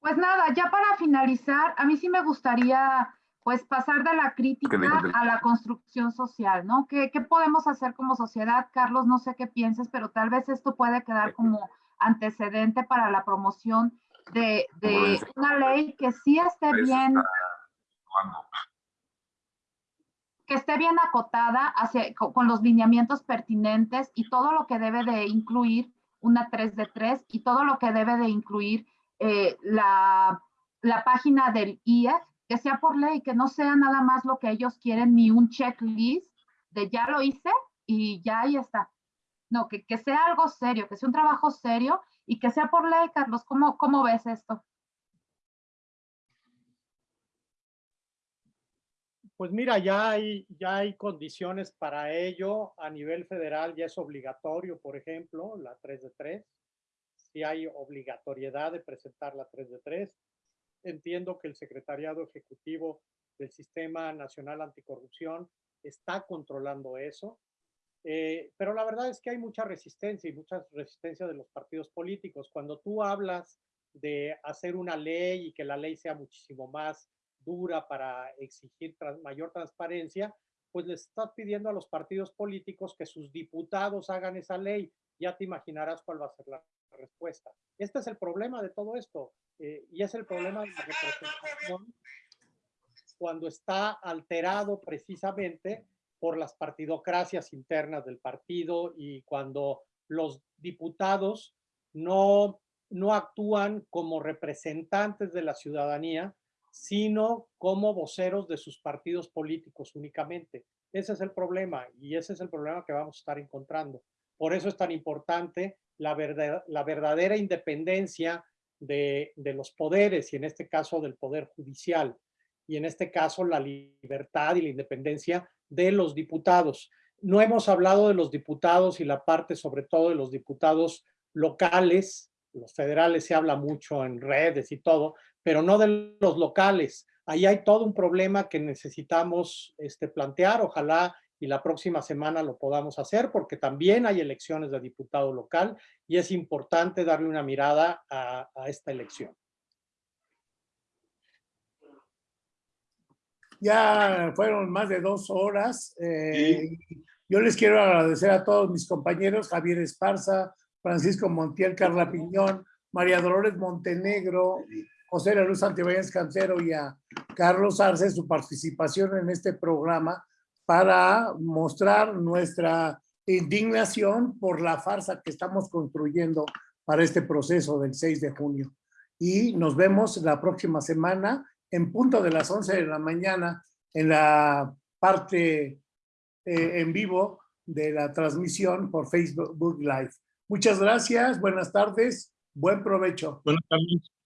S3: Pues nada, ya para finalizar, a mí sí me gustaría pues pasar de la crítica a la construcción social, ¿no? ¿Qué, ¿Qué, podemos hacer como sociedad? Carlos, no sé qué pienses, pero tal vez esto puede quedar como antecedente para la promoción de, de una ley que sí esté bien, que esté bien acotada hacia, con los lineamientos pertinentes y todo lo que debe de incluir una 3 de 3 y todo lo que debe de incluir eh, la, la página del IEF que sea por ley, que no sea nada más lo que ellos quieren, ni un checklist de ya lo hice y ya ahí está. No, que, que sea algo serio, que sea un trabajo serio y que sea por ley, Carlos. ¿Cómo, cómo ves esto?
S2: Pues mira, ya hay, ya hay condiciones para ello. A nivel federal ya es obligatorio, por ejemplo, la 3 de 3. Si hay obligatoriedad de presentar la 3 de 3 entiendo que el Secretariado Ejecutivo del Sistema Nacional Anticorrupción está controlando eso, eh, pero la verdad es que hay mucha resistencia y mucha resistencia de los partidos políticos. Cuando tú hablas de hacer una ley y que la ley sea muchísimo más dura para exigir mayor transparencia, pues les estás pidiendo a los partidos políticos que sus diputados hagan esa ley. Ya te imaginarás cuál va a ser la respuesta. Este es el problema de todo esto. Eh, y es el problema cuando está alterado precisamente por las partidocracias internas del partido y cuando los diputados no, no actúan como representantes de la ciudadanía, sino como voceros de sus partidos políticos únicamente. Ese es el problema y ese es el problema que vamos a estar encontrando. Por eso es tan importante la, verdad, la verdadera independencia de, los poderes y en este caso del poder judicial y en este caso la libertad y la independencia de los diputados. No hemos hablado de los diputados y la parte sobre todo de los diputados locales, los federales se habla mucho en redes y todo, pero no de los locales. Ahí hay todo un problema que necesitamos este, plantear. Ojalá y la próxima semana lo podamos hacer porque también hay elecciones de diputado local y es importante darle una mirada a, esta elección.
S1: Ya fueron más de dos horas. Eh, yo les quiero agradecer a todos mis compañeros, Javier Esparza, Francisco Montiel, Carla Piñón, María Dolores Montenegro, José La Luz Antibáñez Cancero y a Carlos Arce su participación en este programa para mostrar nuestra indignación por la farsa que estamos construyendo para este proceso del 6 de junio. Y nos vemos la próxima semana en punto de las 11 de la mañana en la parte eh, en vivo de la transmisión por Facebook Live. Muchas gracias, buenas tardes, buen provecho.
S7: Buenas tardes.